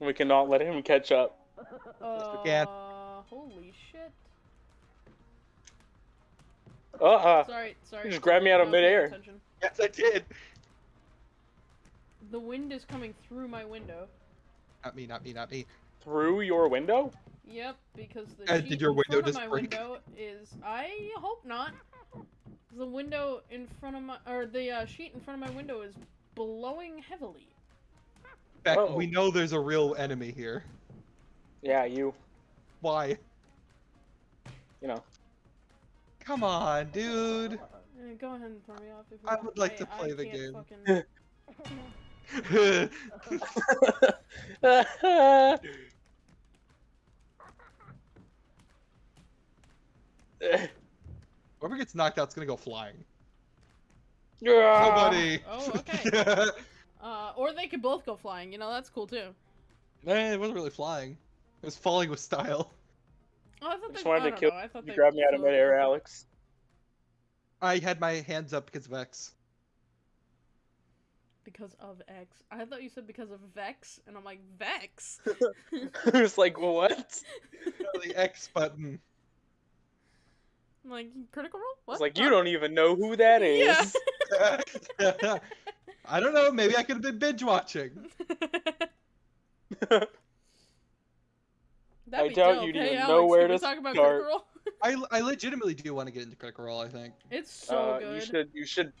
B: We cannot let him catch up.
A: Uh,
C: we
A: holy shit.
B: Uh-uh.
A: Sorry, sorry.
B: You just grabbed me out of
A: I wasn't
B: midair.
A: attention.
C: Yes, I did.
A: The wind is coming through my window.
C: Not me, not me, not me.
B: Through your window?
A: Yep, because the
C: Uh, did your
A: in
C: window
A: front of
C: just
A: my
C: break?
A: window is. I hope not. The window in front of my, or the uh, sheet in front of my window is blowing heavily.
C: Beck,
B: Uh-oh.
C: we know there's a real enemy here.
B: Yeah, you.
C: Why?
B: You know.
C: Come on, dude.
A: Go ahead and throw me off if you
C: I
A: want.
C: would like
A: I-
C: to
A: I
C: play the game.
A: fucking-
C: Whoever gets knocked out's gonna go flying.
B: Yeah.
C: Nobody.
A: Oh, (laughs) okay. Uh, or they could both go flying. You know, that's cool too.
C: Eh, it wasn't really flying. It was falling with style.
A: Oh, I thought
B: Just
A: they,
B: wanted
A: I
B: to kill
A: know, I thought
B: You
A: they
B: grabbed me out of
A: flew.
B: midair, Alex.
C: I had my hands up because of X.
A: Because of X. I thought you said because of Vex, and I'm like, Vex? (laughs) (laughs)
B: I was like, what? (laughs)
C: the X button.
A: I'm like, critical role?
B: I
A: What?
B: was like, you don't even know who that is.
A: Yeah.
C: I don't know. Maybe I could have been binge watching.
A: That'd
B: I
A: be
B: doubt
A: dope.
B: you'd
A: hey,
B: even
A: Alex,
B: know where to
A: talk about
B: start.
A: Critical Role? (laughs)
C: I, I legitimately do want to get into Critical Role. I think.
A: It's so
B: uh,
A: good.
B: You should. You should.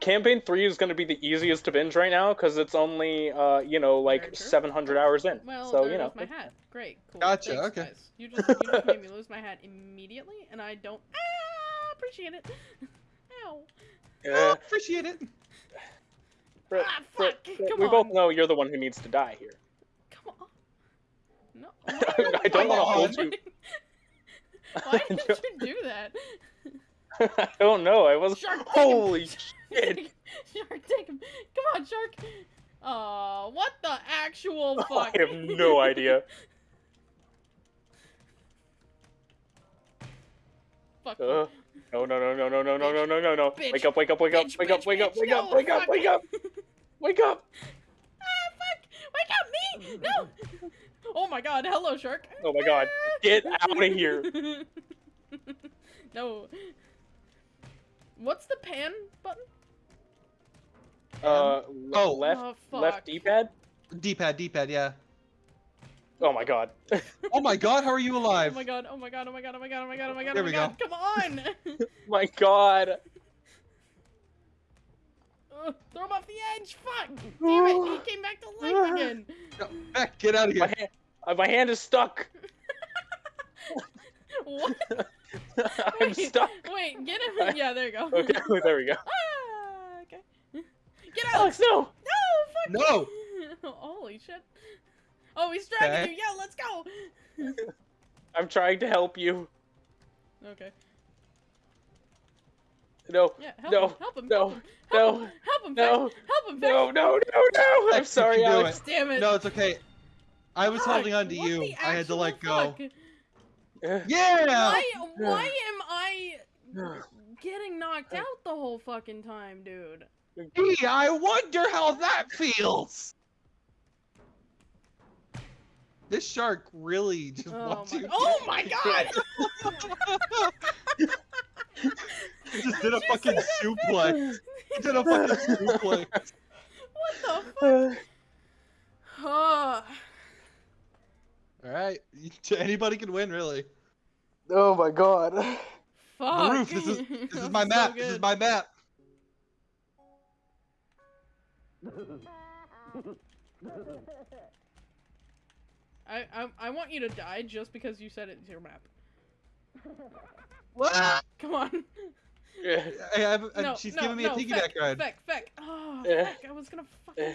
B: Campaign three is going to be the easiest to binge right now because it's only, uh, you know, like 700 hours in.
A: Well,
B: so you know.
A: my hat. Great, cool.
C: Gotcha,
A: Thanks,
C: okay.
A: Guys. You just you just made me (laughs) lose my hat immediately, and I don't ah, appreciate it. (laughs) Ow.
C: Oh,
B: Uh,
C: appreciate it.
B: Brett,
A: Ah,
B: Brett,
A: fuck,
B: Brett,
A: come
B: we both know you're the one who needs to die here.
A: No. (laughs)
B: I don't
C: wanna hold
B: you. (laughs)
A: Why (laughs) did you do that?
B: I don't know. I was.
A: Shark.
B: Holy shit!
A: Shark, take him. Come on, Shark. Oh, what the actual fuck?
B: I have no idea.
A: Fuck.
B: Uh, no, no, no, no, no, no, no, no, no, no, no. Wake up, wake up, wake up, wake up, wake up, wake up, wake up, wake up, wake up.
A: Ah, fuck! Wake up, me! No! Oh my god, hello, Shark.
B: Oh my god. Get out of here. (laughs)
A: no. What's the pan button?
B: Uh,
C: Oh.
B: left,
A: oh,
B: left D-pad.
C: D-pad, D-pad, yeah.
B: Oh my god. (laughs)
C: Oh my God, how are you alive?
A: Oh my god, oh my god, oh my god, oh my god, oh my god, oh my god,
C: There
A: oh my
C: we
A: god, come on! (laughs)
B: my god.
A: Ugh, throw him off the edge, fuck! Damn it, he came back to life (sighs) again!
C: No, Beck, get out of
B: My
C: here.
B: hand, uh, my hand is stuck. (laughs)
A: What? (laughs)
B: I'm
A: Wait,
B: stuck.
A: Wait, get him! Yeah, there you go. (laughs)
B: Okay, there we go.
A: Ah, okay. Get out!
B: Alex, no.
A: No, fuck!
C: No.
A: Holy shit. Oh, he's dragging
C: Okay.
A: you! Yeah, let's go!
B: I'm trying to help you.
A: Okay.
B: No,
A: Yeah, help
B: No,
A: him, help him,
B: no,
A: help him, help
B: no,
A: him, help him,
B: no,
A: Vic, help him,
B: no, no, no, no. I'm sorry,
C: you can do
B: Alex.
A: Damn it.
C: No, it's okay. I was
A: Fuck,
C: holding on to you. I had to
A: actual
C: let go.
A: fuck?
B: Uh,
C: Yeah.
A: Why, why am I getting knocked out the whole fucking time, dude?
C: Gee, I wonder how that feels. This shark really just
A: Oh
C: wants
A: my,
C: you.
A: oh my god!
C: He (laughs) just did a fucking suplex. He did a fucking suplex.
A: What the fuck? (laughs) (sighs) Oh,
C: All right, (laughs) anybody can win, really.
B: oh my god.
A: fuck.
C: Roof, this is this is (laughs) my
A: so
C: map. this is my map.
A: I, I I want you to die just because you said it's your map.
C: What?
A: Come on. (laughs)
B: Yeah.
C: I have, uh,
A: no,
C: she's
A: no,
C: giving me
A: no,
C: a piggyback
A: feck,
C: ride.
A: Feck, feck. Oh,
B: Eh.
A: feck. I was gonna fucking.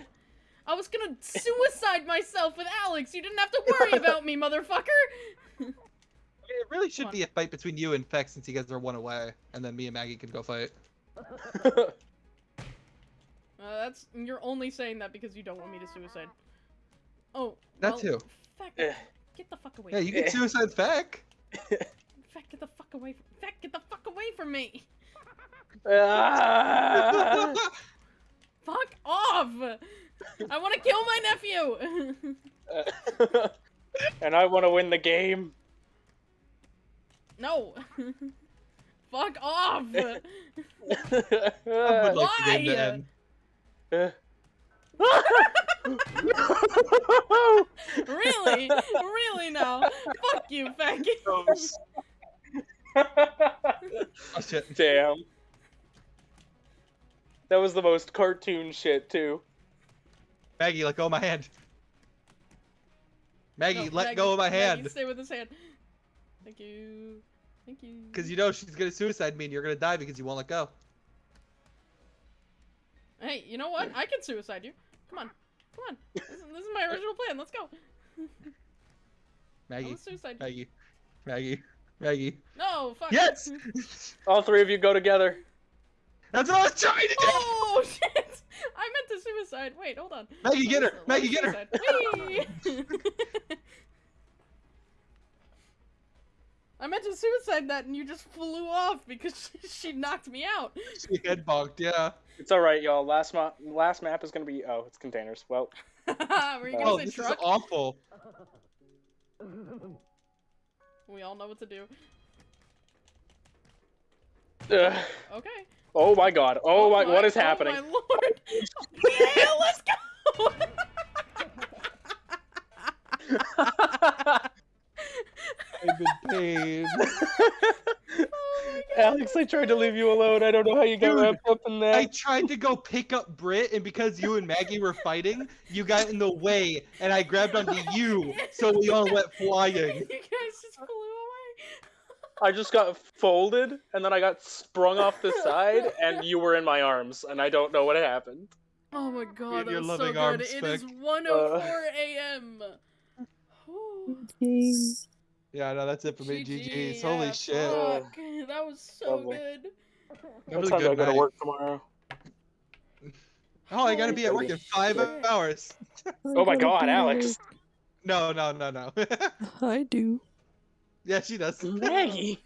A: I was gonna suicide myself with Alex. You didn't have to worry (laughs) about me, motherfucker.
C: It really should
A: on.
C: be a fight between you and Feck since you guys are one away, and then me and Maggie can go fight.
A: Uh, that's you're only saying that because you don't want me to suicide. Oh,
C: That
A: well,
C: too.
A: Feck,
B: Eh.
A: get the fuck away.
C: Yeah, you can suicide Feck.
A: Feck, get the fuck away. From... Feck, get the fuck away from me.
B: Ah! (laughs)
A: Fuck off. I want to kill my nephew. (laughs)
B: and I want to win the game.
A: no. (laughs) fuck off. (laughs)
C: I would like the game to
A: Why?
C: end.
A: really? really now? Fuck you, Feck.
C: Oh shit.
B: Damn. That was the most cartoon shit too.
C: Maggie, let go of my hand. Maggie,
A: No,
C: let
A: Maggie-
C: go of my
A: Maggie,
C: hand.
A: stay with his hand. Thank you. Thank you.
C: Because you know she's gonna suicide me and you're gonna die because you won't let go.
A: Hey, you know what? I can suicide you. Come on. Come on. This is, this is my original plan. Let's go. I'm (laughs)
C: Maggie,
A: you.
C: Maggie, Maggie, Maggie.
A: No, fuck.
C: Yes! (laughs)
B: All three of you go together.
C: That's what I was trying to do!
A: Oh, shit! (laughs) I meant to suicide. Wait, hold on.
C: Maggie, get her!
A: Let me- let
C: Maggie, get her! (laughs)
A: I meant to suicide that and you just flew off because she, (laughs) she knocked me out.
C: She head bonked, yeah.
B: It's all right, y'all. Last map, last map is gonna be. Oh, it's containers. Well,
A: Were you gonna
C: Oh,
A: say
C: this
A: truck?
C: is awful.
A: We all know what to do.
B: ugh.
A: Okay.
B: Oh my god. Oh, oh my, what is
A: oh
B: happening?
A: my lord! yeah, let's go!
C: I'm in pain.
A: Oh
B: Alex, I tried to leave you alone. I don't know how you got
C: Dude,
B: wrapped up in that.
C: I tried to go pick up Britt, and because you and Maggie were fighting, you got in the way, and I grabbed onto you, so we all went flying. (laughs)
A: you guys just flew away.
B: I just got folded, and then I got sprung off the side, and you were in my arms, and I don't know what happened.
A: Oh my god, that
C: your
A: was so
C: loving
A: good.
C: arms,
A: It is
C: Speck.
A: 1:04 a.m. Whew.
D: Game.
C: Yeah, no, that's it for me.
A: GG,
C: GG's. Holy
A: yeah,
C: shit.
A: Fuck. That was so
B: Lovely.
A: good.
C: That was a
B: time do I
C: good
B: go to
C: night.
B: work tomorrow?
C: Oh, I gotta be at work in five
A: Shit.
C: hours.
B: Oh my god, Alex.
C: No, no, no, no. (laughs)
D: I do.
C: Yeah, she does. (laughs)
B: Maggie.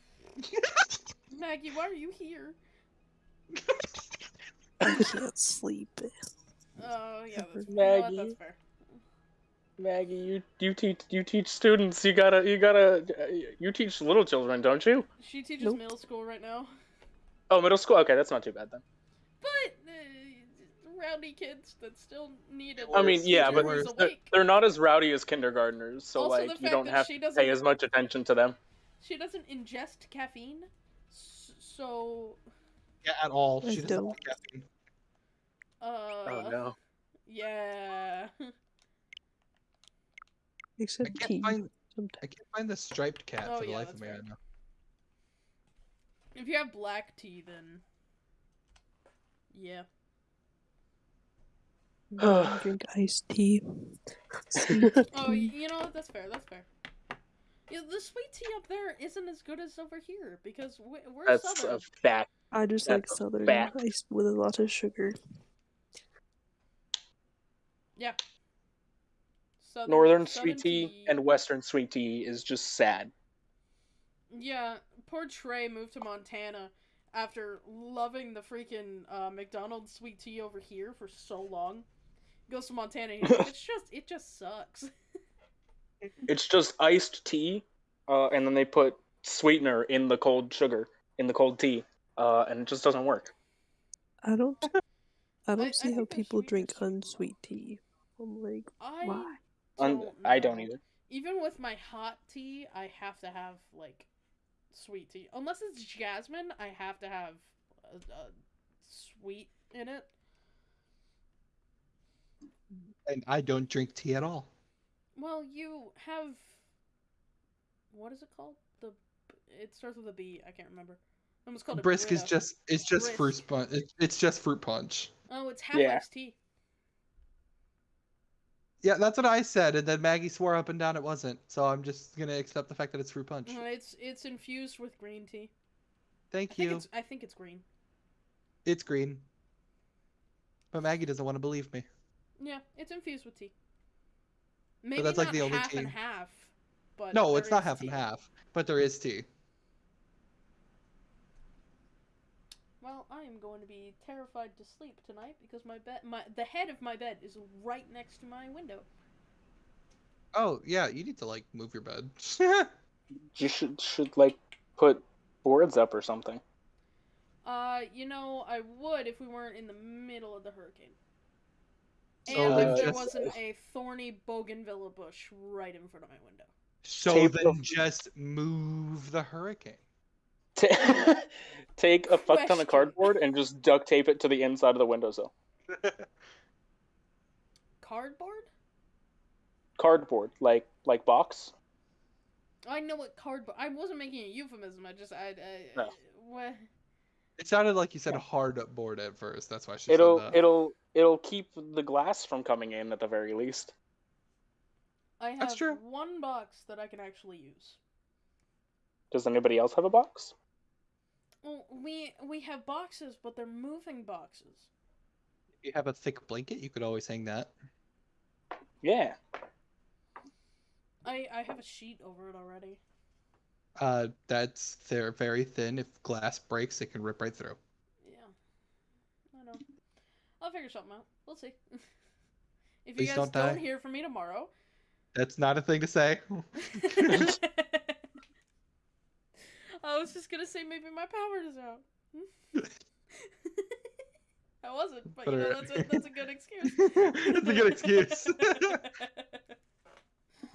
A: Maggie, why are you here?
D: I can't sleep.
A: Oh, yeah, that's, you know what,
B: Maggie.
A: that's fair.
B: Maggie, you you teach you teach students. You gotta you gotta uh, you teach little children, don't you?
A: She teaches
D: Nope.
A: middle school right now.
B: Oh, middle school. Okay, that's not too bad then.
A: But, rowdy kids that still need a
B: I mean, yeah, but they're, they're not as rowdy as kindergartners, so
A: Also,
B: like you don't have to pay as much attention to them.
A: She doesn't ingest caffeine, so,
C: Yeah, at all.
D: I
C: She doesn't like caffeine.
A: uh,
B: oh no.
A: yeah. (laughs)
D: Except tea.
C: can't find.
D: sometimes.
C: I can't find the striped cat
A: Oh,
C: for the
A: yeah,
C: life of me right now.
A: If you have black tea, then, yeah.
D: I drink iced tea. (laughs)
A: Oh, you know? That's fair. That's fair. Yeah, the sweet tea up there isn't as good as over here because we- we're
B: That's
A: southern.
B: a fact.
D: I just like
B: That's a
D: southern
B: fact.
D: ice with a lot of sugar. Yeah.
A: Southern,
B: Northern
A: southern
B: sweet tea and western sweet tea is just sad.
A: Yeah, poor Trey moved to Montana after loving the freaking uh, McDonald's sweet tea over here for so long. Goes to Montana and he's like, it's just it just sucks. (laughs)
B: It's just iced tea, uh, and then they put sweetener in the cold sugar in the cold tea, uh, and it just doesn't work.
D: I don't. I don't
A: I
D: see
A: think
D: how people drink unsweet tea. I'm like,
A: I
D: why?
A: Don't
B: I don't either.
A: Even with my hot tea, I have to have like sweet tea. Unless it's jasmine, I have to have a, a sweet in it.
C: And I don't drink tea at all.
A: Well, you have what is it called? The it starts with a B. I can't remember. I almost called it
C: Brisk is just it's just fruit punch. It, it's just fruit punch.
A: Oh, it's half
B: Yeah.
A: iced tea.
C: Yeah, that's what I said, and then Maggie swore up and down it wasn't. So I'm just gonna accept the fact that it's fruit punch.
A: Uh, It's it's infused with green tea.
C: Thank
A: think
C: you.
A: it's I think it's green.
C: It's green. But Maggie doesn't want to believe me.
A: Yeah, it's infused with tea. Maybe
C: that's, like, the only
A: half and
C: tea.
A: half. But
C: No, it's not
A: is
C: half and half, but there is tea.
A: Well, I am going to be terrified to sleep tonight because my bed, my the head of my bed is right next to my window.
C: Oh yeah, you need to like move your bed. (laughs)
B: You should should like put boards up or something.
A: Uh, you know, I would if we weren't in the middle of the hurricane.
C: So
A: and
B: then
A: if there
B: just-
A: wasn't a thorny bougainvillea bush right in front of my window.
C: so
B: Tape
C: then
B: the-
C: just move the hurricane.
B: Ta- (laughs) Take a fuck ton of cardboard and just duct tape it to the inside of the windowsill. (laughs)
A: Cardboard?
B: Cardboard, like like box.
A: I know what cardboard. I wasn't making a euphemism. I just I. I
B: No.
A: what?
C: It sounded like you said hard board at first. That's why she
B: It'll
C: said that.
B: it'll it'll keep the glass from coming in at the very least.
A: I have
C: That's true.
A: one box that I can actually use.
B: Does anybody else have a box?
A: Well, we we have boxes, but they're moving boxes.
C: If you have a thick blanket, you could always hang that.
B: Yeah.
A: I I have a sheet over it already.
C: Uh, that's they're very thin. If glass breaks, it can rip right through.
A: Yeah, I know. I'll figure something out. We'll see. (laughs) if you
C: Please
A: guys
C: don't
A: don't, hear from me tomorrow,
C: That's not a thing to say. (laughs) (laughs)
A: I was just gonna say maybe my power is out. I wasn't, but you know, that's a, that's a good excuse.
C: That's a good excuse.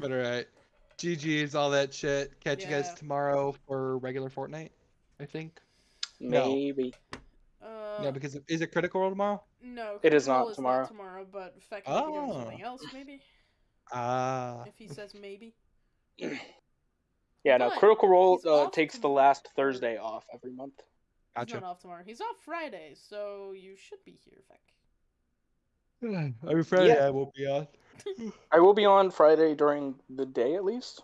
C: but alright. GG's, all that shit. Catch you guys
A: Yeah.
C: tomorrow for regular Fortnite, I think. No.
B: Maybe.
A: uh,
C: no, because is it Critical Role tomorrow?
A: no,
B: It is
A: Critical
B: not tomorrow.
A: tomorrow, but Feck might be doing
C: Oh.
A: something else, maybe.
C: Ah.
A: If he says maybe.
B: Yeah, no.
A: But
B: Critical Role
A: he's
B: uh,
A: off
B: takes the
A: tomorrow.
B: last Thursday off every month.
A: He's
C: Gotcha.
A: not off tomorrow. He's off Friday, so you should be here, Feck. (sighs)
C: Every Friday
B: Yeah.
C: I will be on.
B: I will be on Friday during the day at least,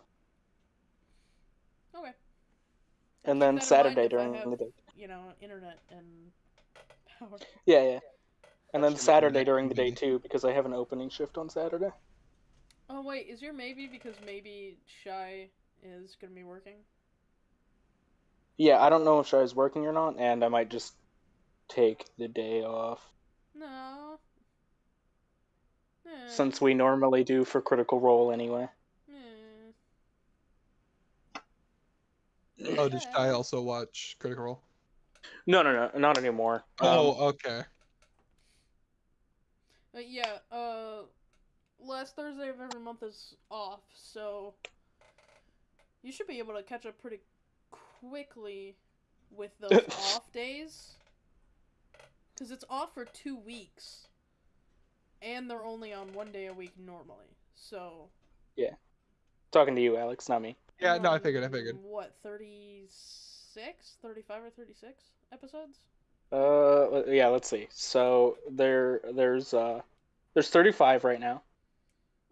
A: Okay.
B: and then
A: that in mind
B: Saturday during
A: have,
B: the day.
A: You know, internet and power.
B: Yeah, yeah. And then Saturday during the day too, because I have an opening shift on Saturday.
A: Oh wait, is your maybe because maybe Shy is gonna be working?
B: Yeah, I don't know if Shai's working or not, and I might just take the day off
A: No. Eh,
B: since we normally do for Critical Role anyway.
A: eh.
C: Oh, does I also watch Critical Role?
B: No, no, no, not anymore. Um,
C: Oh, okay.
A: But yeah, uh, last Thursday of every month is off, so you should be able to catch up pretty quickly with those (laughs) off days. Because it's off for two weeks, and they're only on one day a week normally. So. Yeah.
B: Talking to you, Alex, not me.
C: Yeah, no, I
A: um,
C: figured, I figured.
A: What, 36? 35 or 36 episodes?
B: Uh, yeah, let's see. So there, there's uh, there's 35 right now.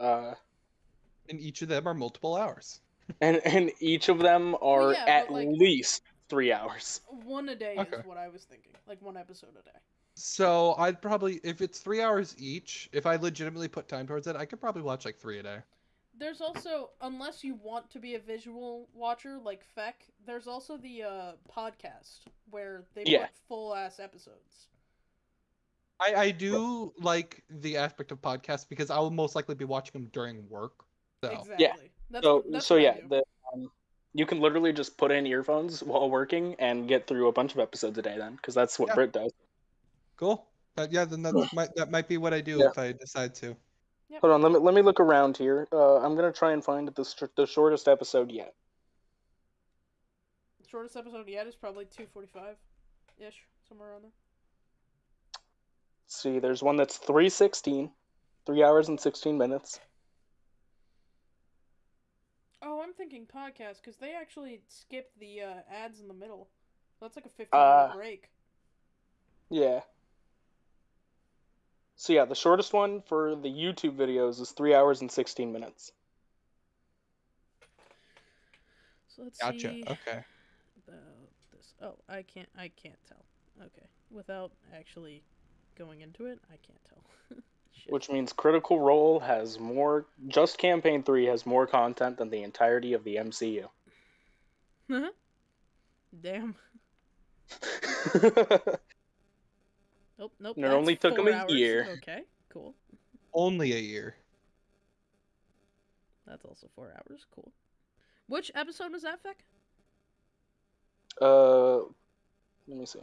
B: Uh,
C: And each of them are multiple hours. (laughs)
B: and and each of them are
A: yeah,
B: at
A: like-
B: least three hours.
A: One a day
C: Okay.
A: is what I was thinking. Like one episode a day.
C: So I'd probably, if it's three hours each, if I legitimately put time towards it, I could probably watch like three a day.
A: there's also unless you want to be a visual watcher like Feck, there's also the uh podcast where they
B: Yeah.
A: put full ass episodes.
C: I, I do like the aspect of podcasts because I will most likely be watching them during work. So
A: Exactly. That's
B: so
A: that's
B: so yeah, the, um, you can literally just put in earphones while working and get through a bunch of episodes a day then, because that's what
C: Yeah.
B: Brit does.
C: Cool. Uh, yeah, then that might that might be what I do
B: Yeah.
C: if I decide to.
B: Hold on, let me let me look around here. Uh, I'm gonna try and find the str- the shortest episode yet.
A: The shortest episode yet is probably two forty five ish, somewhere around there.
B: Let's see, there's one that's 316, three hours and 16 minutes.
A: Oh, I'm thinking podcast because they actually skipped the uh, ads in the middle. That's like a 15
B: Uh,
A: minute break.
B: Yeah. So yeah, the shortest one for the YouTube videos is three hours and 16 minutes.
A: So let's
C: Gotcha.
A: see
C: Okay.
A: about this. Oh, I can't. I can't tell. Okay, without actually going into it, I can't tell. (laughs)
B: Which means Critical Role has more. Just Campaign 3 has more content than the entirety of the MCU. Huh?
A: Damn. (laughs) Nope. Nope.
B: And it
A: that's
B: only took 'em
A: four
B: a
A: hours.
B: year.
A: Okay. Cool.
C: Only a year.
A: That's also four hours. Cool. Which episode was that, Feck?
B: uh, let me see.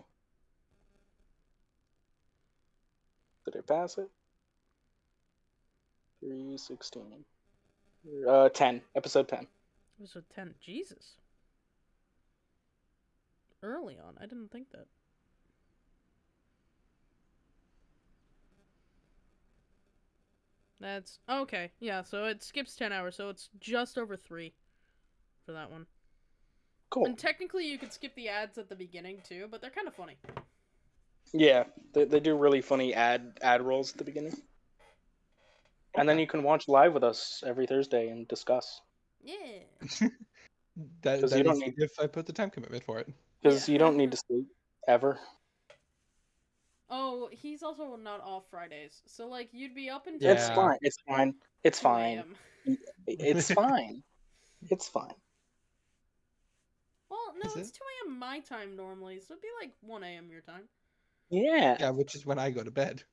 B: Did I pass it? 316. Uh, 10. Episode 10.
A: Episode ten. Jesus. Early on, I didn't think that. That's okay. Yeah, so it skips ten hours, so it's just over three for that one.
B: Cool.
A: And technically, you could skip the ads at the beginning too, but they're kind of funny.
B: Yeah, they, they do really funny ad ad rolls at the beginning. And then you can watch live with us every Thursday and discuss.
A: Yeah. (laughs)
C: That,
B: 'Cause
C: that
B: you don't
C: is
B: need-
C: if I put the time commitment for it.
B: Because
A: Yeah.
B: you don't need to sleep ever.
A: Oh, he's also not off Fridays, so like you'd be up until
B: It's fine. It's fine. It's fine. It's (laughs) fine. It's fine.
A: Well, no,
C: Is
A: it's
C: it?
A: 2 a.m. my time normally, so it'd be like 1 a.m. your time.
B: Yeah.
C: Yeah, which is when I go to bed.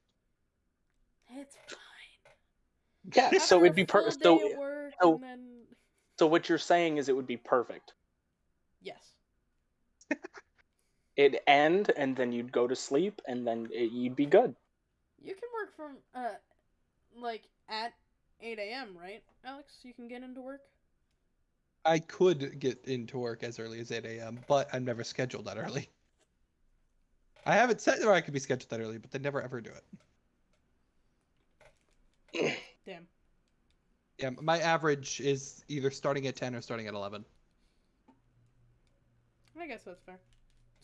A: It's fine.
B: Yeah. so it'd be per-
A: full
B: so
A: day at work
B: so-
A: then
B: so what you're saying is it would be perfect.
A: yes. (laughs)
B: It'd end and then you'd go to sleep and then it, you'd be good.
A: You can work from uh like at 8 a.m., right? Alex, you can get into work?
C: I could get into work as early as 8 a.m., but I'm never scheduled that early. I haven't said that I could be scheduled that early, but they never ever do it. (coughs)
A: Damn.
C: Yeah, my average is either starting at 10 or starting at 11.
A: I guess that's fair.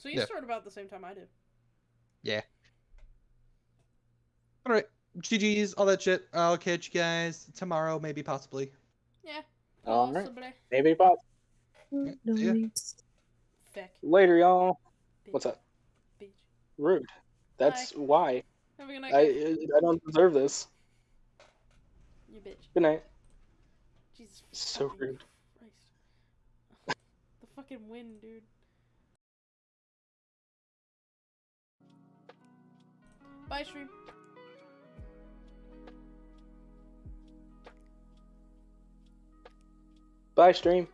A: So you
C: Yeah.
A: start about the same time I do. Yeah.
C: All right, GG's, all that shit. I'll catch you guys tomorrow, maybe, possibly.
A: Yeah.
B: All right.
A: possibly.
B: Maybe Bob.
C: Yeah.
D: Nice.
B: Later, y'all. What's up?
A: Bitch.
B: Rude. That's why.
A: Have a good night.
B: I. I don't deserve this.
A: You bitch.
B: Good night.
A: Jesus.
B: So rude.
A: Christ. (laughs) the fucking wind, dude. Bye, stream.
B: Bye, stream.